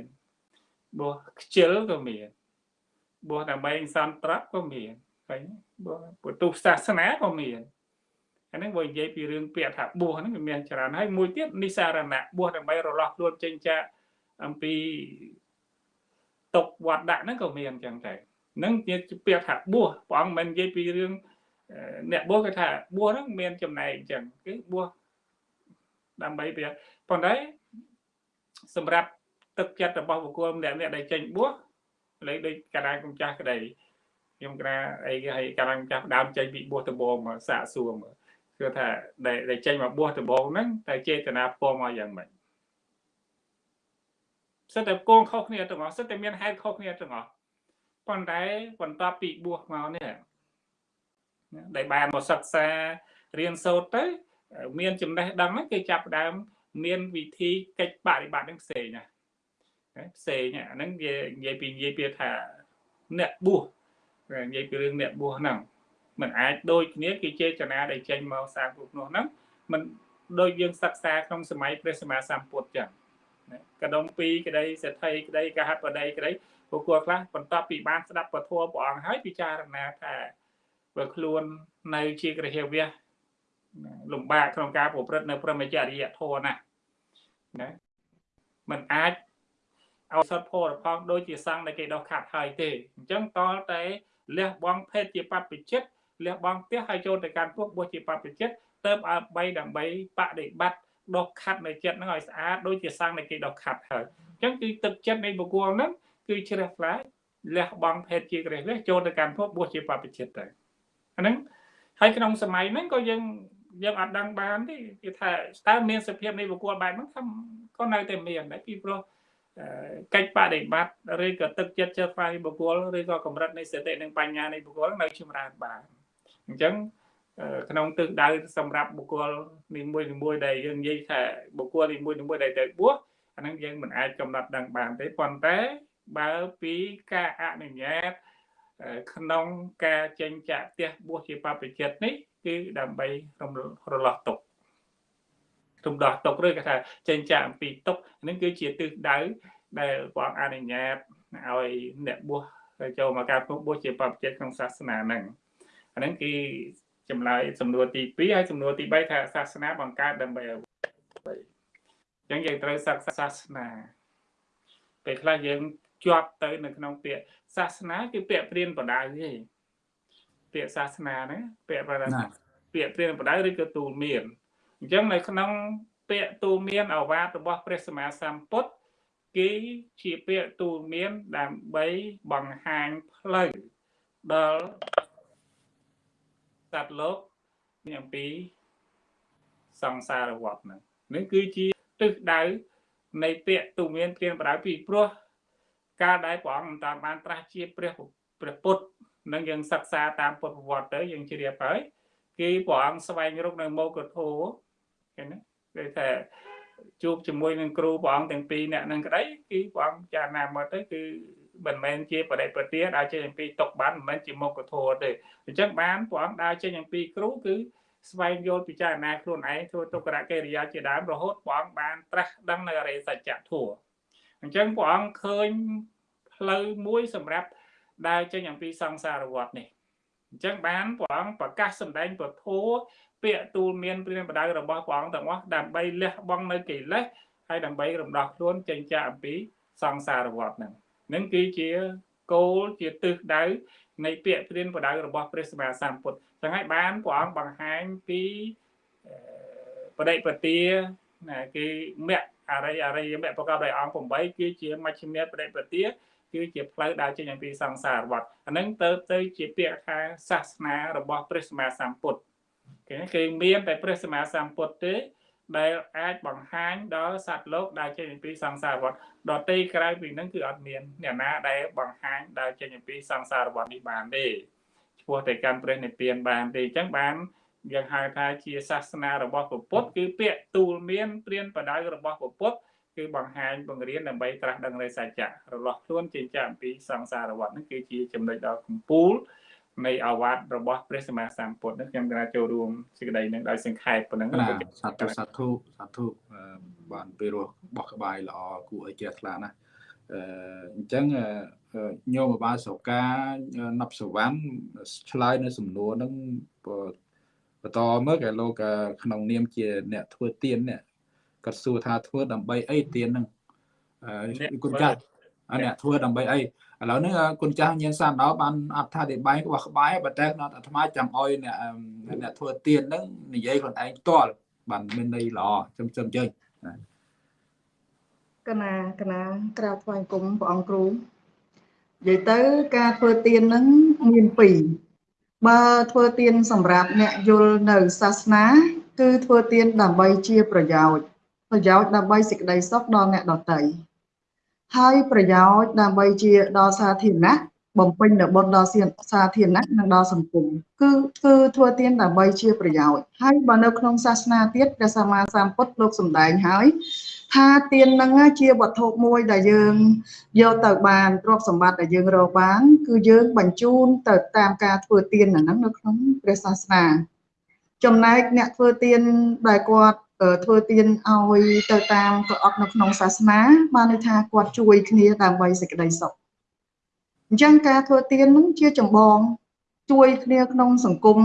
បួសខ្ជិលក៏មានបួសដើម្បីសន្ត្រៈក៏មានឃើញបួសពុទ្ធសាសនាក៏មានអាហ្នឹងបើនិយាយពីរឿងពាក្យថាបួសហ្នឹងវាមានច្រើនហើយមួយទៀតនិសារណៈបួសដើម្បីរលាស់ខ្លួនចេញចាកអំពីតុកវត្តដាក់ហ្នឹងក៏មានអញ្ចឹងដែរហ្នឹងជាពាក្យថាបួសព្រះអង្គមិននិយាយពីរឿងអ្នកបួសគេថាបួសហ្នឹងមានចំណែកអញ្ចឹងគឺបួសដើម្បីវាប៉ុន្តែ សម្រាប់ទឹកចិត្តរបស់បុគ្គលម្នាក់អ្នកដែលចេញបួសលេខដូចកណ្ដាលកំចាស់ក្តីខ្ញុំកណ្ដាអីគេឲ្យកណ្ដាលកំចាស់ដើមចេញពីបួសដំបងមកសាកសួរមើលគឺថាដែលចេញមកបួសដំបងហ្នឹងតែចេតនាផ្ពំមកយ៉ាងម៉េចសិតតែកូនខុសគ្នាទាំងអស់សិតតែមានហេតុខុសគ្នាទាំងអស់ប៉ុន្តែបន្ទាប់ពីបួសមកនេះដែលបានមកសិក្សារៀនសូត្រទៅ មានចំណេះដឹងហ្នឹងគេចាប់ដើម មានវិធីកិច្ចបប្រតិបត្តិនឹងផ្សេងណាផ្សេងអាហ្នឹងនិយាយពីនិយាយពីថាអ្នកបួសនិយាយពីរឿងអ្នកបួសហ្នឹងมันអាចដូចគ្នាគេចេតនាដែលចេញមកសាងពុទ្ធនោះហ្នឹងมันដូចយើងសិក្សាក្នុងសម័យព្រះសម្មាសម្ពុទ្ធចឹងកដុំពីរក្តីសេដ្ឋីក្តីកហបតីក្តីបុគ្គលខ្លះបន្ទាប់ពីបានស្ដាប់ពធព្រះអង្គហើយពិចារណាថាបើខ្លួននៅជាក្រហវៈ លំបាកក្នុងការប្រព្រឹត្តនៅព្រមចរិយធម៌ណាណាมันអាចឲ្យសត្វផរផងដូចជាសង្ឃដែលគេដោះខាត់ហើយទេអញ្ចឹងតលតែលះបង់ភេទជាបព្វជិតលះបង់ផ្ទះហើយចូលទៅកាន់ពុកបុស្សជាបព្វជិតទៅឲ្យបីដើម្បីបដិបត្តិដោះខាត់នៅចិត្តហ្នឹងឲ្យស្អាតដូចជាសង្ឃដែលគេដោះខាត់ហើយអញ្ចឹងគឺទឹកចិត្តនៃបុគ្គលហ្នឹងគឺជ្រះថ្លាលះបង់ភេទជាក្រេះលះចូលទៅកាន់ពុកបុស្សជាបព្វជិតទៅអាហ្នឹងហើយក្នុងសម័យហ្នឹងក៏យើង យើងអត់ដឹងបានទេគឺថាតើមានសភាពនៃបុគ្គលបែបហ្នឹងថាក៏នៅតែមានដែរពីព្រោះកិច្ចបដិបត្តិឬក៏ទឹកចិត្តចិត្តផ្សាយបុគ្គលឬក៏កម្រិតនៃសតិនិងបញ្ញានៃបុគ្គលនៅចម្រើនបានអញ្ចឹងក្នុងទិសដៅសម្រាប់បុគ្គលនីមួយនីមួយដែលយើងនិយាយថាបុគ្គលនីមួយនីមួយដែលទៅបួសអាហ្នឹងយើងមិនអាចកំណត់ដឹងបានទេប៉ុន្តែបើពីការអនុញ្ញាតក្នុងការចេញចាក់ផ្ទះបួសជាបព្វជិតនេះ គឺដើម្បីរលាស់ទុករំដោះទុកឬគេថាចេញចាកអំពីទុកនេះគឺជាទិសដៅដែលព្រះអង្គអនុញ្ញាតឲ្យអ្នកបួសចូលមកការបួសជាបព្វជិតក្នុងសាសនាហ្នឹងអាហ្នឹងគឺចម្លើយសំណួរទី2ហើយសំណួរទី3ថាសាសនាបង្កើតដើម្បីអ្វីអញ្ចឹងយើងត្រូវសិក្សាសាសនាពេលខ្លះយើងជាប់ទៅនៅក្នុងពាក្យសាសនាគឺពាក្យព្រានបដៅទេ ពាក្យសាសនាហ្នឹងពាក្យបដៅពាក្យព្រានបដៅឬក៏ទូលមានអញ្ចឹងនៅក្នុងពាក្យទូលមានអវាទរបស់ព្រះសម្មាសម្ពុទ្ធគឺជាពាក្យទូលមានដើម្បីបង្ហាញផ្លូវដល់សត្វលោកនេះអំពីសង្សារវដ្តហ្នឹងនេះគឺជាទិសដៅនៃពាក្យទូមានព្រានបដៅពីព្រោះកាលដែលព្រះអង្គមិនតាមបានត្រាស់ជាព្រះព្រះពុទ្ធ នឹងយើងសិក្សាតាមពុទ្ធប្រវត្តិទៅយើងជ្រាបហើយគឺព្រះអង្គស្វែងរកនៅមោគធោឃើញណាគឺថាជួបជាមួយនឹងគ្រូព្រះអង្គទាំងពីរអ្នកនឹងក្តីគឺព្រះអង្គចារណាមកទៅគឺមិនមែនជាបដិបទាដើរចេញអំពីតុកបានមិនមែនជាមុខធម៌ទេអញ្ចឹងបានព្រះអង្គដើរចេញអំពីគ្រូគឺស្វែងយល់ពិចារណាខ្លួនឯងធ្វើទុក្ករកិរិយាជាដើមរហូតព្រះអង្គបានត្រាស់ដឹងនៅអរិយសច្ចធម៌អញ្ចឹងព្រះអង្គឃើញផ្លូវមួយសម្រាប់ ដើរចេញអំពីសង្សារវដ្តនេះអញ្ចឹងបានព្រះអង្គប្រកាសសម្ដែងពធពាក្យទូលមានព្រានបដៅរបស់ព្រះអង្គទាំងអស់ដើម្បីលះបង់នៅកិលេសហើយដើម្បីរំដោះខ្លួនចេញចាកអំពីសង្សារវដ្តហ្នឹងនឹងគឺជាគោលជាទិសដៅនៃពាក្យព្រានបដៅរបស់ព្រះសម្មាសម្ពុទ្ធចឹងហើយបានព្រះអង្គបង្ហាញពីបដិបទាណាគឺមគ្គអរិយអរិយមគ្គប្រកបដោយអង្គ8គឺជាមជ្ឈិមាបដិបទា គឺជាផ្លូវដើរចេញអំពីសង្សារវដ្តអានឹងទៅទៅជាពាក្យថាសាសនារបស់ព្រះសម្មាសម្ពុទ្ធគេគឺមានតែព្រះសម្មាសម្ពុទ្ធទេដែលអាចបង្ហាញដល់សត្វលោកដែលចេញអំពីសង្សារវដ្តដតីក្រៅពីនឹងគឺអត់មានអ្នកណាដែលបង្ហាញដែលចេញអំពីសង្សារវដ្តនេះបានទេឈ្មោះតែកាន់ព្រះនិព្វានបានទេអញ្ចឹងបានយើងហៅថាជាសាសនារបស់ពុទ្ធគឺពាក្យទូលមានព្រានបដៅរបស់ពុទ្ធ គឺបង្ហាញបង្រៀនដើម្បីត្រាស់ដឹងនៃសច្ចៈរលាស់ខ្លួនចេញចាកអំពីសង្សារវដ្តហ្នឹងគឺជាចំណុចដ៏កំពូលនៃអាវ៉ាត់របស់ព្រះសម្មាសម្ពុទ្ធនេះខ្ញុំក៏ចូលរួមសេចក្តីនឹងដោយសង្ខេបប៉ុណ្ណឹងណាសាធុសាធុសាធុអឺបានពេលរស់បោះក្បាយល្អគួរឲ្យជ្រះថ្លាណាស់អឺអញ្ចឹងអឺញោមបាសកាណប់សវណ្ណឆ្លើយនៅសំណួរហ្នឹងបន្តមើលគេលោកក្នុងនាមជាអ្នកធ្វើទៀននេះ គាត់សួរថាធ្វើដើម្បីអីទៀនហ្នឹងអឺគុណចាស់អាអ្នកធ្វើដើម្បីអីឥឡូវនេះគុណចាស់ញៀនសានដល់បានអត្ថាធិប្បាយរបស់ក្បាយប៉ុន្តែក្នុងអាត្មាចង់ឲ្យអ្នកអ្នកធ្វើទៀនហ្នឹងនិយាយខ្លួនឯងផ្ទាល់បានមានន័យល្អចំចំជើញកណាកណាក្រៅថ្វាយគុំព្រះអង្គគ្រូនិយាយទៅការធ្វើទៀនហ្នឹងមានពីរបើធ្វើទៀនសម្រាប់អ្នកយល់នៅសាសនា គឺធ្វើទៀនដើម្បីជាប្រយោជន៍ ប្រយោជន៍ដើម្បីសេចក្តីសុខដល់អ្នកដទៃហើយប្រយោជន៍ដើម្បីជាដល់សាធារណៈបំពេញនៅបុណ្យដល់សាធារណៈនិងដល់សង្គមគឺគឺធ្វើទានដើម្បីជាប្រយោជន៍ហើយបើនៅក្នុងសាសនាទៀតព្រះសម្មាសម្ពុទ្ធលោកសម្ដែងហើយថាទាននឹងជាវត្ថុមួយដែលយើងយកទៅបានទ្រព្យសម្បត្តិដែលយើងរកបាន គឺយើងបញ្ជូនទៅតាមការធ្វើទានហ្នឹងនៅក្នុងព្រះសាសនាចំណែកអ្នកធ្វើទានដែលគាត់ ធ្វើទានឲ្យទៅតាមប្រអប់នៅក្នុងសាសនា បានន័យថាគាត់ជួយគ្នាដើម្បីសេចក្តីសុខអញ្ចឹងការធ្វើទាននឹងជាចម្បងជួយគ្នាក្នុងសង្គម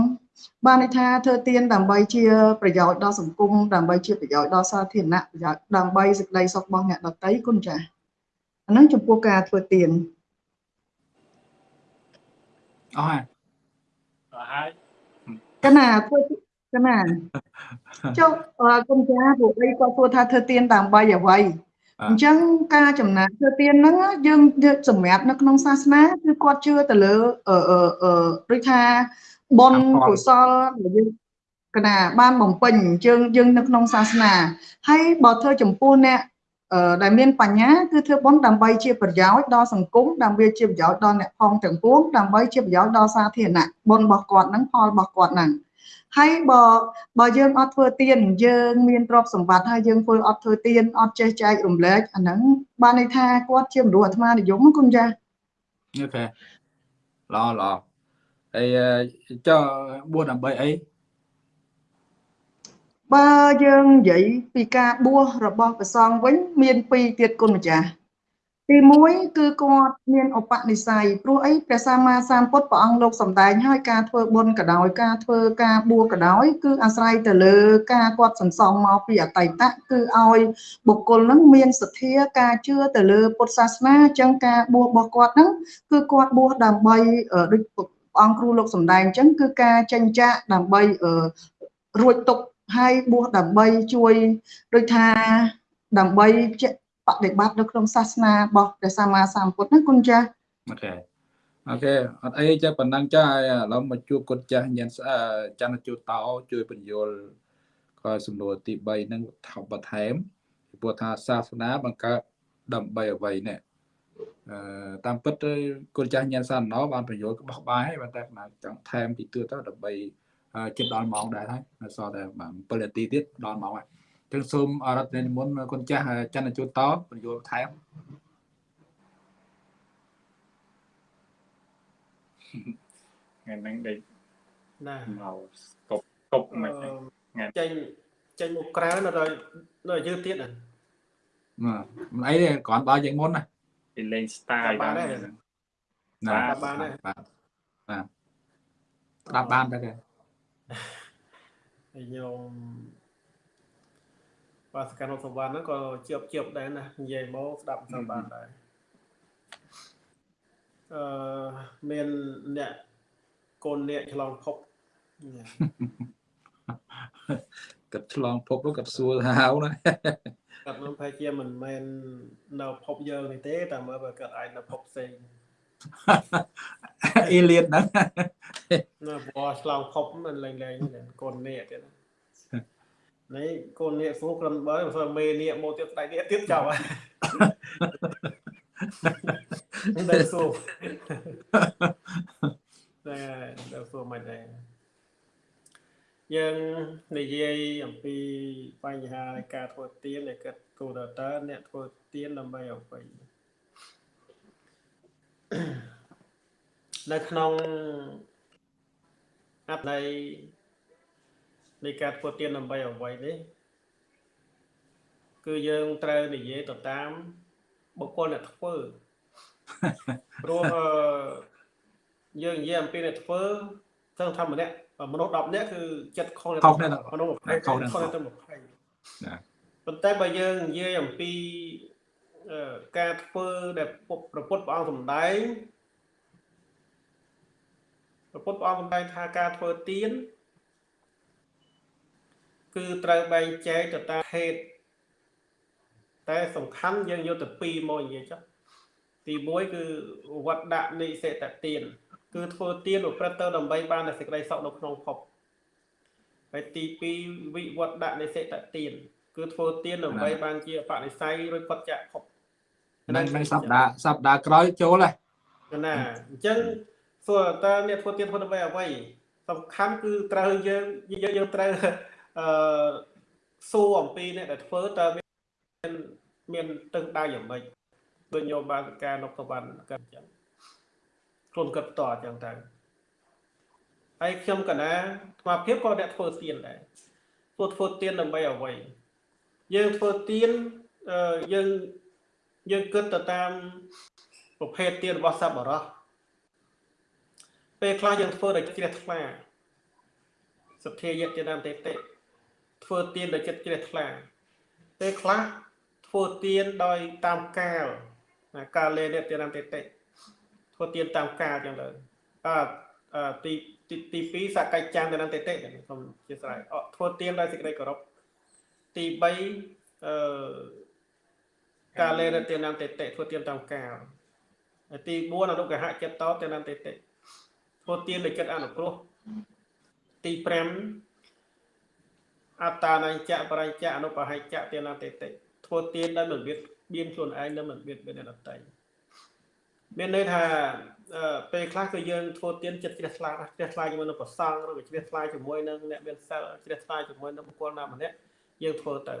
បានន័យថាធ្វើទានដើម្បីជាប្រយោជន៍ដល់សង្គមដើម្បីជាប្រយោជន៍ដល់សាធារណៈប្រយោជន៍ដើម្បីសេចក្តីសុខរបស់អ្នកដទៃគុណចាស់អានឹងចំពោះការធ្វើទានអស់ហើយអស់ហើយកណាធ្វើកណា ចុះគុំចាពួកអីគាត់សួរថាធ្វើទៀនដើម្បីអ្វីអញ្ចឹងការចំណាក់ធ្វើទៀនហ្នឹងយើងសម្រាប់នៅក្នុងសាសនាគឺគាត់ជឿទៅលើអឺអឺដូចថាបុណ្យកុសលដែលយើងកណាបានបំពេញយើងយើងនៅក្នុងសាសនាហើយបើធ្វើចំពោះអ្នកដែលមានបញ្ញាគឺធ្វើបុណ្យដើម្បីជាប្រយោជន៍ដល់សង្គមដើម្បីជាប្រយោជន៍ដល់អ្នកផងទាំងពួងដើម្បីជាប្រយោជន៍ដល់សាធារណៈបុណ្យរបស់គាត់ហ្នឹងផលរបស់គាត់ហ្នឹង ហើយបើបើយើងអត់ធ្វើទៀនយើងមានទ្រព្យសម្បត្តិហើយយើងធ្វើអត់ធ្វើទៀនអត់ចេះចែករំលែកអាហ្នឹងបានន័យថាគាត់ជាមនុស្សអាត្មានិយមគុណចាអូខេល្អល្អហើយចុះបួសដើម្បីអីបើយើងនិយាយពីការបួសរបស់ព្រះសង្ឃវិញ មានពីរទៀតគុណម្ចាស់ ទី1គឺគាត់មានឧបនិស្ស័យព្រោះអីព្រះសម្មាសម្ពុទ្ធព្រះអង្គលោកសម្ដែងឲ្យការធ្វើបុណ្យក៏ដោយការធ្វើការបួសក៏ដោយគឺអាស្រ័យទៅលើការគាត់សន្សំមកពីអតីតគឺឲ្យបុគ្គលនឹងមានសទ្ធាការជឿទៅលើពុទ្ធសាសនាអញ្ចឹងការបួសរបស់គាត់ហ្នឹងគឺគាត់បួសដើម្បីដូចព្រះអង្គគ្រូលោកសម្ដែងអញ្ចឹងគឺការចិញ្ចាក់ដើម្បីរួចទុកហើយបួសដើម្បីជួយដូចថាដើម្បី បដិបត្តិនៅក្នុងសាសនារបស់ព្រះសម្មាសម្ពុទ្ធណាគុណចាស់អូខេអូខេអត់អីចាប៉ុណ្ណឹងចាឥឡូវមកជួបគុណចាស់ញ៉ាំច័ន្ទជួតោជួយបញ្យលក៏សំណួរទី3នឹងថបបន្ថែមពីព្រោះថាសាសនាបង្កើតដើម្បីអ្វីនេះអឺតាមពិតគុណចាស់ញ៉ាំសានណោបានបញ្យលក្បោះបាយហើយប៉ុន្តែចង់ថែមពីទឿទៅដើម្បីជិតដល់ម៉ោងដែរហើយនៅសល់តែ7នាទីទៀតដល់ម៉ោងហើយ ចឹងសូមអរដ្ឋនិមន្តគុណចាស់ច័ន្ទជួតតបញ្យល់ថែមថ្ងៃហ្នឹងដេកណាមកកប់កប់មិនថ្ងៃចេញចេញមកក្រៅនៅដល់នៅយឺតទៀតណាមិនអីទេគ្រាន់បើជាងមុនណាពីលេង style បានដែរណាបានដែរបាទបាទស្ដាប់បានដែរខ្ញុំ បាទសកម្មសុវណ្ណហ្នឹងក៏ជាប់ជាប់ដែរណានិយាយមកស្ដាប់ទៅបានដែរអឺមានអ្នកកូនអ្នកឆ្លងភពគាត់ឆ្លងភពគាត់សួរហៅណាគាត់នឹងប្រហែលជាមិនមែននៅភពយើងនេះទេតែមើលបើគាត់អាចនៅភពផ្សេងអេលៀនហ្នឹងណាព្រោះឆ្លងភពមិនលែងលែងកូនអ្នកទៀតណា នេះកូននាគសួរក្រុមបើមិនស្គាល់មេនាគមកទៀតស្ដេចនាគទៀតចប់ហើយដែលសួរតែដែលសួរមិនដែរយើងនិយាយអំពីបញ្ហាការធ្វើទៀនដែលគាត់គូដតើអ្នកធ្វើទៀនដើម្បីអ្វីនៅក្នុងអត្ថន័យ នៃការធ្វើទានដើម្បីអ្វីនេះគឺយើងត្រូវនិយាយទៅតាមបុគ្គលអ្នកធ្វើព្រោះអឺយើងនិយាយអំពីអ្នកធ្វើស្ទឹងថាម្នាក់មនុស្ស10នាក់គឺចិត្តខុសខុសគ្នាទាំងអស់មនុស្ស20ខុសខុសគ្នាគ្នាទាំងអស់ទៅ20ណាប៉ុន្តែបើយើងនិយាយអំពីអឺការធ្វើដែលពុទ្ធប្រពុតព្រះអង្គសម្ដែងប្រពុតព្រះអង្គសម្ដែងថាការធ្វើទាន គឺត្រូវបែងចែកទៅតាមហេតុតែសំខាន់យើងយកទៅពីរមកនិយាយចុះទី1គឺវត្តដាក់និសិតទានគឺធ្វើទានប្រព្រឹត្តទៅដើម្បីបាននូវសេចក្តីសុខនៅក្នុងភពហើយទី2វិវត្តដាក់និសិតទានគឺធ្វើទានដើម្បីបានជាបនិស័យរួចផុតចាកភពហ្នឹងហ្នឹងសប្តាហ៍សប្តាហ៍ក្រោយចូលហើយណាអញ្ចឹងសួរតើអ្នកធ្វើទានធ្វើដើម្បីអ្វីសំខាន់គឺត្រូវយើងយើងយើងត្រូវ អឺសួរអំពីអ្នកដែលធ្វើតើមានមានទឹកដៅយ៉ាងម៉េចដូចញោមបានការនុកសវណ្ណកើតអញ្ចឹងខ្លួនគិតតអញ្ចឹងទៅហើយខ្ញុំកណាស្មារភាពក៏អ្នកធ្វើទានដែរធ្វើធ្វើទានដើម្បីអ្វីយើងធ្វើទានអឺយើងយើងគិតទៅតាមប្រភេទទានរបស់សប្បុរសពេលខ្លះយើងធ្វើដោយជ្រះថ្លាសទ្ធាយៈទានតេតិ ធ្វើទានដោយចិត្តជ្រះថ្លាពេលខ្លះធ្វើទានដោយតាមកាលណាកាលលេនទានតេតិធ្វើទានតាមកាលចឹងទៅអឺអឺទីទីទី2សកច្ចាំទានតេតិសូមអធិស្ឋានអធ្វើទានដោយសេចក្តីគោរពទី3អឺកាលេនទានតេតិធ្វើទានតាមកាលហើយទី4អនុកហចិត្តតទានតេតិធ្វើទានដោយចិត្តអនុគ្រោះទី5 អត្តានញ្ចៈបរិញ្ចៈអនុបហិច្ចៈទានតេតិធ្វើទានដោយមិនបៀតបៀនខ្លួនឯងនិងមិនបៀតបៀនអ្នកដទៃមានន័យថាអឺពេលខ្លះគឺយើងធ្វើទានចិត្តជ្រះថ្លាណាស់ជ្រះថ្លាជាមួយនឹងប្រសង់ឬក៏ជ្រះថ្លាជាមួយនឹងអ្នកមានសិលជ្រះថ្លាជាមួយនឹងបុគ្គលណាម្នាក់យើងធ្វើទៅ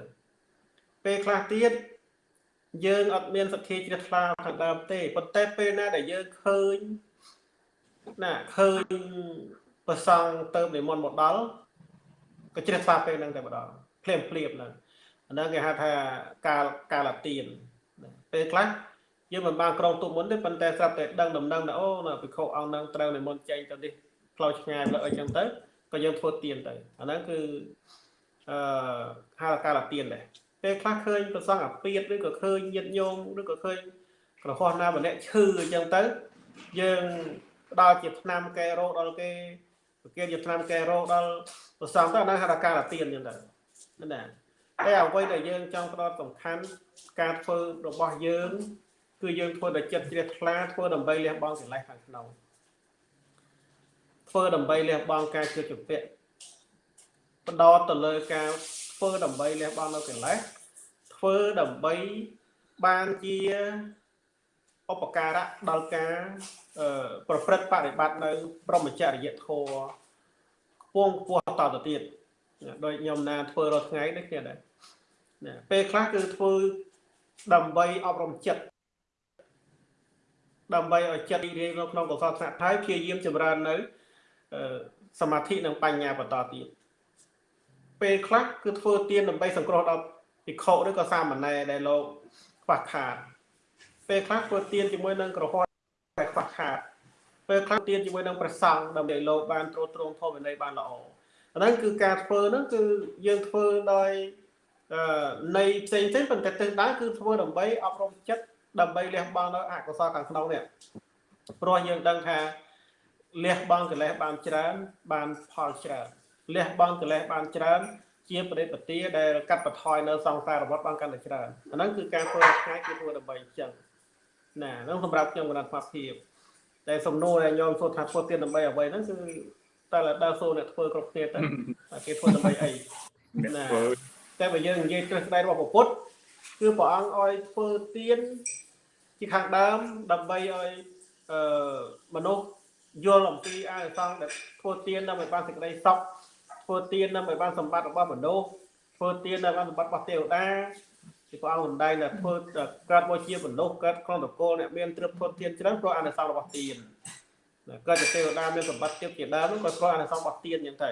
ពេលខ្លះទៀតយើងអត់មានសទ្ធាជ្រះថ្លាខាងដើមទេប៉ុន្តែពេលណាដែលយើងឃើញណាឃើញប្រសង់ទៅនិមន្តមកដល់ ក៏ជ្រះថ្លាពេលហ្នឹងតែម្ដងភ្លាមភ្លាមហ្នឹងអាហ្នឹងគេហៅថាកាលកាលទានពេលខ្លះយើងមិនបានក្រងទុកមុនទេប៉ុន្តែស្រាប់តែដឹងដំណឹងថាអូនៅភិក្ខុអង្គហ្នឹងត្រូវនិមន្តចេញទៅនេះផ្លូវឆ្ងាយលើអីចឹងទៅក៏យើងធ្វើទានទៅអាហ្នឹងគឺអឺហៅកាលទានដែរពេលខ្លះឃើញប្រសងអាពាតឬក៏ឃើញញាតញោមឬក៏ឃើញក្រហោះណាម្នាក់ឈឺអញ្ចឹងទៅយើងផ្ដល់ជាថ្នាំកែរោគដល់គេ ប្រគេនជាថ្នាំកែរោគដល់ប្រសងទៅអាហ្នឹងហៅថាកាលទានអញ្ចឹងទៅណាតែអ្វីដែលយើងចង់ផ្ដោតសំខាន់ការធ្វើរបស់យើង គឺយើងធ្វើដោយចិត្តជ្រះថ្លាធ្វើដើម្បីលះបង់កិលេសខាងក្នុងធ្វើដើម្បីលះបង់ការជឿជំពាក់បដោតទៅលើការធ្វើដើម្បីលះបង់នៅកិលេសធ្វើដើម្បីបានជា ឧបការៈដល់ការអឺប្រព្រឹត្តបប្រតិបត្តិនៅ ព្រមចរិយធម៌ខ្ពងខ្ពស់តទៅទៀតដោយខ្ញុំណាធ្វើរាល់ថ្ងៃដូចគ្នាដែរណាពេលខ្លះគឺធ្វើដើម្បីអប់រំចិត្តដើម្បីឲ្យចិត្តរីករាយនៅក្នុងកុសលថ្នាក់ហើយព្យាយាមចម្រើននៅសមាធិនិងបញ្ញាបន្តទៀតពេលខ្លះគឺធ្វើទានដើម្បីសង្គ្រោះដល់ភិក្ខុឬក៏សាមណេរដែលលោកខ្វះខាត ពេលខ្លះធ្វើទានជាមួយនឹងក្រហមដែលខ្វះខាតពេលខ្លះទានជាមួយនឹងព្រះសង្ឃដើម្បីលោកបានត្រួតត្រងធម៌វិន័យបានល្អអាហ្នឹងគឺការធ្វើហ្នឹងគឺយើងធ្វើដោយអឺនៃផ្សេងផ្សេងប៉ុន្តែទិសដៅគឺធ្វើដើម្បីអប់រំចិត្តដើម្បីលះបង់នៅអកុសលខាងក្នុងនេះព្រោះយើងដឹងថាលះបង់កិលេសបានច្រើន បានផលច្រើនលះបង់កិលេសបានច្រើន ជាប្រតិបត្តិដែលកាត់បន្ថយនៅសង្សារវដ្តបានកាន់តែច្រើនអាហ្នឹងគឺការធ្វើថ្ងៃគឺធ្វើដើម្បីអញ្ចឹង ណាហ្នឹងសម្រាប់ខ្ញុំកណ្ដាលស្មារតីតែសំណួរដែលខ្ញុំសួរថាធ្វើទៀតដើម្បីអ្វីហ្នឹងគឺតែដើរសួរអ្នកធ្វើគ្រប់គ្នាទៅគេធ្វើដើម្បីអីអ្នកណាធ្វើតែបើយើងនិយាយទ្រឹស្ដីរបស់ពុទ្ធគឺព្រះអង្គឲ្យធ្វើទានជាខាងដើមដើម្បីឲ្យអឺមនុស្សយល់អំពីអានិសង្សដែលធ្វើទានដើម្បីបានសេចក្តីសុខធ្វើទានដើម្បីបានសម្បត្តិរបស់មនុស្សធ្វើទានដើម្បីបានសម្បត្តិរបស់ទេវតា គឺព្រះអង្គសម្ដែងថាធ្វើកើតមកជាមនុស្សកើតក្នុងតកូលអ្នកមានទ្រព្យធនធានច្រើនព្រោះអានិសង្សរបស់ទានក៏ជាទេវតាមានសម្បត្តិទៀតជាដើមក៏ស្គាល់អានិសង្សរបស់ទៀនអញ្ចឹងទៅ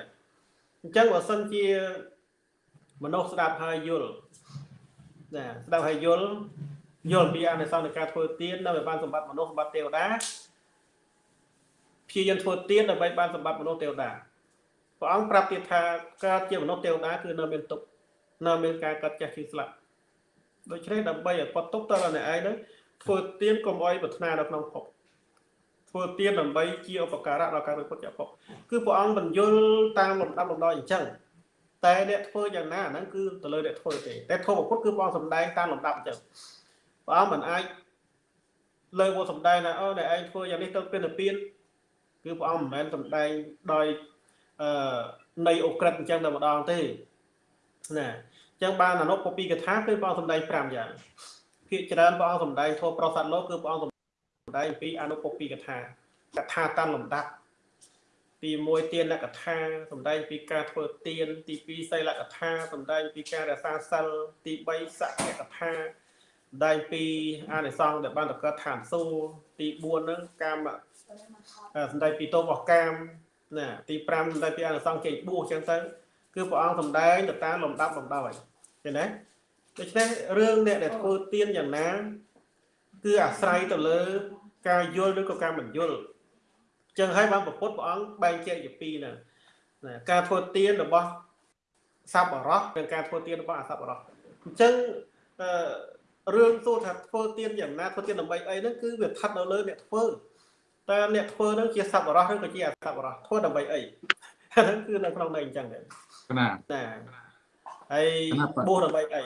អញ្ចឹងបើសិនជាមនុស្សស្ដាប់ហើយយល់ណាស្ដាប់ហើយយល់យល់ពីអានិសង្សនៃការធ្វើទៀននៅបានសម្បត្តិមនុស្សសម្បត្តិទេវតាព្យាយាមធ្វើទៀនដើម្បីបានសម្បត្តិមនុស្សទេវតាព្រះអង្គប្រាប់ទៀតថាកើតជាមនុស្សទេវតាគឺនៅមានទុកនៅមានការកាត់ចាស់ឈឺស្លាប់ ដូច្នេះដើម្បីឲ្យផុតទុកតើអ្នកឯងនឹងធ្វើទៀនកុំអោយប្រាថ្នានៅក្នុងភពធ្វើទៀនដើម្បីជាឧបការៈដល់ការវិពុតជាភពគឺព្រះអង្គបញ្យលតាមលំដាប់លំដោយអញ្ចឹងតែអ្នកធ្វើយ៉ាងណាហ្នឹងគឺទៅលើអ្នកធ្វើទេតែធម៌ពុទ្ធគឺព្រះអង្គសំដែងតាមលំដាប់អញ្ចឹងព្រះអង្គមិនអាចលើមកសំដែងថាអូអ្នកឯងធ្វើយ៉ាងនេះទៅពីនិព្វានគឺព្រះអង្គមិនមែនសំដែងដោយអឺនៃអូក្រិតអញ្ចឹងតែម្ដងទេណាអញ្ចឹងបានអនុពពីកថាគឺព្រះអង្គសំដែង5យ៉ាងភាគច្រើនព្រះអង្គសំដែងធម៌ប្រសាទលោកគឺព្រះអង្គសំដែងពីអនុពពីកថាកថាតាមលំដាប់ទី1ទានកថាសំដែងពីការធ្វើទាន ទី2សីលកថាសំដែងពីការរក្សាសិលទី3សក្យកថាសំដែងពីអានិសង្សដែលបានតកើតឋានសួគ៌ទី4ហ្នឹងកាមសំដែងពីទោសរបស់កាមណាទី5សំដែងពីអានិសង្សចេញបួសអញ្ចឹងទៅគឺព្រះអង្គសំដែងទៅតាមលំដាប់លំដោយ ឃើញទេដូច្នេះរឿងអ្នកដែលធ្វើទៀនយ៉ាងណា គឺអាស្រ័យទៅលើ ការយល់ឬក៏ការមិនយល់ចឹងហើយបានប្រពុតព្រះអង្គបែងចែកជាពីរហ្នឹងណាការធ្វើទៀនរបស់សពរោះនិងការធ្វើទៀនរបស់អសពរោះអញ្ចឹងអឺរឿងសួរថាធ្វើទៀនយ៉ាងណាធ្វើទៀនដើម្បីអីហ្នឹងគឺវាស្ថិតនៅលើអ្នកធ្វើតើអ្នកធ្វើហ្នឹងជាសពរោះឬក៏ជាអសពរោះធ្វើដើម្បីអីហ្នឹងគឺនៅក្នុងន័យអញ្ចឹងដែរណាណា ហើយបួសដើម្បីអី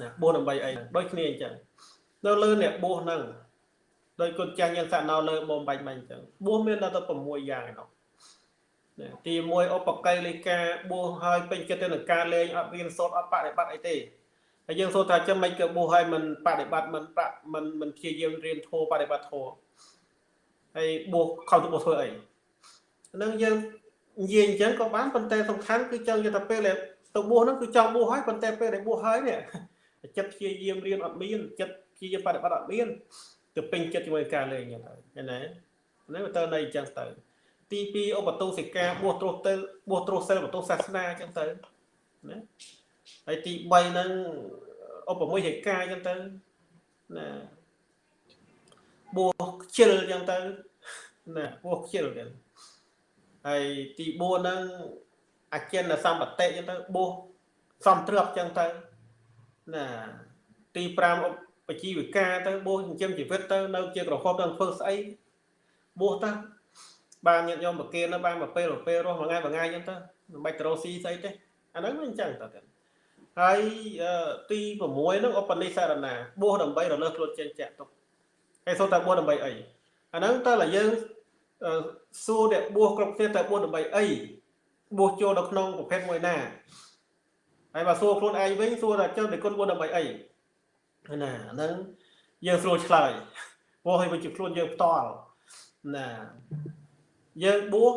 ណាបួសដើម្បីអីដូចគ្នាអញ្ចឹងនៅលើអ្នកបួសហ្នឹងដោយគុណចាស់ញាណសណោលើបំបាច់មិនអញ្ចឹងបួសមានដល់ទៅ6យ៉ាងឯនោះទី1ឧបកិលេកាបួសហើយពេញចិត្តទៅនឹងការលេងអត់រៀនសូត្រអត់បដិបត្តិអីទេហើយយើងសូត្រថាចាំមិនក៏បួសហើយមិនបដិបត្តិមិនប្រាក់មិនមិនព្យាយាមរៀនធម៌បដិបត្តិធម៌ហើយបួសខំទៅបួសធ្វើអីហ្នឹងយើងនិយាយអញ្ចឹងក៏បានប៉ុន្តែសំខាន់គឺចង់និយាយថាពេលដែល ទៅបួសហ្នឹងគឺចង់បួសហើយប៉ុន្តែពេលដែលបួសហើយនេះចិត្តព្យាយាមរៀនអត់មានចិត្តព្យាយាមបដិបត្តិអត់មានទៅពេញចិត្តជាមួយការលេងអញ្ចឹងទៅឃើញទេហ្នឹងទៅនៅអញ្ចឹងទៅទី2ឧបតុសិកាបួសត្រុសទៅបួសត្រុសសិលបតុសាសនាអញ្ចឹងទៅណាហើយទី3ហ្នឹងឧបមយហេកាអញ្ចឹងទៅណាបួសខ្ជិលអញ្ចឹងទៅណាបួសខ្ជិលអញ្ចឹងហើយទី4ហ្នឹង អចិន្នសម្បតិអញ្ចឹងទៅបួសសំទ្របអញ្ចឹងទៅណាទី5បជីវិកាទៅបួសចិញ្ចឹមជីវិតទៅនៅជាក្រហមនឹងធ្វើស្អីបួសទៅបានញាតិញោមប្រគេននៅបានមួយពេលមួយពេលរស់មួយថ្ងៃមួយថ្ងៃអញ្ចឹងទៅមិនបាច់ទៅរកស៊ីស្អីទេអាហ្នឹងវាអញ្ចឹងទៅហើយទី6ហ្នឹងឧបនិស្សរណាបួសដើម្បីរលើសខ្លួនចេញចាក់ទុកហើយសូត្រតែបួសដើម្បីអីអាហ្នឹងតើតែយើងសួរអ្នកបួសគ្រប់គ្នាតើបួសដើម្បីអី បួសចូលនៅក្នុងប្រភេទមួយណាហើយបើសួរខ្លួនឯងវិញសួរថាចុះតែគុណបួសដើម្បីអីណាហ្នឹងយើងស្រួលឆ្លើយព្រោះឲ្យវាជាខ្លួនយើងផ្ទាល់ណាយើងបួស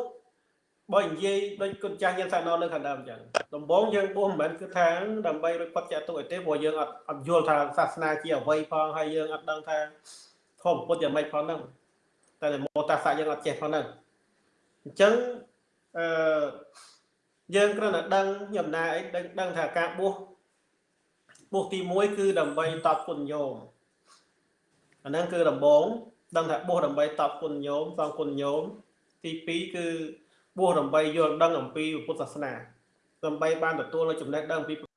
បើនិយាយដូចគុណចាស់យើងសាណនៅខាងដើមអញ្ចឹងដំបូងយើងបួសមិនមែនគឺថាដើម្បីរួចផុតចាក់ទុកអីទេព្រោះយើងអត់អត់យល់ថាសាសនាជាអ្វីផងហើយយើងអត់ដឹងថាធម៌ពុទ្ធយ៉ាងម៉េចផងហ្នឹងតែមោតាសៈយើងអត់ចេះផងហ្នឹងអញ្ចឹង អឺយើងគ្រាន់តែដឹងខ្ញុំណាអីដឹងថាការបួសពោះទី1គឺដើម្បីតបគុណញោមអាហ្នឹងគឺដំបងដឹងថាបួសដើម្បីតបគុណញោមសងគុណញោមទី2គឺបួសដើម្បីយល់ដឹងអំពីពុទ្ធសាសនាដើម្បីបានទទួលនូវចំណេះដឹងអំពីពុទ្ធ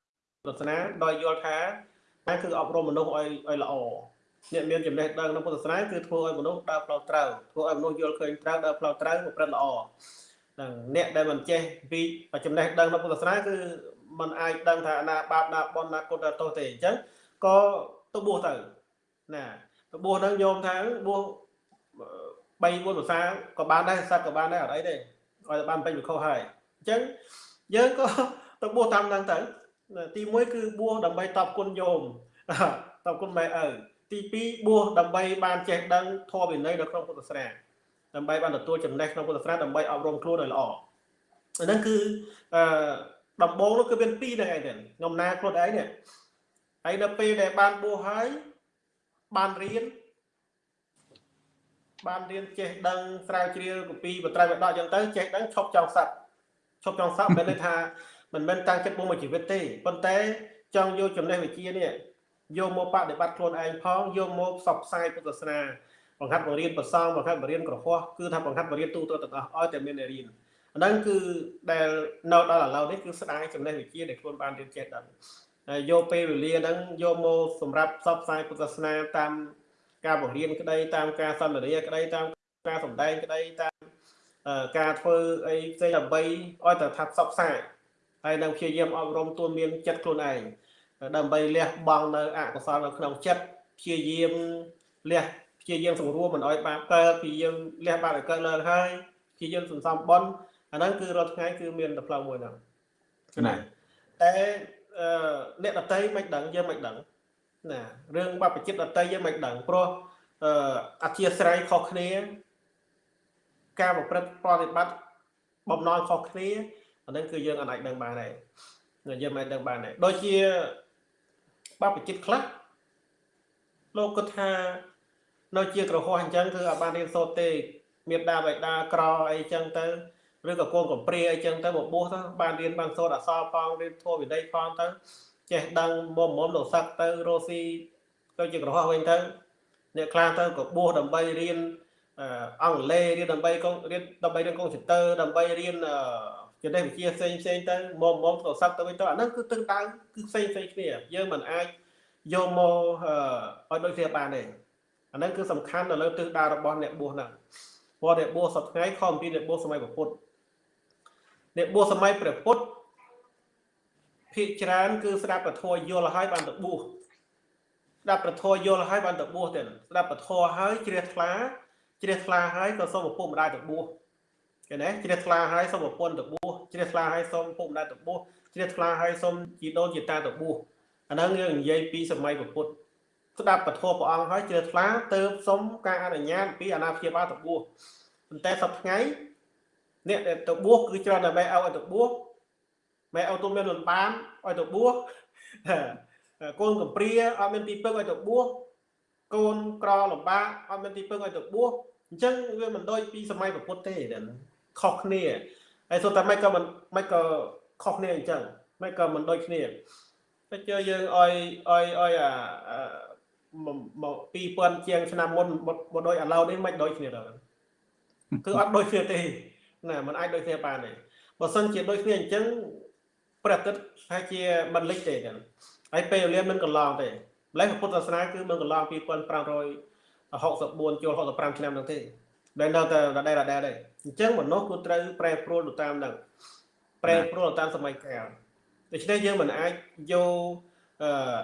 សាសនាដោយយល់ថាអាគឺអប់រំមនុស្សឲ្យឲ្យល្អអ្នកមានចំណេះដឹងក្នុងពុទ្ធសាសនាគឺធ្វើឲ្យមនុស្សដើរផ្លូវត្រូវធ្វើឲ្យមនុស្សយល់ឃើញត្រូវដើរផ្លូវត្រូវប្រព្រឹត្តល្អហ្នឹង អ្នកដែលមិនចេះពីចំណេះដឹងក្នុងពុទ្ធសាសនាគឺมันអាចដឹងថាណាបាបណាបុណ្យណាគុណណាទោសទេអញ្ចឹងក៏ទៅបួសទៅណាទៅបួសហ្នឹងញោមថាបួស3 4ភាសាក៏បានដែរសត្វក៏បានដែរអត់អីទេឲ្យតែបានពេញវិខុសហើយអញ្ចឹងយើងក៏ទៅបួសតាមហ្នឹងទៅទី1គឺបួសដើម្បីតបគុណញោមតបគុណម៉ែឪទី2បួសដើម្បីបានចេះដឹងធម៌វិន័យនៅក្នុងពុទ្ធសាសនា ដើម្បីបានទទួលចំណេះក្នុងពុទ្ធសាសនាដើម្បីអប់រំខ្លួនឲ្យល្អហ្នឹងគឺអឺដំបូងនោះគឺមានពីរហ្នឹងឯងខ្ញុំណាខ្លួនឯងនេះហើយនៅពេលដែលបានបួសហើយបានរៀនបានរៀនចេះដឹងស្រាវជ្រាវគម្ពីរបត្រៃបដកអញ្ចឹងទៅចេះដឹងឈប់ចង់សັດឈប់ចង់សັດមិនន័យថាមិនមែនតាំងចិត្តបុំមួយជីវិតទេប៉ុន្តែចង់យកចំណេះវិជ្ជានេះយកមកបដិបត្តិខ្លួនឯងផងយកមកផ្សព្វផ្សាយពុទ្ធសាសនា បង្ហាត់បង្រៀនប្រសងបង្ហាត់បង្រៀនក្រហោះគឺថាបង្ហាត់បង្រៀនទូទៅទាំងអស់ឲ្យតែមានអ្នករៀនអាហ្នឹងគឺដែលនៅដល់ឥឡូវនេះគឺស្ដាយចំណេះវិជ្ជាដែលខ្លួនបានរៀនចេះដឹងហើយយកពេលវេលាហ្នឹងយកមកសម្រាប់ផ្សព្វផ្សាយពុទ្ធសាសនាតាមការបង្រៀនក្តីតាមការសន្ទនាក្តីតាមការសម្ដែងក្តីតាមការធ្វើអីផ្សេងដើម្បីឲ្យតែថាផ្សព្វផ្សាយហើយនឹងព្យាយាមអប់រំទូនមានចិត្តខ្លួនឯងដើម្បីលះបង់នៅអកុសលនៅក្នុងចិត្តព្យាយាមលះ ព្យាយាមសម្រួលមិនឲ្យបាបកើតព្យាយាមលះបាបឲ្យកើតឡើងហើយព្យាយាមសន្សំបុណ្យអាហ្នឹងគឺរាល់ថ្ងៃគឺមានតែផ្លូវមួយហ្នឹងណាតែអឺអ្នកដតីមិនដឹងយើងមិនដឹងណារឿងបព្វជិតដតីយើងមិនដឹងព្រោះអឺអធិស្ស្រ័យខុសគ្នា ការប្រព្រឹត្តប្រតិបត្តិបំណងខុសគ្នាអាហ្នឹងគឺយើងអាចដឹងបានដែរយើងមិនដឹងបានដែរដូចជាបព្វជិតខ្លះលោកគាត់ថា នៅជាក្រហោះអញ្ចឹងគឺអត់បានរៀនសូត្រទេមានដាបៃតាក្រអីចឹងទៅឬក៏កូនកំព្រាអីចឹងទៅមកបួសទៅបានរៀនបានសូត្រអក្សរផងរៀនធម៌វិន័យផងទៅចេះដឹងមុំមុំលោកសឹកទៅរស់ស៊ីទៅជាក្រហោះវិញទៅអ្នកខ្លះទៅក៏បួសដើម្បីរៀនអង់គ្លេសរៀនដើម្បីកងរៀនដើម្បីរៀនកុំព្យូទ័រដើម្បីរៀនចំណេះវិជ្ជាផ្សេងផ្សេងទៅមុំមុំលោកសឹកទៅវិញទៅអាហ្នឹងគឺទឹកដៅគឺផ្សេងផ្សេងគ្នាយើងមិនអាចយកមកឲ្យដូចគ្នាបានទេ អាហ្នឹងគឺសំខាន់នៅលើទិសដៅរបស់អ្នកបួសហ្នឹងព្រោះអ្នកបួសសប្តាហ៍ខំពីអ្នកបួសសម័យពុទ្ធអ្នកបួសសម័យព្រះពុទ្ធភាកច្រើនគឺស្ដាប់ពធយល់ហើយបានទៅបួសស្ដាប់ពធយល់ហើយបានទៅបួសទេស្ដាប់ពធហើយជ្រះថ្លាជ្រះថ្លាហើយក៏សូមឪពុកម្ដាយទៅបួសឃើញទេជ្រះថ្លាហើយសូមប្រពន្ធទៅបួសជ្រះថ្លាហើយសូមឪពុកម្ដាយទៅបួសជ្រះថ្លាហើយសូមជីដូនជីតាទៅបួសអាហ្នឹងយើងនិយាយពីសម័យពុទ្ធ ស្ដាប់ពធព្រះអង្គហើយជ្រះថ្លាទៅសុំការអនុញ្ញាតពីអាណាព្យាបាលទៅបួសប៉ុន្តែសប្តាហ៍ថ្ងៃអ្នកដែលទៅបួសគឺច្រើនតែបែឲ្យទៅបួសបែឲ្យទូមានលំបានឲ្យទៅបួសកូនកំព្រាអត់មានទីពឹងឲ្យទៅបួសកូនក្រលំបាកអត់មានទីពឹងឲ្យទៅបួសអញ្ចឹងវាមិនដូចពីសម័យពុទ្ធទេខុសគ្នាហើយសូតែមិនក៏មិនមិនក៏ខុសគ្នាអញ្ចឹងមិនក៏មិនដូចគ្នាតែជឿយើងឲ្យឲ្យឲ្យអា មក2000ជាងឆ្នាំមុនមកដូចឥឡូវនេះមិនដូចគ្នាដល់គឺអត់ដូចគ្នាទេណាมันអាចដូចគ្នាបានទេបើសិនជាដូចគ្នាអញ្ចឹងព្រះអាទិត្យហើយជាមិនលិចទេចឹងហើយពេលវេលាមិនកន្លងទេម្លេះពុទ្ធសាសនាគឺមិនកន្លង2564ចូល65ឆ្នាំហ្នឹងទេដែលនៅតែដដែលដដែលទេអញ្ចឹងមនុស្សគឺត្រូវប្រែប្រួលទៅតាមហ្នឹងប្រែប្រួលទៅតាមសម័យកាលដូច្នេះយើងមិនអាចយក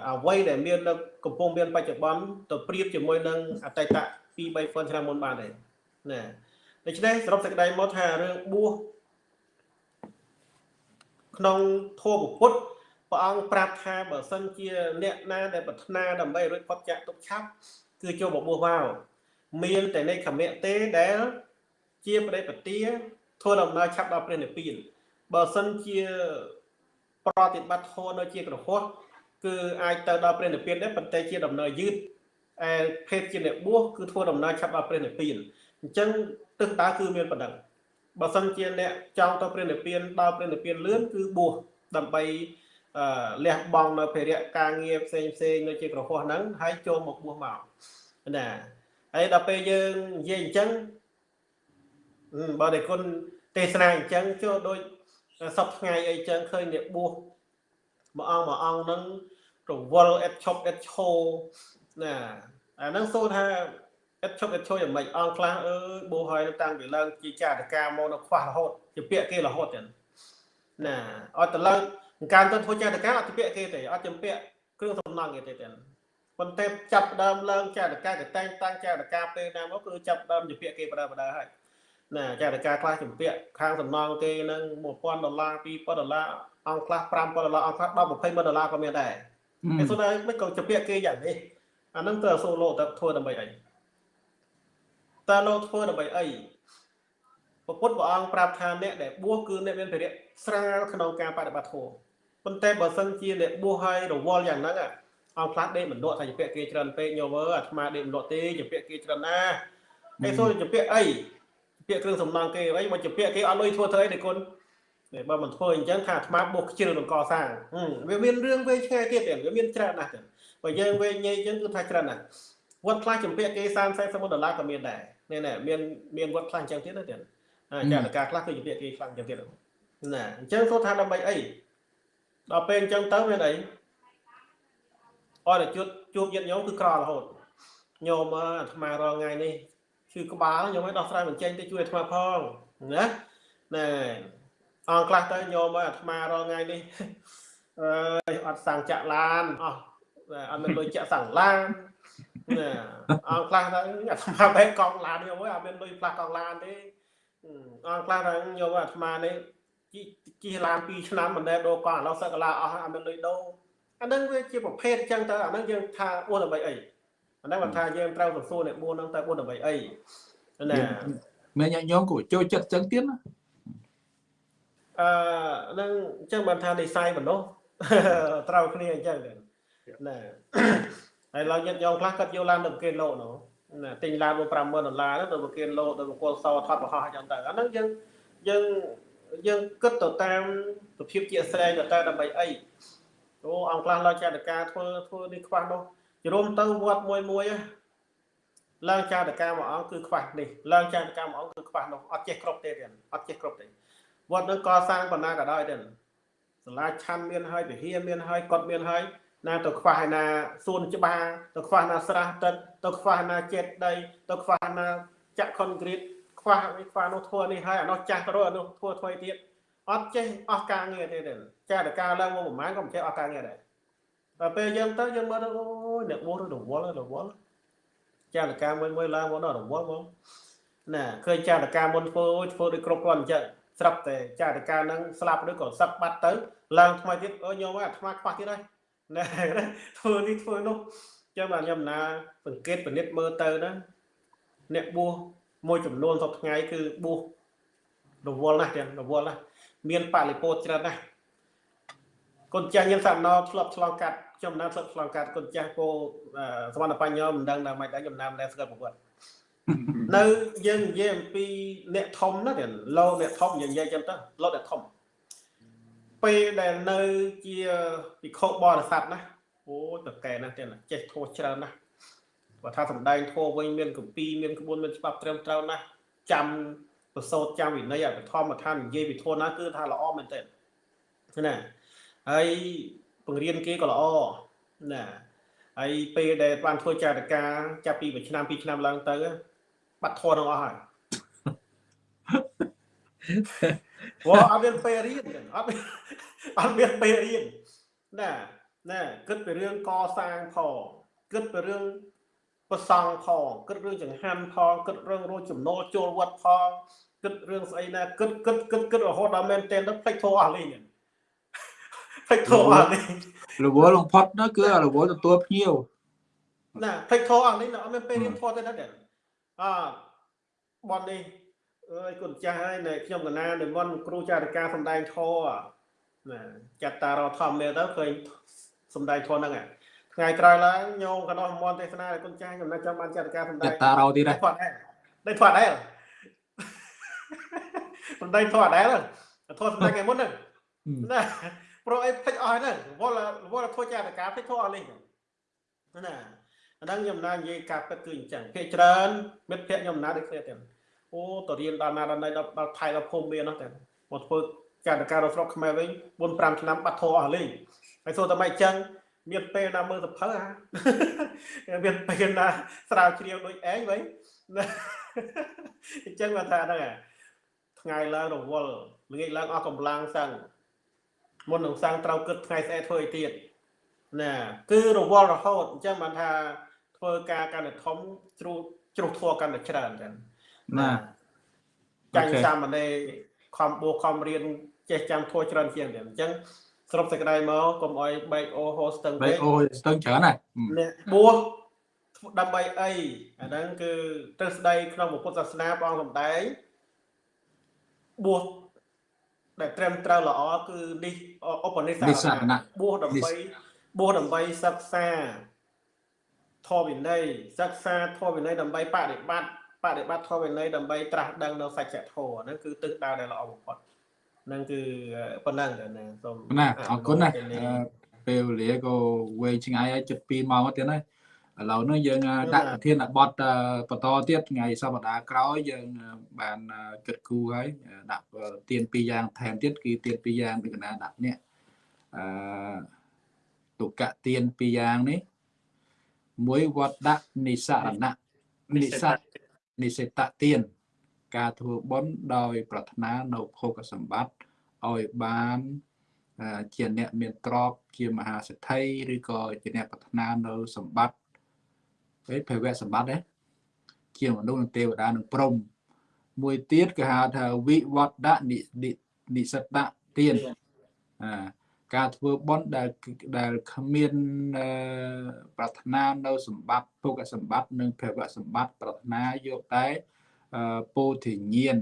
អ្វីដែលមាននៅកំពុងមានបច្ចុប្បន្នទៅប្រៀបជាមួយនឹងអតីត2 3ឆ្នាំមុនបានទេណាដូច្នេះសរុបសេចក្តីមកថារឿងបួសក្នុងធម៌ពុទ្ធព្រះអង្គប្រាប់ថាបើសិនជាអ្នកណាដែលប្រាថ្នាដើម្បីរួចផុតចាកទុកឆាប់គឺចូលបបួសមកមានតែនៃខមៈទេដែលជាបដិបទាធ្វើដំណើរឆាប់ដល់ព្រះនិព្វានបើសិនជាប្រតិបត្តិធម៌នៅជាក្រហោះ គឺអាចទៅដល់ព្រះនិព្វានដែរប៉ុន្តែជាដំណើរយឺតឯភេទជាអ្នកបួសគឺធ្វើដំណើរឆាប់ដល់ព្រះនិព្វានអញ្ចឹងទិសដៅគឺមានប៉ុណ្ណឹងបើសិនជាអ្នកចង់ទៅព្រះនិព្វានដល់ព្រះនិព្វានលឿនគឺបួសដើម្បីអឺលះបង់នៅភារៈការងារផ្សេងផ្សេងនៅជាក្រហោះហ្នឹងហើយចូលមកបួសមកណាហើយដល់ពេលយើងនិយាយអញ្ចឹងបើតែគុណទេសនាអញ្ចឹងចូលដូចសពថ្ងៃអីចឹងឃើញអ្នកបួស មួយអង្គមួយអង្គហ្នឹងរវល់អិតឈប់អិតឈោណាអាហ្នឹងសូថាអិតឈប់អិតឈោយ៉ាងម៉េចអង្គខ្លះអើយបួសហើយតាំងពីឡើងជាចាតកាមកនៅខ្វះរហូតជាពាក្យគេរហូតចឹងណាអត់ទៅឡើងការទៅធ្វើចាតកាអត់ជាពាក្យគេទេអត់ជាពាក្យគ្រឿងសំណង់គេទេចឹងប៉ុន្តែចាប់ដើមឡើងចាតកាកតែងតាំងចាតកាពេលណាមកគឺចាប់ដើមជាពាក្យគេបដើបដើហើយណាចាតកាខ្លះជំពាក់ខាងសំណងគេនឹង1000ដុល្លារ2000ដុល្លារ អង្គខ្លះ5000ដុល្លារអង្គខ្លះ10 20000ដុល្លារក៏មានដែរហើយសូនមិនក៏ជំពាក់គេយ៉ាងនេះអានឹងទៅសូឡូទៅធ្វើដើម្បីអីតើលោធ្វើដើម្បីអីពពុទ្ធព្រះអង្គប្រាប់ថាអ្នកដែលបួសគឺអ្នកមានភារៈស្រាលក្នុងការបដិបត្តិធម៌ប៉ុន្តែបើសិនជាអ្នកបួសហើយរវល់យ៉ាងហ្នឹងអង្គខ្លះដេកមិនលក់ថាជាពាក់គេច្រើនពេកញោមអើអាត្មាដេកមិនលក់ទេជាពាក់គេច្រើនណាហើយសួរជំពាក់អីជំពាក់គ្រឿងសំណង់គេអីមកជំពាក់គេអត់លុយធ្វើធ្វើអីទេគុណ តែបើមិនធ្វើអញ្ចឹងថាអាត្មាបុកខ្ជិលនឹងកសាងវាមានរឿងវែងឆ្ងាយទៀតវាមានច្រើនណាស់ទៀតបើយើងវែងញែកអញ្ចឹងគឺថាច្រើនណាស់វត្តខ្លះជំពាក់គេ30 40ដុល្លារក៏មានដែរនេះណាមានមានវត្តខ្លះអញ្ចឹងទៀតណាទៀតចាតការខ្លះគឺជំពាក់គេខ្លាំងអញ្ចឹងទៀតណាអញ្ចឹងគាត់ថាដើម្បីអីដល់ពេលអញ្ចឹងទៅមានអីអត់តែជួបជួបញាតិញោមគឺក្ររហូតញោមអាត្មារងថ្ងៃនេះឈឺក្បាលញោមឲ្យដោះស្រាយបញ្ចេញទៅជួយអាត្មាផងណាណែ អង្គខ្លះទៅញោមឲ្យអាត្មារងថ្ងៃនេះអឺអត់សាំងចាក់ឡានអស់អត់មានលុយចាក់សាំងឡានណាអង្គខ្លះទៅអាត្មាបែកកង់ឡានញោមអើយអត់មានលុយផ្លាស់កង់ឡានទេអង្គខ្លះទៅញោមអាត្មានេះជិះឡាន2ឆ្នាំមិនដែលដូរកង់ឥឡូវសឹកកាឡាអស់អត់មានលុយដូរអានឹងវាជាប្រភេទអញ្ចឹងទៅអានឹងយើងថាអួតដើម្បីអីអានឹងបើថាយើងត្រូវសួរអ្នក4ហ្នឹងទៅ4ដើម្បីអីណាមានញាតិញោមក៏ចូលចិត្តអញ្ចឹងទៀតណា អឺនឹងអញ្ចឹងបានថានិស័យមនុស្សត្រូវគ្នាអញ្ចឹងណាហើយឡើងញាតិញោមខ្លះគាត់យកឡានទៅប្រគេនលោកនោះណាទិញឡានមក50000ដុល្លារទៅប្រគេនលោកទៅបកលសថតបរហោះអញ្ចឹងទៅអានឹងយើងយើងយើងគិតទៅតាមសភាពជាក់ស្ដែងទៅតាមដើម្បីអីអូអង្គខ្លះឡើងចាតការធ្វើធ្វើនេះខ្វះនោះជរុំទៅវត្តមួយមួយឡើងចាតការមួយអង្គគឺខ្វះនេះឡើងចាតការមួយអង្គគឺខ្វះនោះអត់ចេះគ្រប់ទេទៀតអត់ចេះគ្រប់ទេ វត្តនឹងកសាងបណ្ណាក៏ដោយទៀតសាលាឆាន់មានហើយវិហារមានហើយគាត់មានហើយណាទៅខ្វះឯណាសួនច្បារទៅខ្វះណាស្រះទឹកទៅខ្វះណាចិត្តដីទៅខ្វះណាចាក់ខុនក្រីតខ្វះខ្វះនោះធ្វើនេះហើយអានោះចាស់ទៅរត់អានោះធ្វើថ្មីទៀតអត់ចេះអស់ការងារទេចាតការឡើងមកប្រហែលក៏មិនចេះអស់ការងារដែរដល់ពេលយើងទៅយើងមើលទៅអូយអ្នកបួសរវល់រវល់ចាតការមួយមួយឡើងមកដល់រវល់ហ្មងណាឃើញចាតការមុនធ្វើធ្វើដូចគ្រប់គ្រាន់អញ្ចឹង ស្រាប់តែចាតការហ្នឹងស្លាប់ឬក៏សឹកបាត់ទៅ ឡើងថ្មីទៀតអូញោមអាថ្មខ្វះទៀតហើយណាធ្វើនេះធ្វើនោះចឹងបាទខ្ញុំណាសង្កេតពិនិត្យមើលទៅណាអ្នកបួសមួយចំនួនសពថ្ងៃគឺបួសរវល់ណាស់ទាំងរវល់ណាស់មានបរិពោធច្រើនណាស់កូនចាស់យើងសាប់ណោធ្លាប់ឆ្លងកាត់ខ្ញុំណាធ្លាប់ឆ្លងកាត់កូនចាស់គោសមត្ថបញ្ញមិនដឹងដល់មិនដឹងខ្ញុំណាមិនដែលស្គាល់ប្រវត្តិ នៅយើងនិយាយអំពីអ្នកធំណាទាំងលោអ្នកធំយើងនិយាយចឹងទៅលោអ្នកធំពេលដែលនៅជាពិខុបរិស័ទណាអូតកែណាស់ទៀតចេះធោះច្រើនណាស់បើថាសំដែងធោះវិញមានកម្ពីមានក្បួនមានច្បាប់ត្រឹមត្រូវណាស់ចាំប្រសូតចាំវិន័យអភិធម្មដ្ឋាននិយាយវិធនណាគឺថាល្អមែនទែនណាហើយបង្រៀនគេក៏ល្អណាហើយពេលដែលបានធ្វើចារការចាប់ពីមួយឆ្នាំពីរឆ្នាំឡើងទៅ បាត់ធនទាំងអស់ហើយព្រោះអត់មានពេលរៀនអត់អត់មានពេលរៀនណាណាគិតពីរឿងកសាងផងគិតពីរឿងប្រសង់ផងគិតរឿងចង្ហាន់ផងគិតរឿងរោចំណូលចូលវត្តផងគិតរឿងស្អីណាគិតគិតគិតគិតរហូតដល់មែនតែនទៅផ្លេចធោះអស់លេងផ្លេចធោះអស់លេងរវល់លំផុតនោះគឺរវល់ទទួលភ្ញៀវណាផ្លេចធោះអស់លេងអត់មានពេលរៀនធោះទេណា អបននេះអើយគុណចាស់ហើយនៅខ្ញុំកណានិមន្តគ្រូចារការសំដែងធោះណាចាត់តារធម្មមេទៅឃើញសំដែងធោះហ្នឹងថ្ងៃក្រោយឡើងញោមកណោះមន្តទេសនាឲ្យគុណចាស់ខ្ញុំនៅចាំបានចាត់ការសំដែងតារោទៀតដែរធាត់ដែរដែរធាត់ដែរសំដែងធោះដែរធោះសំដែងថ្ងៃមុនហ្នឹងណាព្រោះអីភ្លេចអស់ហ្នឹងវល់វល់ធ្វើចាត់ការភ្លេចធោះអស់លេងណា អាហ្នឹងខ្ញុំណានិយាយការពិតគឺអញ្ចឹងភាគច្រើនមិត្តភ័ក្ដិខ្ញុំណាដូចគ្នាទាំងអូតរៀនដល់ណាដល់ណៃដល់ដល់ថៃដល់ភូមិមាននោះតែមកធ្វើចាត់ការដល់ស្រុកខ្មែរវិញ4 5ឆ្នាំបាត់ធោះអស់លេងហើយសូតែមិនអញ្ចឹងមានពេលណាមើលសភៅហ่าមានពេលណាស្រាវជ្រាវដូចឯងវិញអញ្ចឹងគាត់ថាហ្នឹងថ្ងៃឡើងរវល់ល្ងាចឡើងអស់កម្លាំងសឹងមុននឹងសាំងត្រូវគិតថ្ងៃស្អែកធ្វើអីទៀតណាគឺរវល់រហូតអញ្ចឹងបានថា ធ្វើការកាន់តែធំជ្រុះជ្រុះធัวកាន់តែច្រើនចឹងណាចាញ់សាមណេរខំបួខំរៀនចេះចាំធัวច្រើនជាងទៀតអញ្ចឹងសរុបសេចក្តីមកកុំអោយបែកអូហូស្ទឹងពេកបែកអូស្ទឹងច្រើនណាអ្នកបួសដើម្បីអីអាហ្នឹងគឺទ្រឹស្ដីក្នុងពុទ្ធសាសនាព្រះអង្គសម្ដែងបួសដែលត្រឹមត្រូវល្អគឺនេះឧបនិស្សនៈបួសដើម្បីបួសដើម្បីសិក្សា ធម៌វិន័យសិក្សាធម៌វិន័យដើម្បីបដិបត្តិបដិបត្តិធម៌វិន័យដើម្បីត្រាស់ដឹងនៅសច្ចធម៌ហ្នឹងគឺទិសដៅដែលល្អបំផុតហ្នឹងគឺប៉ុណ្ណឹងណាសូមណាអរគុណណាពេលនេះអឺពេលវេលាក៏វែងឆ្ងាយហើយជិត2ម៉ោងទៀតហើយឥឡូវនេះយើងដាក់ប្រធានបទបន្តទៀតថ្ងៃសប្តាហ៍ក្រោយយើងបានគិតគូរហើយដាក់ទៀនពីរយ៉ាងថែមទៀតគឺទៀនពីរយ៉ាងដូចកណាដាក់នេះអឺទុកៈទៀនពីរយ៉ាងនេះ មួយវត្តដាក់និសរណៈនិសរនិសិតទានការធ្វើបុណ្យដោយ ប្រាថ្នានៅភោគសម្បត្តិឲ្យបានអឺជាអ្នកមានទ្រព្យជាមហាសេដ្ឋីឬក៏ជាអ្នកប្រាថ្នានៅសម្បត្តិពេលភវៈសម្បត្តិណាជាមនុស្សនិងទេវតានិងព្រហ្មមួយទៀតគេហៅថាវិវត្តនិនិនិសិតទានអា ការធ្វើបុណ្យដែលដែលគ្មានអឺប្រាថ្នានៅសម្បត្តិភោគសម្បត្តិនិងភវៈសម្បត្តិប្រាថ្នាយកតែអឺពោធិញ្ញាណ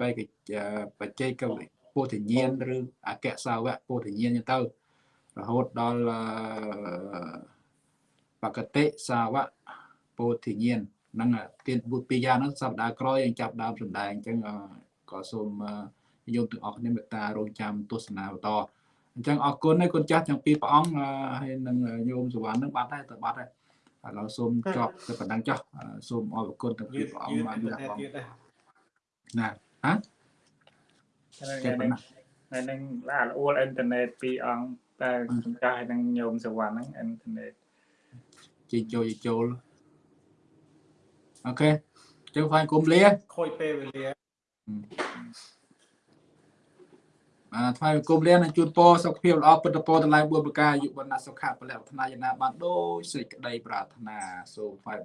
បេកិច្ចបច្ចេកវិពោធិញ្ញាណឬអក្សសាវៈពោធិញ្ញាណចឹងទៅរហូតដល់អឺបកតិសាវៈពោធិញ្ញាណហ្នឹងទៀនបុត្រពីរយ៉ាងហ្នឹងសប្តាហ៍ក្រោយយើងចាប់ដើមសម្ដែងអញ្ចឹងអឺក៏សូមអឺយោមទាំងអស់គ្នាមេត្តារងចាំទស្សនាបន្ត អញ្ចឹងអរគុណហើយគុណចាស់ទាំងពីរព្រះអង្គអឺហើយនឹងញោមសវណ្ណនឹងបាត់ហើយទៅបាត់ហើយឥឡូវសូមចប់ទៅប៉ុណ្ណឹងចុះអឺសូមអរគុណទាំងពីយឺរតព្រះអយឺង្គតបានអ៊ីនលះធឺណិតបង់ទៀតដែរណាហ៎ហើយចេះប៉ុណ្ណាហើយនឹងឡាអួលអ៊ីនធឺណិតពីរអង្គតែចំកាស់ហើយនឹងញោមសវណ្ណហ្នឹងអ៊ីនធឺណិតជិះចូលជិះចូលអូខេចឹងហ្វាយគុំលាខូចពេលវេលា អាថ្វាយបង្គំលាននិងជូនពរសុខភាពល្អពិតពរទាំងឡាយ4ប្រការអាយុវណ្ណៈសុខៈពលៈប្រាថ្នាយ៉ាងណាបានដូចសេចក្តីប្រាថ្នាសូមថ្វាយ